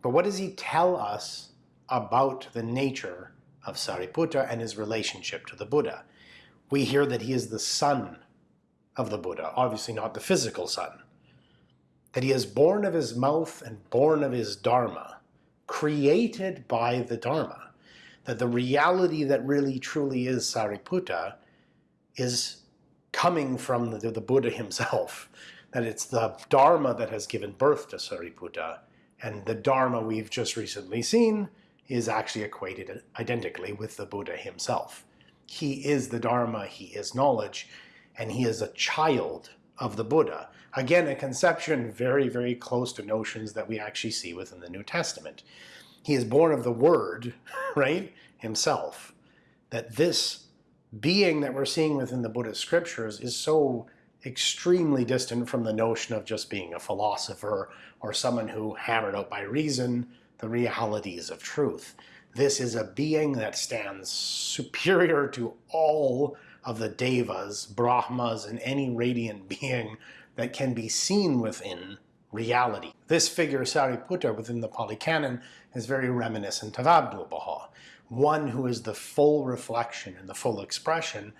But what does he tell us about the nature of Sariputta and his relationship to the Buddha. We hear that he is the son of the Buddha, obviously not the physical son. That he is born of his mouth and born of his Dharma, created by the Dharma. That the reality that really truly is Sariputta is coming from the, the Buddha himself. That it's the Dharma that has given birth to Sariputta, and the Dharma we've just recently seen is actually equated identically with the Buddha himself. He is the Dharma, he is knowledge, and he is a child of the Buddha. Again, a conception very, very close to notions that we actually see within the New Testament. He is born of the Word, right, himself. That this being that we're seeing within the Buddhist scriptures is so extremely distant from the notion of just being a philosopher or someone who hammered out by reason the realities of truth. This is a being that stands superior to all of the devas, brahmas, and any radiant being that can be seen within reality. This figure, Sariputta, within the Pali Canon, is very reminiscent of Abdu'l-Baha, one who is the full reflection and the full expression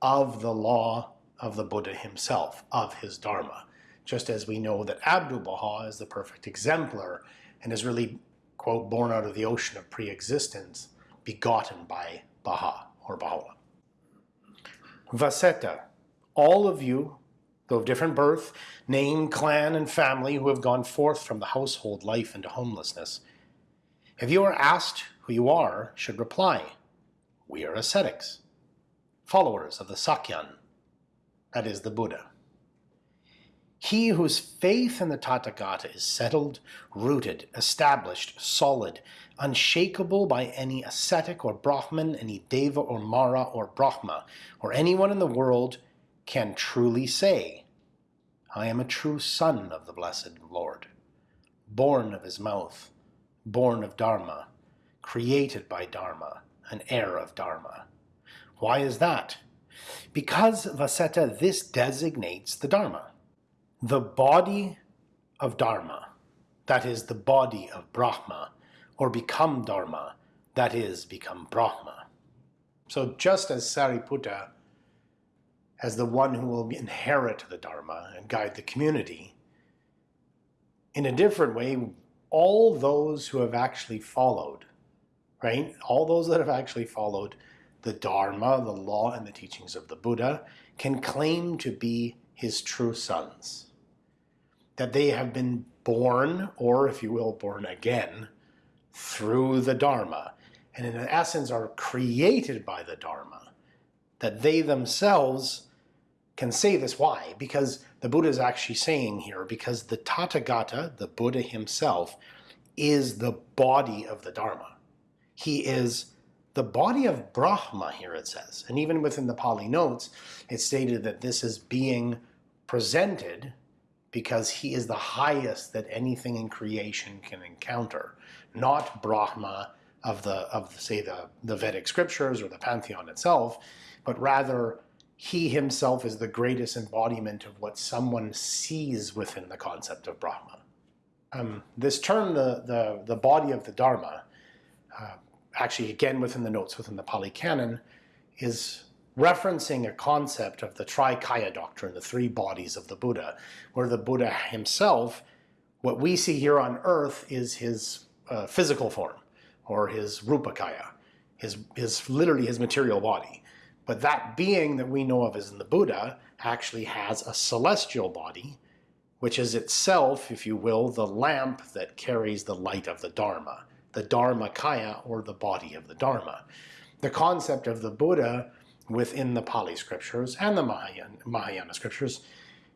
of the law of the Buddha himself, of his Dharma. Just as we know that Abdu'l-Baha is the perfect exemplar and is really quote, born out of the ocean of pre-existence, begotten by Baha or Baha'u'llah. Vasettha, all of you, though of different birth, name, clan, and family who have gone forth from the household life into homelessness, if you are asked who you are, should reply, we are ascetics, followers of the Sakyan, that is the Buddha. He whose faith in the Tathagata is settled, rooted, established, solid, unshakable by any ascetic or Brahman, any Deva or Mara or Brahma, or anyone in the world, can truly say, I am a true son of the blessed Lord, born of his mouth, born of Dharma, created by Dharma, an heir of Dharma. Why is that? Because, Vasettha, this designates the Dharma the body of Dharma, that is the body of Brahma, or become Dharma, that is become Brahma. So just as Sariputta, as the one who will inherit the Dharma and guide the community, in a different way, all those who have actually followed, right, all those that have actually followed the Dharma, the law, and the teachings of the Buddha can claim to be his true sons that they have been born, or if you will, born again, through the Dharma, and in essence are created by the Dharma, that they themselves can say this. Why? Because the Buddha is actually saying here, because the Tathagata, the Buddha himself, is the body of the Dharma. He is the body of Brahma here, it says. And even within the Pali notes, it's stated that this is being presented because he is the highest that anything in creation can encounter, not Brahma of the of say the, the Vedic scriptures or the pantheon itself, but rather he himself is the greatest embodiment of what someone sees within the concept of Brahma. Um, this term, the, the, the body of the Dharma, uh, actually again within the notes within the Pali Canon, is referencing a concept of the Trikaya doctrine, the three bodies of the Buddha, where the Buddha himself, what we see here on earth is his uh, physical form, or his Rupakaya, his, his literally his material body. But that being that we know of as in the Buddha actually has a celestial body, which is itself, if you will, the lamp that carries the light of the Dharma, the Dharmakaya, or the body of the Dharma. The concept of the Buddha within the Pali scriptures and the Mahayana, Mahayana scriptures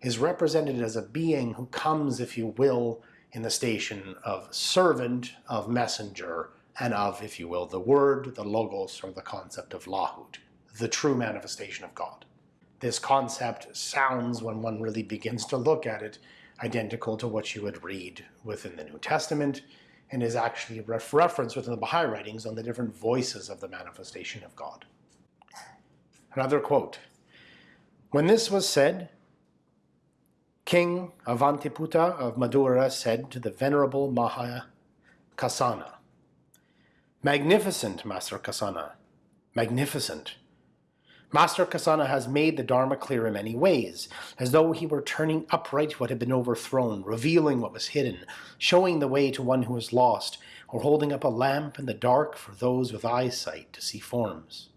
is represented as a being who comes, if you will, in the station of servant, of messenger, and of, if you will, the word, the logos, or the concept of lahut the true manifestation of God. This concept sounds, when one really begins to look at it, identical to what you would read within the New Testament, and is actually ref referenced within the Baha'i writings on the different voices of the manifestation of God. Another quote, When this was said, King Avantiputta of Madhura said to the Venerable Maha Kaccana, Magnificent, Master Kaccana, magnificent. Master Kaccana has made the Dharma clear in many ways, as though he were turning upright what had been overthrown, revealing what was hidden, showing the way to one who is lost, or holding up a lamp in the dark for those with eyesight to see forms.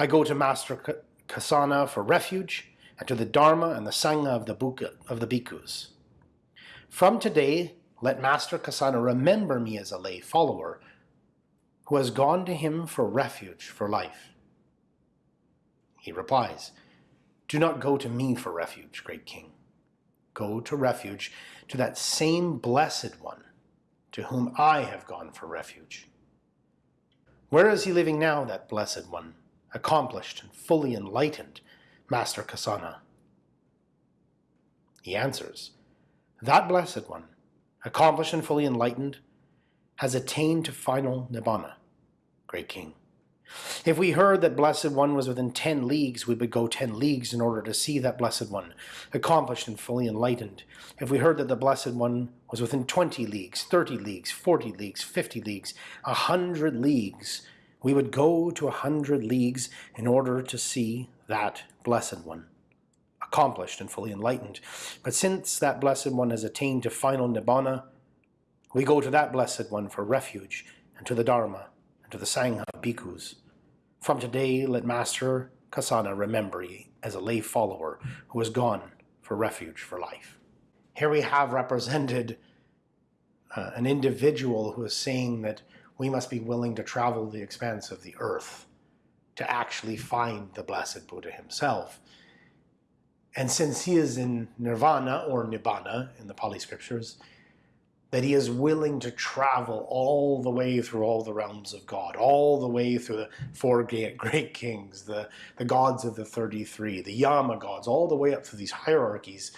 I go to Master Kaccana for refuge, and to the Dharma and the Sangha of the, Buka, of the bhikkhus. From today, let Master Kaccana remember me as a lay follower, who has gone to him for refuge for life. He replies, Do not go to me for refuge, great king. Go to refuge to that same blessed one to whom I have gone for refuge. Where is he living now, that blessed one, accomplished and fully enlightened, Master Kaccana? He answers, That blessed one, accomplished and fully enlightened, has attained to final Nibbana, great king. If we heard that Blessed One was within 10 leagues, we would go 10 leagues in order to see that Blessed One, accomplished and fully enlightened. If we heard that the Blessed One was within 20 leagues, 30 leagues, 40 leagues, 50 leagues, a 100 leagues, we would go to a 100 leagues in order to see that Blessed One, accomplished and fully enlightened. But since that Blessed One has attained to final Nibbana, we go to that Blessed One for refuge and to the Dharma and to the Sangha bhikkhus. From today, let Master Kaccana remember ye as a lay follower who has gone for refuge for life. Here we have represented uh, an individual who is saying that we must be willing to travel the expanse of the earth to actually find the Blessed Buddha himself. And since he is in nirvana or nibbana in the Pali scriptures, that he is willing to travel all the way through all the realms of God, all the way through the four great kings, the, the gods of the 33, the Yama gods, all the way up through these hierarchies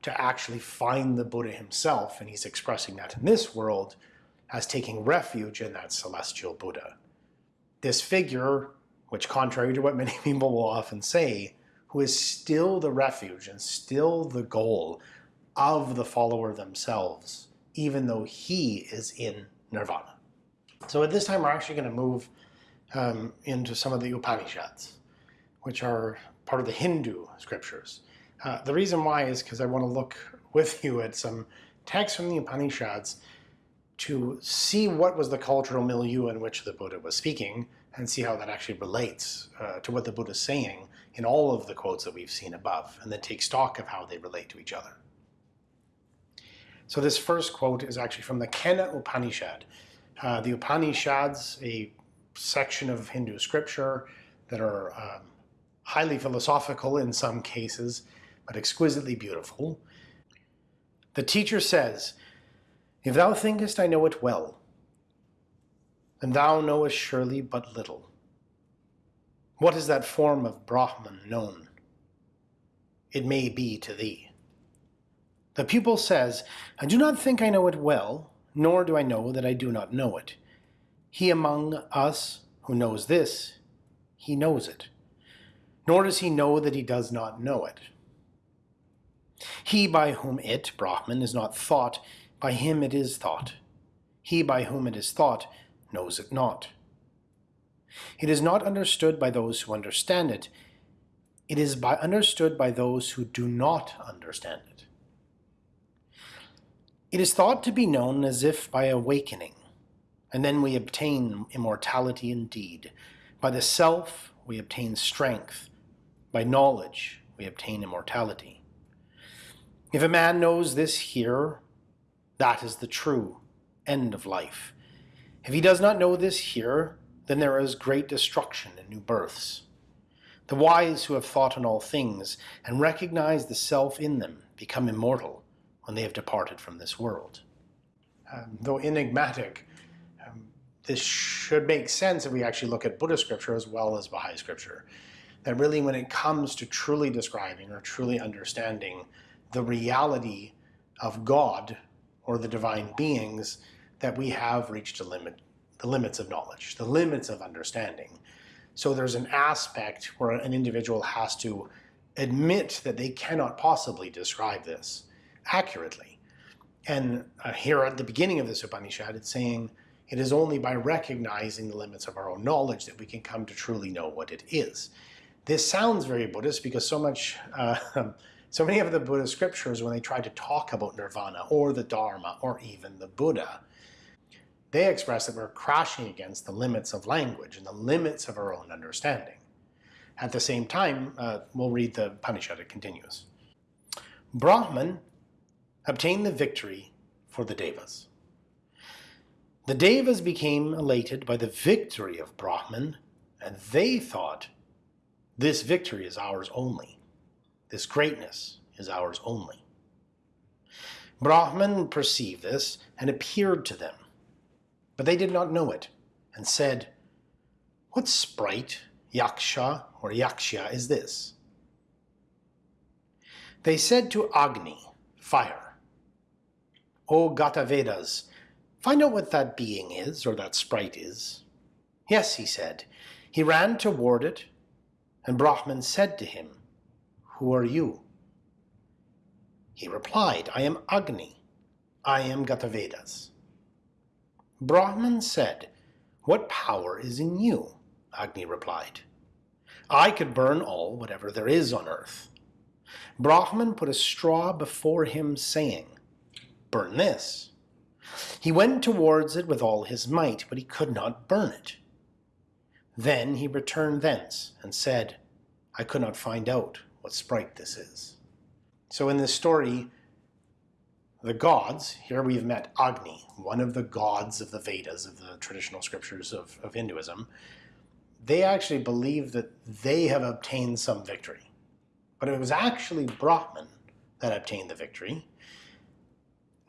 to actually find the Buddha himself. And he's expressing that in this world as taking refuge in that celestial Buddha. This figure, which contrary to what many people will often say, who is still the refuge and still the goal of the follower themselves, even though he is in nirvana. So at this time, we're actually going to move um, into some of the Upanishads, which are part of the Hindu scriptures. Uh, the reason why is because I want to look with you at some texts from the Upanishads to see what was the cultural milieu in which the Buddha was speaking and see how that actually relates uh, to what the Buddha is saying in all of the quotes that we've seen above, and then take stock of how they relate to each other. So this first quote is actually from the Kena Upanishad. Uh, the Upanishads, a section of Hindu scripture that are um, highly philosophical in some cases, but exquisitely beautiful. The teacher says, If thou thinkest I know it well, and thou knowest surely but little. What is that form of Brahman known? It may be to thee. The pupil says, I do not think I know it well, nor do I know that I do not know it. He among us who knows this, he knows it. Nor does he know that he does not know it. He by whom it, Brahman, is not thought, by him it is thought. He by whom it is thought knows it not. It is not understood by those who understand it. It is by understood by those who do not understand it. It is thought to be known as if by awakening, and then we obtain immortality indeed. By the self we obtain strength, by knowledge we obtain immortality. If a man knows this here, that is the true end of life. If he does not know this here, then there is great destruction and new births. The wise who have thought on all things and recognize the self in them become immortal when they have departed from this world. Um, though enigmatic, um, this should make sense if we actually look at Buddhist scripture as well as Baha'i scripture. That really when it comes to truly describing or truly understanding the reality of God or the divine beings, that we have reached a limit, the limits of knowledge, the limits of understanding. So there's an aspect where an individual has to admit that they cannot possibly describe this accurately. And uh, here at the beginning of this Upanishad, it's saying it is only by recognizing the limits of our own knowledge that we can come to truly know what it is. This sounds very Buddhist because so much, uh, so many of the Buddhist scriptures, when they try to talk about nirvana or the Dharma or even the Buddha, they express that we're crashing against the limits of language and the limits of our own understanding. At the same time, uh, we'll read the Upanishad, it continues. Brahman obtained the victory for the Devas. The Devas became elated by the victory of Brahman, and they thought, this victory is ours only. This greatness is ours only. Brahman perceived this and appeared to them, but they did not know it, and said, What sprite, yaksha or yaksha, is this? They said to Agni, fire, O Jatavedas, find out what that being is, or that sprite is. Yes, he said. He ran toward it, and Brahman said to him, Who are you? He replied, I am Agni. I am Jatavedas. Brahman said, What power is in you? Agni replied, I could burn all whatever there is on earth. Brahman put a straw before him, saying, burn this. He went towards it with all his might, but he could not burn it. Then he returned thence and said, I could not find out what sprite this is. So in this story, the gods, here we've met Agni, one of the gods of the Vedas, of the traditional scriptures of, of Hinduism, they actually believe that they have obtained some victory. But it was actually Brahman that obtained the victory.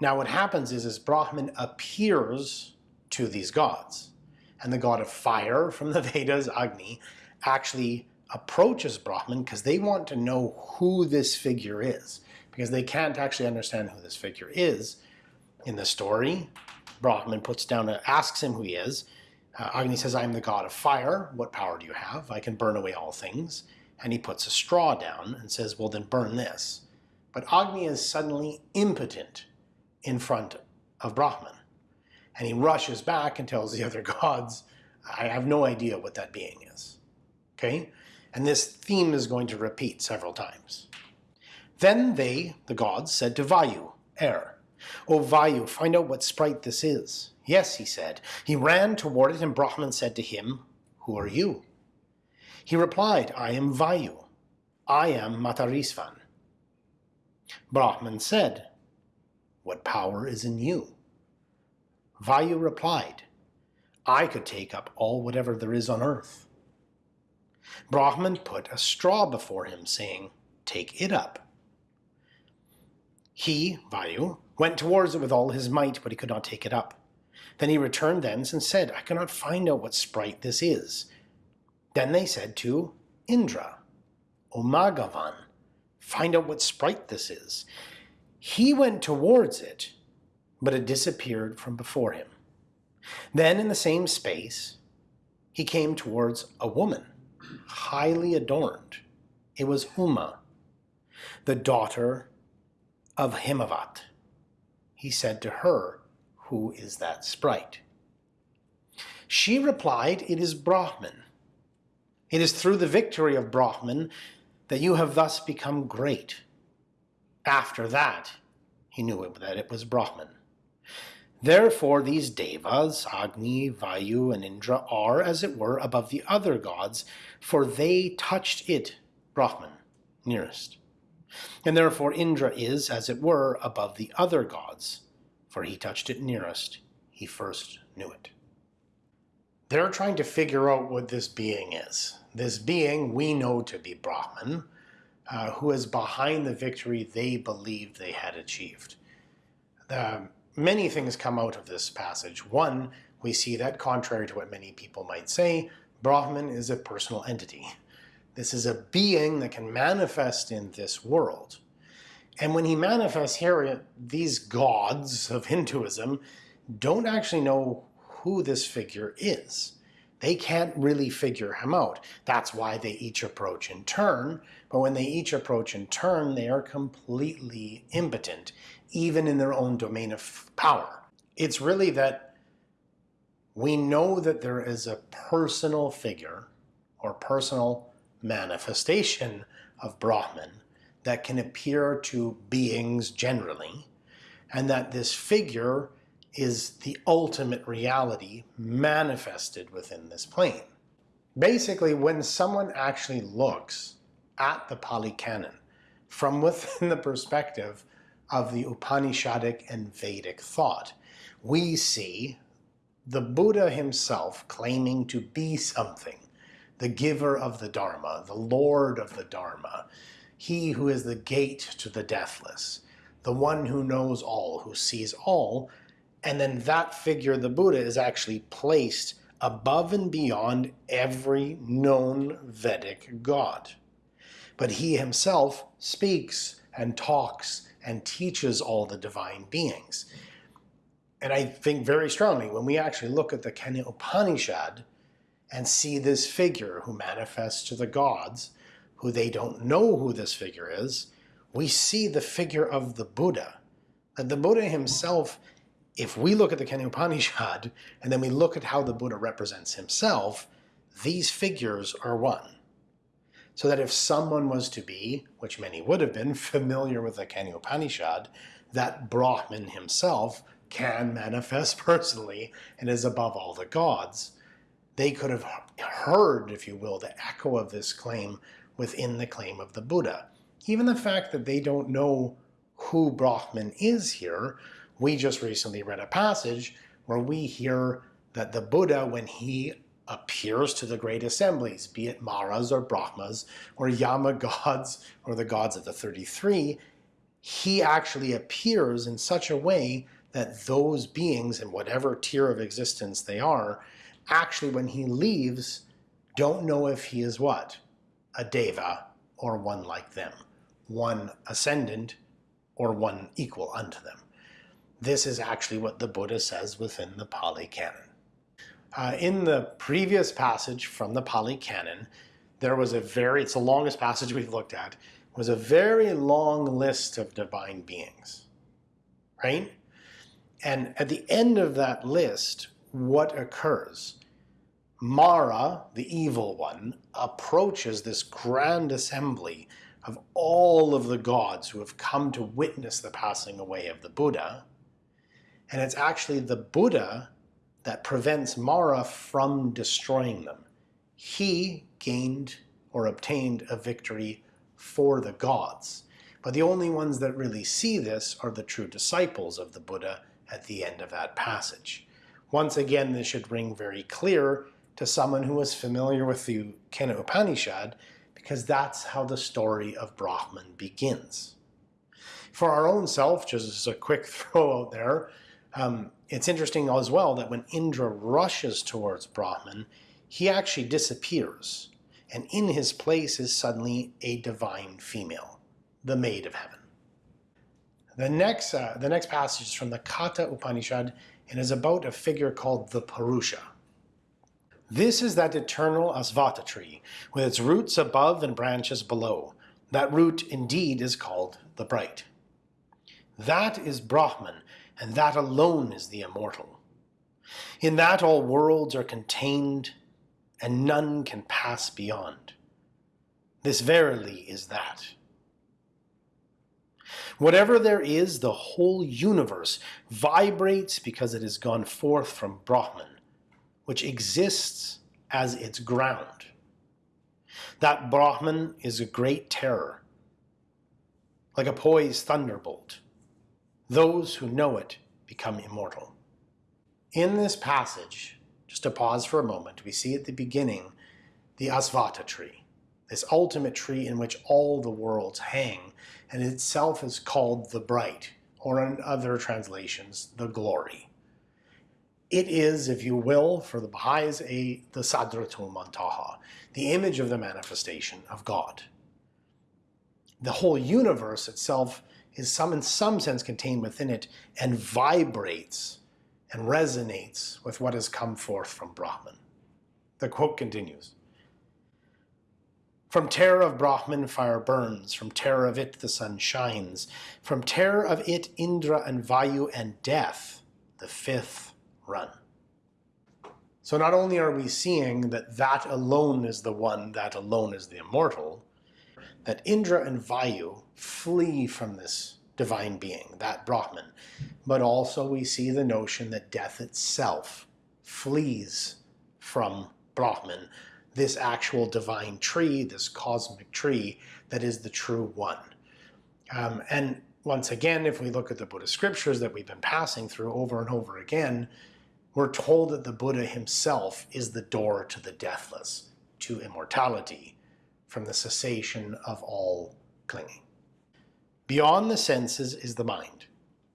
Now what happens is, is Brahman appears to these gods. And the god of fire from the Vedas, Agni, actually approaches Brahman because they want to know who this figure is. Because they can't actually understand who this figure is. In the story, Brahman puts down, a, asks him who he is. Uh, Agni says, I am the god of fire. What power do you have? I can burn away all things. And he puts a straw down and says, well then burn this. But Agni is suddenly impotent in front of Brahman. And he rushes back and tells the other gods, I have no idea what that being is. Okay? And this theme is going to repeat several times. Then they, the gods, said to Vayu, air, O Vayu, find out what sprite this is. Yes, he said. He ran toward it, and Brahman said to him, Who are you? He replied, I am Vayu. I am Matarisvan. Brahman said, What power is in you? Vayu replied, I could take up all whatever there is on earth. Brahman put a straw before him, saying, Take it up. He, Vayu, went towards it with all his might, but he could not take it up. Then he returned thence and said, I cannot find out what sprite this is. Then they said to Indra, O Maghavan, find out what sprite this is. He went towards it, but it disappeared from before him. Then in the same space, he came towards a woman, highly adorned. It was Uma, the daughter of Himavat. He said to her, Who is that sprite? She replied, It is Brahman. It is through the victory of Brahman that you have thus become great. After that, he knew that it was Brahman. Therefore these devas, Agni, Vayu, and Indra are, as it were, above the other gods, for they touched it, Brahman, nearest. And therefore Indra is, as it were, above the other gods, for he touched it nearest, he first knew it. They're trying to figure out what this being is. This being we know to be Brahman, uh, who is behind the victory they believed they had achieved. The, many things come out of this passage. One, we see that contrary to what many people might say, Brahman is a personal entity. This is a being that can manifest in this world. And when he manifests here, these gods of Hinduism don't actually know who this figure is. They can't really figure him out. That's why they each approach in turn. But when they each approach in turn, they are completely impotent, even in their own domain of power. It's really that we know that there is a personal figure or personal manifestation of Brahman that can appear to beings generally, and that this figure is the ultimate reality manifested within this plane. Basically, when someone actually looks at the Pali Canon from within the perspective of the Upanishadic and Vedic thought, we see the Buddha himself claiming to be something the giver of the Dharma, the Lord of the Dharma, he who is the gate to the deathless, the one who knows all, who sees all, and then that figure, the Buddha, is actually placed above and beyond every known Vedic god. But he himself speaks and talks and teaches all the divine beings. And I think very strongly, when we actually look at the Kena Upanishad, and see this figure who manifests to the gods, who they don't know who this figure is, we see the figure of the Buddha. And the Buddha himself, if we look at the Kena Upanishad, and then we look at how the Buddha represents himself, these figures are one. So that if someone was to be, which many would have been, familiar with the Kena Upanishad, that Brahman himself can manifest personally and is above all the gods they could have heard, if you will, the echo of this claim within the claim of the Buddha. Even the fact that they don't know who Brahman is here, we just recently read a passage where we hear that the Buddha, when he appears to the great assemblies, be it Maras or Brahmas or Yama gods or the gods of the 33, he actually appears in such a way that those beings in whatever tier of existence they are actually when he leaves don't know if he is what? A deva or one like them, one ascendant or one equal unto them. This is actually what the Buddha says within the Pali Canon. Uh, in the previous passage from the Pali Canon, there was a very, it's the longest passage we've looked at, was a very long list of divine beings, right? And at the end of that list, what occurs. Mara, the evil one, approaches this grand assembly of all of the gods who have come to witness the passing away of the Buddha. And it's actually the Buddha that prevents Mara from destroying them. He gained or obtained a victory for the gods. But the only ones that really see this are the true disciples of the Buddha at the end of that passage. Once again, this should ring very clear to someone who is familiar with the Kena Upanishad, because that's how the story of Brahman begins. For our own self, just as a quick throw out there, um, it's interesting as well that when Indra rushes towards Brahman, he actually disappears, and in his place is suddenly a divine female the maid of heaven. The next, uh, the next passage is from the Katha Upanishad and is about a figure called the Purusha. This is that eternal Asvattha tree, with its roots above and branches below. That root indeed is called the bright. That is Brahman, and that alone is the immortal. In that all worlds are contained, and none can pass beyond. This verily is that. Whatever there is, the whole universe vibrates because it has gone forth from Brahman, which exists as its ground. That Brahman is a great terror, like a poised thunderbolt. Those who know it become immortal. In this passage, just to pause for a moment, we see at the beginning the Asvattha tree, this ultimate tree in which all the worlds hang and itself is called the bright, or in other translations, the glory. It is, if you will, for the Baha'is, a, the Sadratul Muntaha, the image of the manifestation of God. The whole universe itself is some, in some sense contained within it and vibrates and resonates with what has come forth from Brahman. The quote continues. From terror of Brahman fire burns, from terror of it the sun shines, from terror of it Indra and Vayu and death, the fifth run. So not only are we seeing that that alone is the one, that alone is the immortal, that Indra and Vayu flee from this divine being, that Brahman, but also we see the notion that death itself flees from Brahman this actual divine tree, this cosmic tree that is the true one. Um, and once again, if we look at the Buddhist scriptures that we've been passing through over and over again, we're told that the Buddha himself is the door to the deathless, to immortality, from the cessation of all clinging. Beyond the senses is the mind.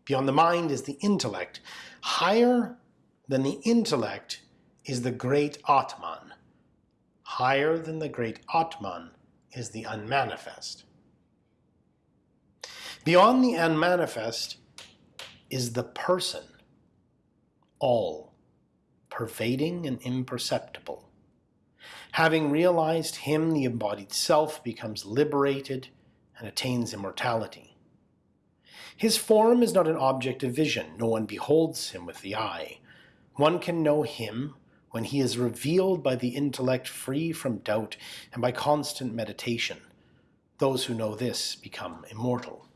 Beyond the mind is the intellect. Higher than the intellect is the great Atman, Higher than the great Atman is the unmanifest. Beyond the unmanifest is the person, all, pervading and imperceptible. Having realized him, the embodied self becomes liberated and attains immortality. His form is not an object of vision. No one beholds him with the eye. One can know him when he is revealed by the intellect free from doubt and by constant meditation. Those who know this become immortal.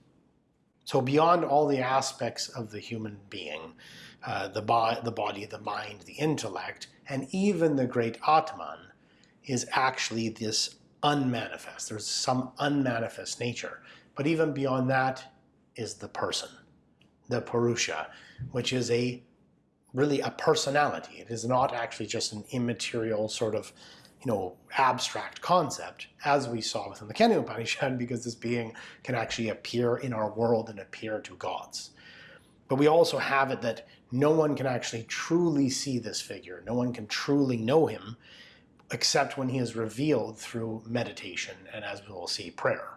So beyond all the aspects of the human being, uh, the, bo the body, the mind, the intellect, and even the great Atman, is actually this unmanifest. There's some unmanifest nature. But even beyond that is the person, the Purusha, which is a really a personality. It is not actually just an immaterial sort of, you know, abstract concept, as we saw within the Kena Upanishad, because this being can actually appear in our world and appear to gods. But we also have it that no one can actually truly see this figure. No one can truly know him except when he is revealed through meditation and as we will see, prayer.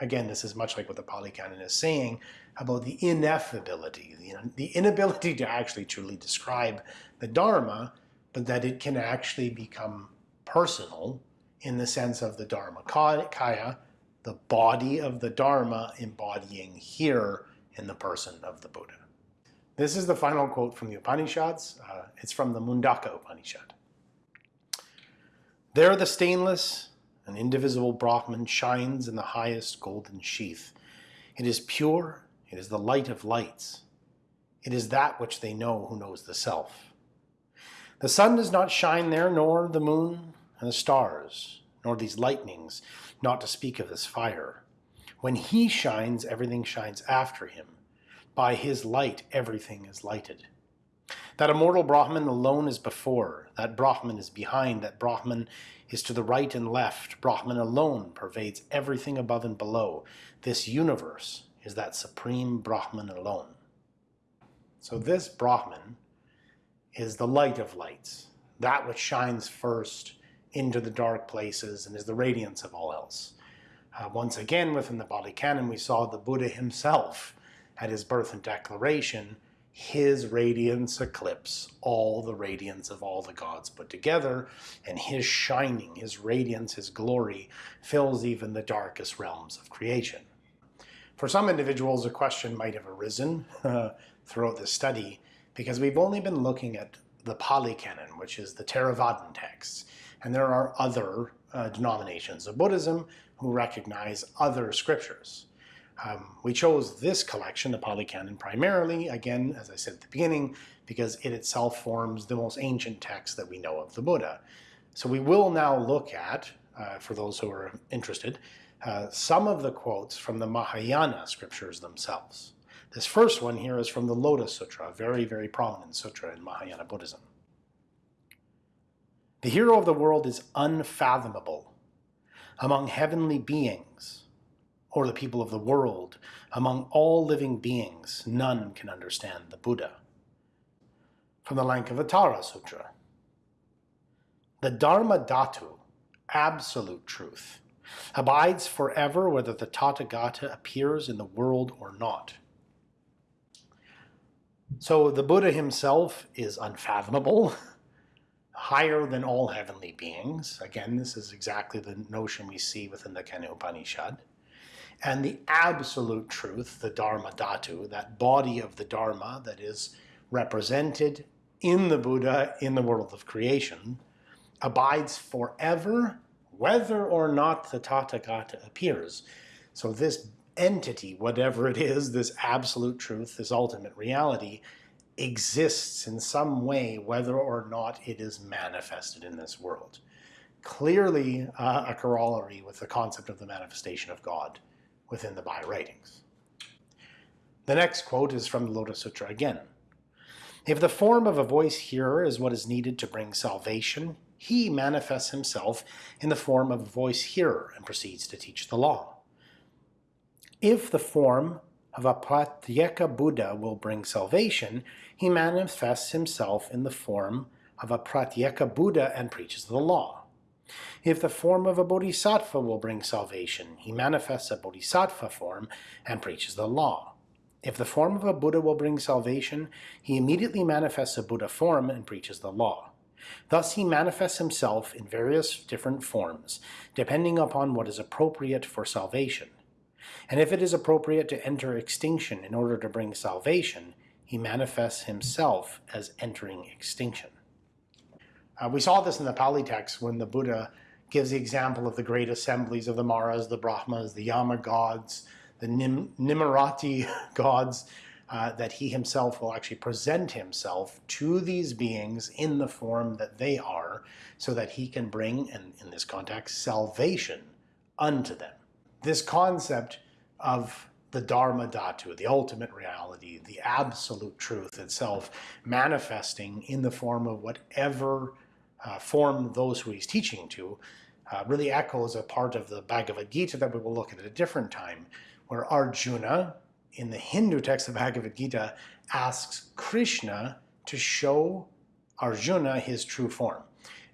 Again, this is much like what the Pali Canon is saying about the ineffability, the, inability to actually truly describe the Dharma, but that it can actually become personal in the sense of the Dharma Kaya, the body of the Dharma embodying here in the person of the Buddha. This is the final quote from the Upanishads. Uh, it's from the Mundaka Upanishad. There the stainless, an indivisible Brahman shines in the highest golden sheath. It is pure, it is the light of lights. It is that which they know who knows the self. The sun does not shine there, nor the moon and the stars, nor these lightnings, not to speak of this fire. When he shines, everything shines after him. By his light, everything is lighted. That immortal Brahman alone is before, that Brahman is behind, that Brahman is to the right and left. Brahman alone pervades everything above and below. This universe is that supreme Brahman alone. So this Brahman is the light of lights, that which shines first into the dark places and is the radiance of all else. Uh, once again, within the Pali Canon, we saw the Buddha himself at his birth and declaration, his radiance eclipse all the radiance of all the gods put together, and his shining, his radiance, his glory fills even the darkest realms of creation. For some individuals, a question might have arisen uh, throughout this study because we've only been looking at the Pali Canon, which is the Theravadan texts, and there are other uh, denominations of Buddhism who recognize other scriptures. Um, we chose this collection, the Pali Canon, primarily, again, as I said at the beginning, because it itself forms the most ancient text that we know of the Buddha. So we will now look at, uh, for those who are interested, uh, some of the quotes from the Mahayana scriptures themselves. This first one here is from the Lotus Sutra, a very, very prominent sutra in Mahayana Buddhism. The hero of the world is unfathomable among heavenly beings, or the people of the world, among all living beings, none can understand the Buddha. From the Lankavatara Sutra, the Dharma Dhatu, absolute truth, abides forever whether the Tathagata appears in the world or not. So the Buddha himself is unfathomable, higher than all heavenly beings. Again, this is exactly the notion we see within the Kena Upanishad. And the absolute truth, the Dharma Dhatu, that body of the Dharma that is represented in the Buddha in the world of creation, abides forever whether or not the Tathagata appears. So this entity, whatever it is, this absolute truth, this ultimate reality, exists in some way whether or not it is manifested in this world. Clearly uh, a corollary with the concept of the manifestation of God within the Baha'i writings. The next quote is from the Lotus Sutra again. If the form of a voice hearer is what is needed to bring salvation, he manifests himself in the form of a voice hearer and proceeds to teach the law. If the form of a Pratyeka Buddha will bring salvation, he manifests himself in the form of a Pratyeka Buddha and preaches the law. If the form of a Bodhisattva will bring salvation, he manifests a Bodhisattva form and preaches the law. If the form of a Buddha will bring salvation, he immediately manifests a Buddha form and preaches the law. Thus he manifests himself in various different forms, depending upon what is appropriate for salvation. And if it is appropriate to enter extinction in order to bring salvation, he manifests himself as entering extinction. Uh, we saw this in the Pali text when the Buddha gives the example of the great assemblies of the Maras, the Brahmas, the Yama gods, the Nim gods, uh, that he himself will actually present himself to these beings in the form that they are, so that he can bring, and in this context, salvation unto them. This concept of the Dharma Dhatu, the ultimate reality, the absolute truth itself, manifesting in the form of whatever uh, form those who he's teaching to, uh, really echoes a part of the Bhagavad Gita that we will look at at a different time, where Arjuna, in the Hindu text of Bhagavad Gita asks Krishna to show Arjuna his true form.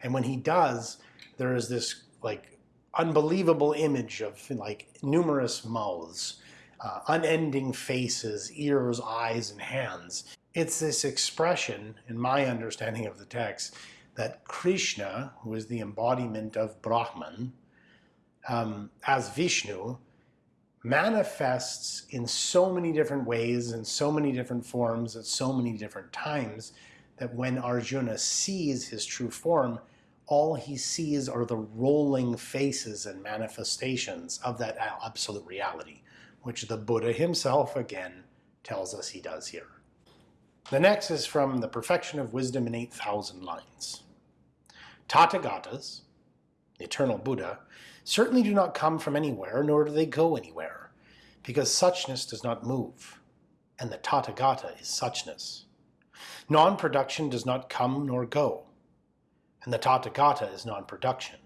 And when he does, there is this like unbelievable image of like numerous mouths, uh, unending faces, ears, eyes, and hands. It's this expression, in my understanding of the text, that Krishna, who is the embodiment of Brahman, um, as Vishnu, manifests in so many different ways, in so many different forms, at so many different times, that when Arjuna sees his true form, all he sees are the rolling faces and manifestations of that absolute reality, which the Buddha himself, again, tells us he does here. The next is from The Perfection of Wisdom in 8,000 Lines. Tathagatas, the eternal Buddha, certainly do not come from anywhere, nor do they go anywhere. because suchness does not move, and the Tathagata is suchness. Non-production does not come nor go, and the Tathagata is non-production.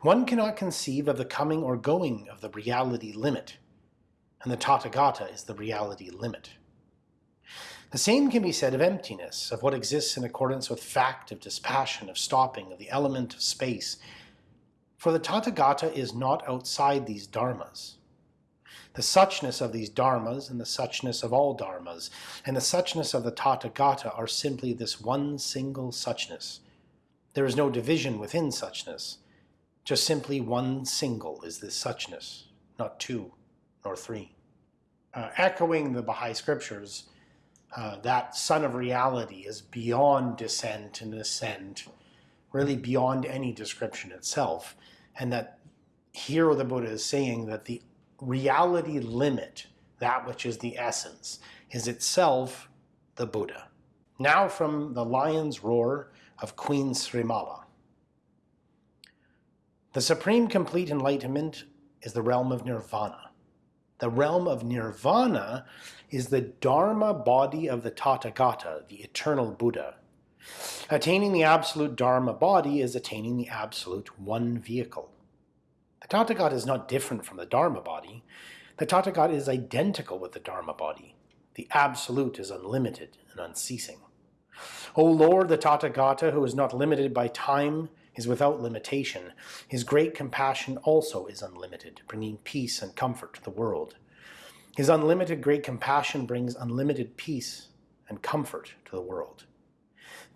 One cannot conceive of the coming or going of the reality limit, and the Tathagata is the reality limit. The same can be said of emptiness, of what exists in accordance with fact, of dispassion, of stopping, of the element of space. For the Tathagata is not outside these dharmas. The suchness of these dharmas and the suchness of all dharmas and the suchness of the Tathagata are simply this one single suchness. There is no division within suchness. Just simply one single is this suchness, not two nor three. Uh, echoing the Baha'i scriptures, uh, that sun of reality is beyond descent and ascent, really beyond any description itself. And that here the Buddha is saying that the reality limit, that which is the essence, is itself the Buddha. Now from the lion's roar of Queen Srimala. The supreme complete enlightenment is the realm of nirvana. The realm of nirvana is the dharma body of the Tathagata, the eternal Buddha. Attaining the absolute dharma body is attaining the absolute one vehicle. The Tathagata is not different from the dharma body. The Tathagata is identical with the dharma body. The absolute is unlimited and unceasing. O Lord, the Tathagata, who is not limited by time, is without limitation. His great compassion also is unlimited, bringing peace and comfort to the world. His unlimited great compassion brings unlimited peace and comfort to the world.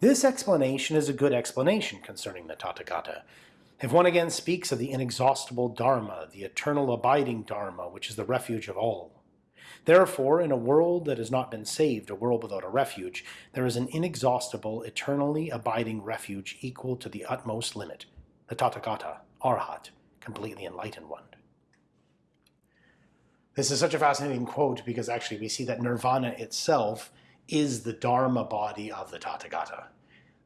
This explanation is a good explanation concerning the Tathagata. If one again speaks of the inexhaustible Dharma, the eternal abiding Dharma, which is the refuge of all. Therefore, in a world that has not been saved, a world without a refuge, there is an inexhaustible, eternally abiding refuge equal to the utmost limit, the Tathagata, Arhat, completely enlightened one. This is such a fascinating quote because actually we see that nirvana itself is the dharma body of the Tathagata,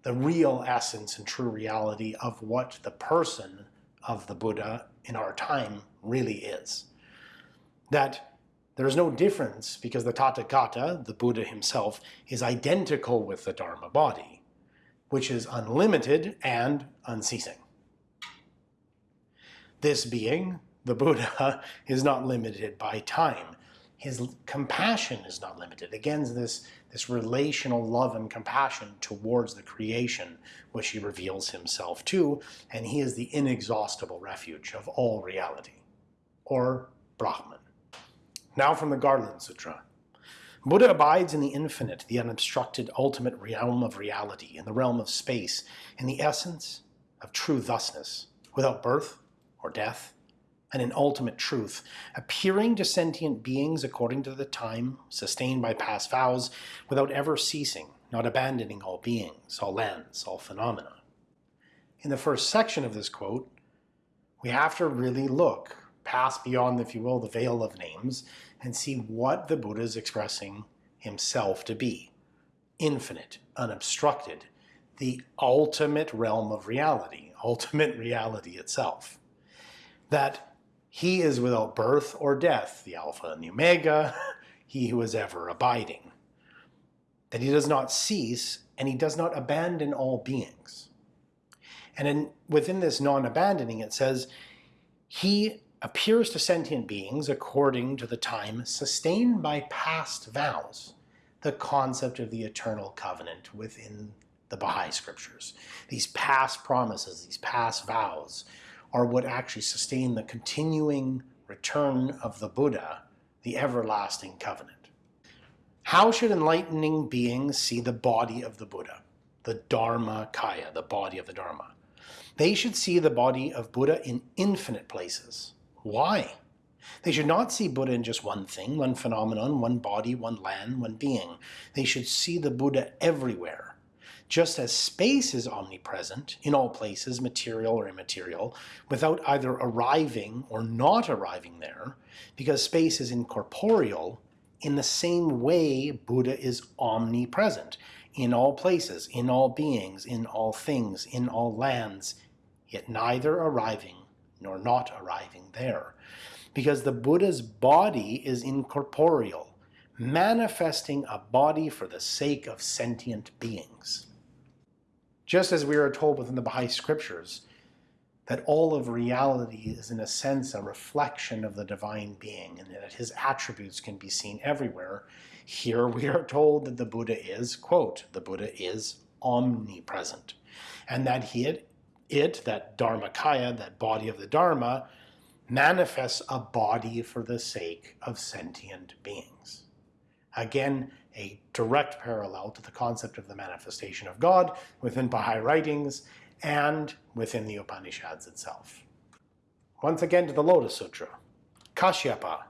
the real essence and true reality of what the person of the Buddha in our time really is. That there is no difference because the Tathagata, the Buddha himself, is identical with the Dharma body, which is unlimited and unceasing. This being, the Buddha, is not limited by time. His compassion is not limited. Again, this, this relational love and compassion towards the creation, which he reveals himself to, and he is the inexhaustible refuge of all reality, or Brahman. Now from the Garland Sutra. Buddha abides in the infinite, the unobstructed ultimate realm of reality, in the realm of space, in the essence of true thusness, without birth or death, and in ultimate truth, appearing to sentient beings according to the time, sustained by past vows, without ever ceasing, not abandoning all beings, all lands, all phenomena. In the first section of this quote, we have to really look pass beyond, if you will, the veil of names and see what the Buddha is expressing himself to be. Infinite, unobstructed, the ultimate realm of reality, ultimate reality itself. That he is without birth or death, the Alpha and the Omega, he who is ever abiding. That he does not cease and he does not abandon all beings. And in, within this non-abandoning, it says, he appears to sentient beings according to the time sustained by past vows, the concept of the eternal covenant within the Baha'i scriptures. These past promises, these past vows, are what actually sustain the continuing return of the Buddha, the everlasting covenant. How should enlightening beings see the body of the Buddha, the Dharma Kaya, the body of the Dharma? They should see the body of Buddha in infinite places, why? They should not see Buddha in just one thing, one phenomenon, one body, one land, one being. They should see the Buddha everywhere. Just as space is omnipresent, in all places, material or immaterial, without either arriving or not arriving there, because space is incorporeal, in the same way Buddha is omnipresent, in all places, in all beings, in all things, in all lands, yet neither arriving nor not arriving there. because the Buddha's body is incorporeal, manifesting a body for the sake of sentient beings. Just as we are told within the Baha'i scriptures that all of reality is in a sense a reflection of the divine being and that his attributes can be seen everywhere, here we are told that the Buddha is, quote, the Buddha is omnipresent and that he, it, it that Dharmakaya, that body of the Dharma, manifests a body for the sake of sentient beings. Again, a direct parallel to the concept of the manifestation of God within Baha'i writings and within the Upanishads itself. Once again to the Lotus Sutra. Kashyapa,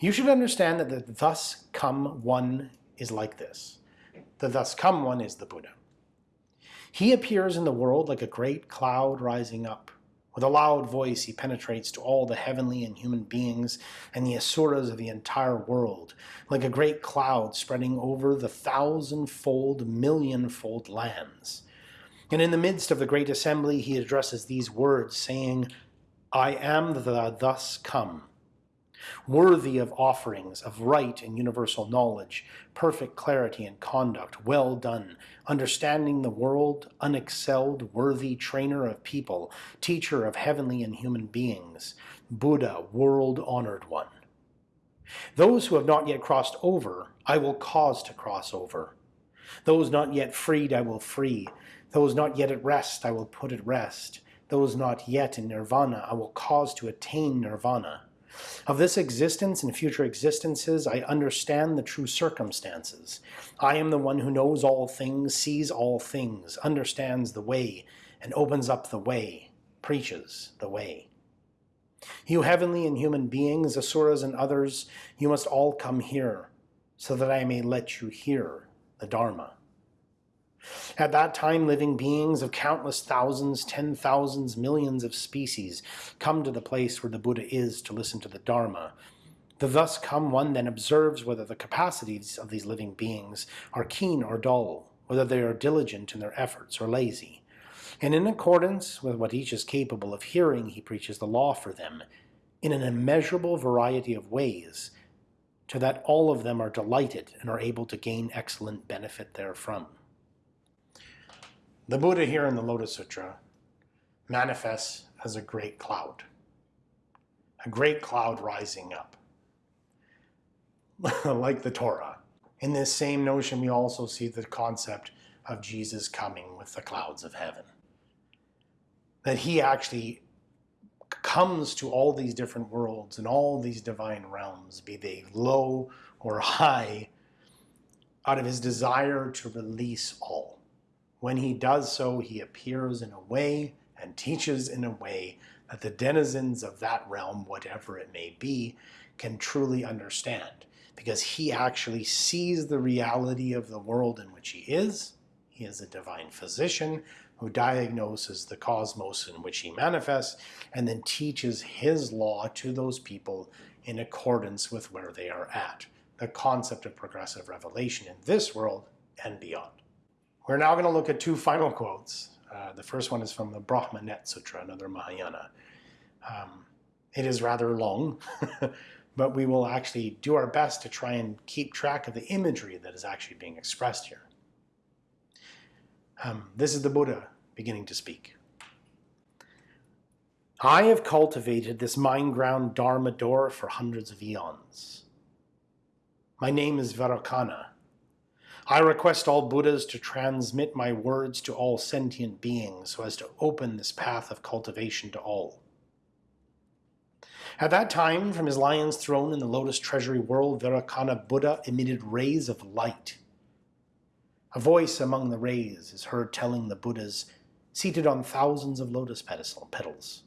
you should understand that the thus come one is like this. The thus come one is the Buddha. He appears in the world like a great cloud rising up. With a loud voice he penetrates to all the heavenly and human beings and the asuras of the entire world, like a great cloud spreading over the thousand-fold, million-fold lands. And in the midst of the great assembly he addresses these words, saying, I am the thus come worthy of offerings, of right and universal knowledge, perfect clarity and conduct, well done, understanding the world, unexcelled, worthy trainer of people, teacher of heavenly and human beings, Buddha, world-honored one. Those who have not yet crossed over, I will cause to cross over. Those not yet freed, I will free. Those not yet at rest, I will put at rest. Those not yet in nirvana, I will cause to attain nirvana. Of this existence and future existences, I understand the true circumstances. I am the one who knows all things, sees all things, understands the way, and opens up the way, preaches the way. You heavenly and human beings, asuras and others, you must all come here, so that I may let you hear the Dharma. At that time, living beings of countless thousands, ten thousands, millions of species come to the place where the Buddha is to listen to the Dharma. The thus come one then observes whether the capacities of these living beings are keen or dull, whether they are diligent in their efforts or lazy. And in accordance with what each is capable of hearing, he preaches the law for them in an immeasurable variety of ways, to that all of them are delighted and are able to gain excellent benefit therefrom. The Buddha here in the Lotus Sutra manifests as a great cloud, a great cloud rising up, like the Torah. In this same notion, we also see the concept of Jesus coming with the clouds of heaven. That he actually comes to all these different worlds and all these divine realms, be they low or high, out of his desire to release all. When he does so, he appears in a way and teaches in a way that the denizens of that realm, whatever it may be, can truly understand. Because he actually sees the reality of the world in which he is. He is a divine physician who diagnoses the cosmos in which he manifests and then teaches his law to those people in accordance with where they are at. The concept of progressive revelation in this world and beyond. We're now going to look at two final quotes. Uh, the first one is from the Brahma Net Sutra, another Mahayana. Um, it is rather long, but we will actually do our best to try and keep track of the imagery that is actually being expressed here. Um, this is the Buddha beginning to speak. I have cultivated this mind-ground Dharma door for hundreds of eons. My name is Vairocana, I request all Buddhas to transmit my words to all sentient beings so as to open this path of cultivation to all. At that time, from his lion's throne in the lotus treasury world, Vairocana Buddha emitted rays of light. A voice among the rays is heard telling the Buddhas, seated on thousands of lotus petals,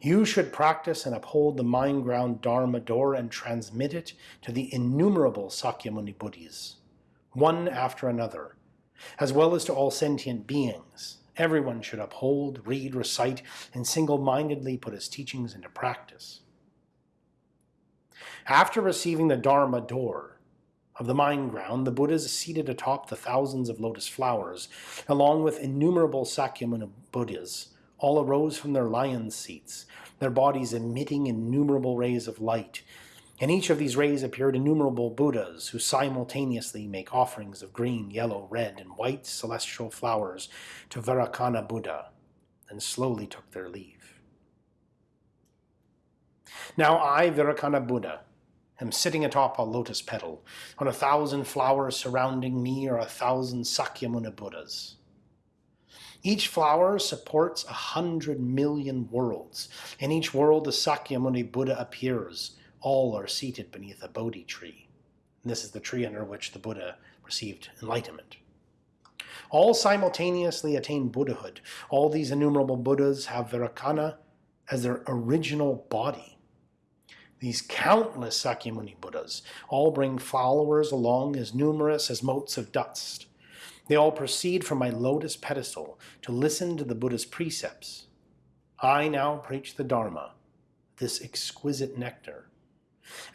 you should practice and uphold the mind-ground Dharma door and transmit it to the innumerable Sakyamuni Buddhas one after another, as well as to all sentient beings. Everyone should uphold, read, recite, and single-mindedly put his teachings into practice. After receiving the Dharma door of the mind ground, the Buddhas is seated atop the thousands of lotus flowers, along with innumerable Sakyamuni Buddhas, all arose from their lion seats, their bodies emitting innumerable rays of light. In each of these rays appeared innumerable Buddhas who simultaneously make offerings of green, yellow, red, and white celestial flowers to Vairocana Buddha, and slowly took their leave. Now I, Vairocana Buddha, am sitting atop a lotus petal. On a thousand flowers surrounding me are a thousand Sakyamuni Buddhas. Each flower supports a hundred million worlds. In each world, the Sakyamuni Buddha appears. All are seated beneath a Bodhi tree. This is the tree under which the Buddha received enlightenment. All simultaneously attain Buddhahood. All these innumerable Buddhas have Vairocana as their original body. These countless Sakyamuni Buddhas all bring followers along as numerous as motes of dust. They all proceed from my lotus pedestal to listen to the Buddha's precepts. I now preach the Dharma, this exquisite nectar.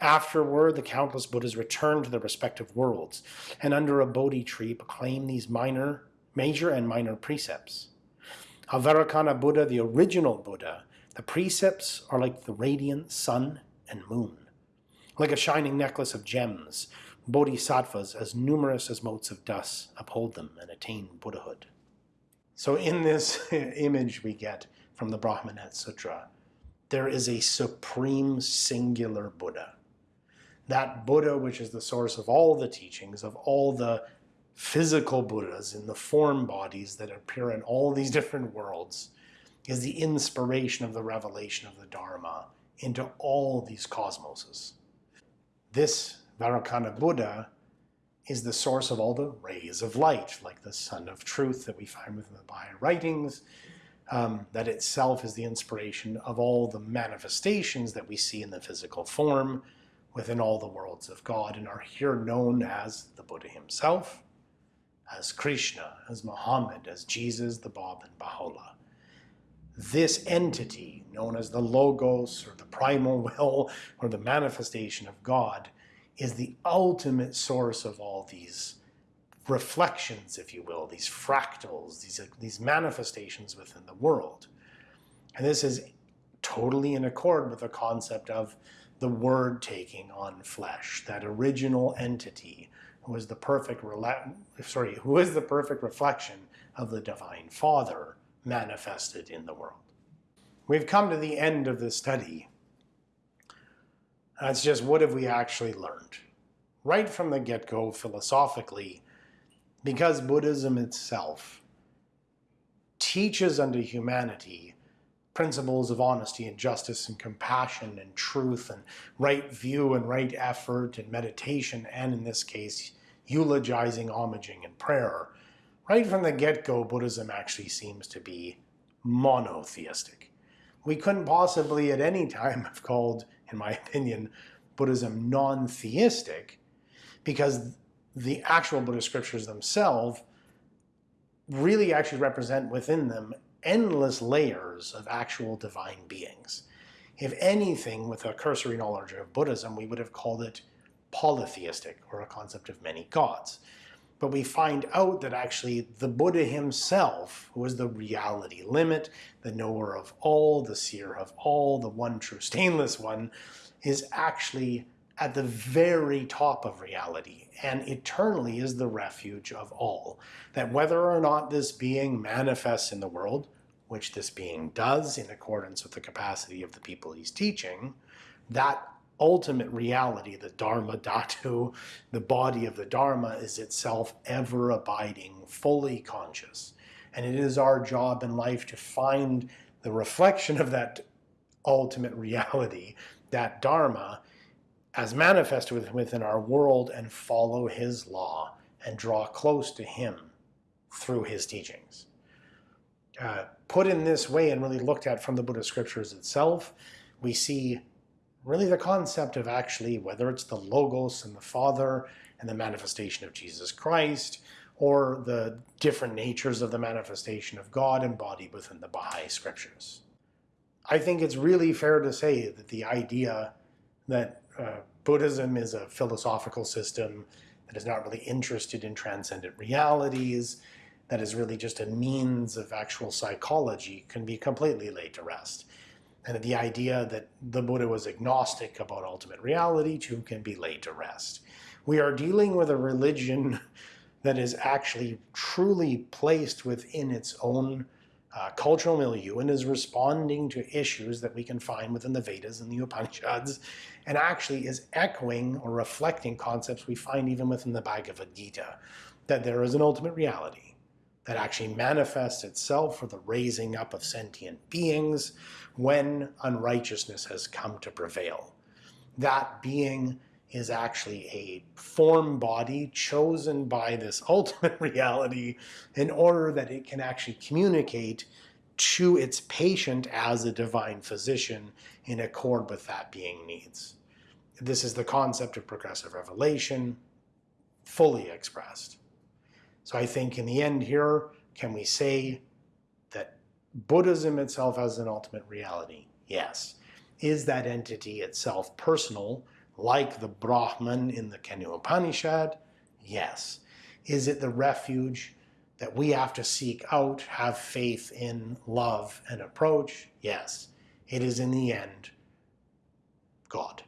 Afterward, the countless Buddhas return to their respective worlds, and under a Bodhi tree proclaim these minor, major and minor precepts. Vairocana Buddha, the original Buddha, the precepts are like the radiant sun and moon, like a shining necklace of gems, bodhisattvas as numerous as motes of dust uphold them and attain Buddhahood. So in this image we get from the Brahmanet Sutra, there is a supreme singular Buddha. That Buddha which is the source of all the teachings, of all the physical Buddhas in the form bodies that appear in all these different worlds, is the inspiration of the revelation of the Dharma into all these cosmoses. This Vairocana Buddha is the source of all the rays of light, like the sun of truth that we find within the Baha'i writings, um, that itself is the inspiration of all the manifestations that we see in the physical form within all the worlds of God and are here known as the Buddha himself, as Krishna, as Muhammad, as Jesus, the Bab, and Baha'u'llah. This entity, known as the Logos or the primal will or the manifestation of God, is the ultimate source of all these reflections, if you will, these fractals, these, these manifestations within the world. And this is totally in accord with the concept of the Word taking on flesh, that original entity who is the perfect, sorry, who is the perfect reflection of the Divine Father manifested in the world. We've come to the end of this study That's just what have we actually learned? Right from the get-go philosophically, because Buddhism itself teaches unto humanity principles of honesty and justice and compassion and truth and right view and right effort and meditation and in this case eulogizing, homaging, and prayer. Right from the get-go, Buddhism actually seems to be monotheistic. We couldn't possibly at any time have called in my opinion, Buddhism non-theistic because the actual Buddhist scriptures themselves really actually represent within them endless layers of actual divine beings. If anything, with a cursory knowledge of Buddhism, we would have called it polytheistic, or a concept of many gods. But we find out that actually the Buddha himself, who is the reality limit, the knower of all, the seer of all, the one true stainless one, is actually at the very top of reality and eternally is the refuge of all. That whether or not this being manifests in the world, which this being does in accordance with the capacity of the people he's teaching, that ultimate reality, the Dharma Dhatu, the body of the Dharma, is itself ever abiding, fully conscious. And it is our job in life to find the reflection of that ultimate reality, that Dharma, as manifested within our world and follow his law and draw close to him through his teachings. Uh, put in this way and really looked at from the Buddhist scriptures itself, we see really the concept of actually whether it's the Logos and the Father and the manifestation of Jesus Christ, or the different natures of the manifestation of God embodied within the Baha'i scriptures. I think it's really fair to say that the idea that uh, Buddhism is a philosophical system that is not really interested in transcendent realities, that is really just a means of actual psychology can be completely laid to rest. And the idea that the Buddha was agnostic about ultimate reality too can be laid to rest. We are dealing with a religion that is actually truly placed within its own uh, cultural milieu and is responding to issues that we can find within the Vedas and the Upanishads, and actually is echoing or reflecting concepts we find even within the Bhagavad Gita, that there is an ultimate reality that actually manifests itself for the raising up of sentient beings when unrighteousness has come to prevail. That being is actually a form body chosen by this ultimate reality in order that it can actually communicate to its patient as a divine physician in accord with that being needs. This is the concept of progressive revelation fully expressed. So I think in the end here, can we say that Buddhism itself has an ultimate reality? Yes. Is that entity itself personal, like the Brahman in the Kena Upanishad? Yes. Is it the refuge that we have to seek out, have faith in, love, and approach? Yes. It is in the end God.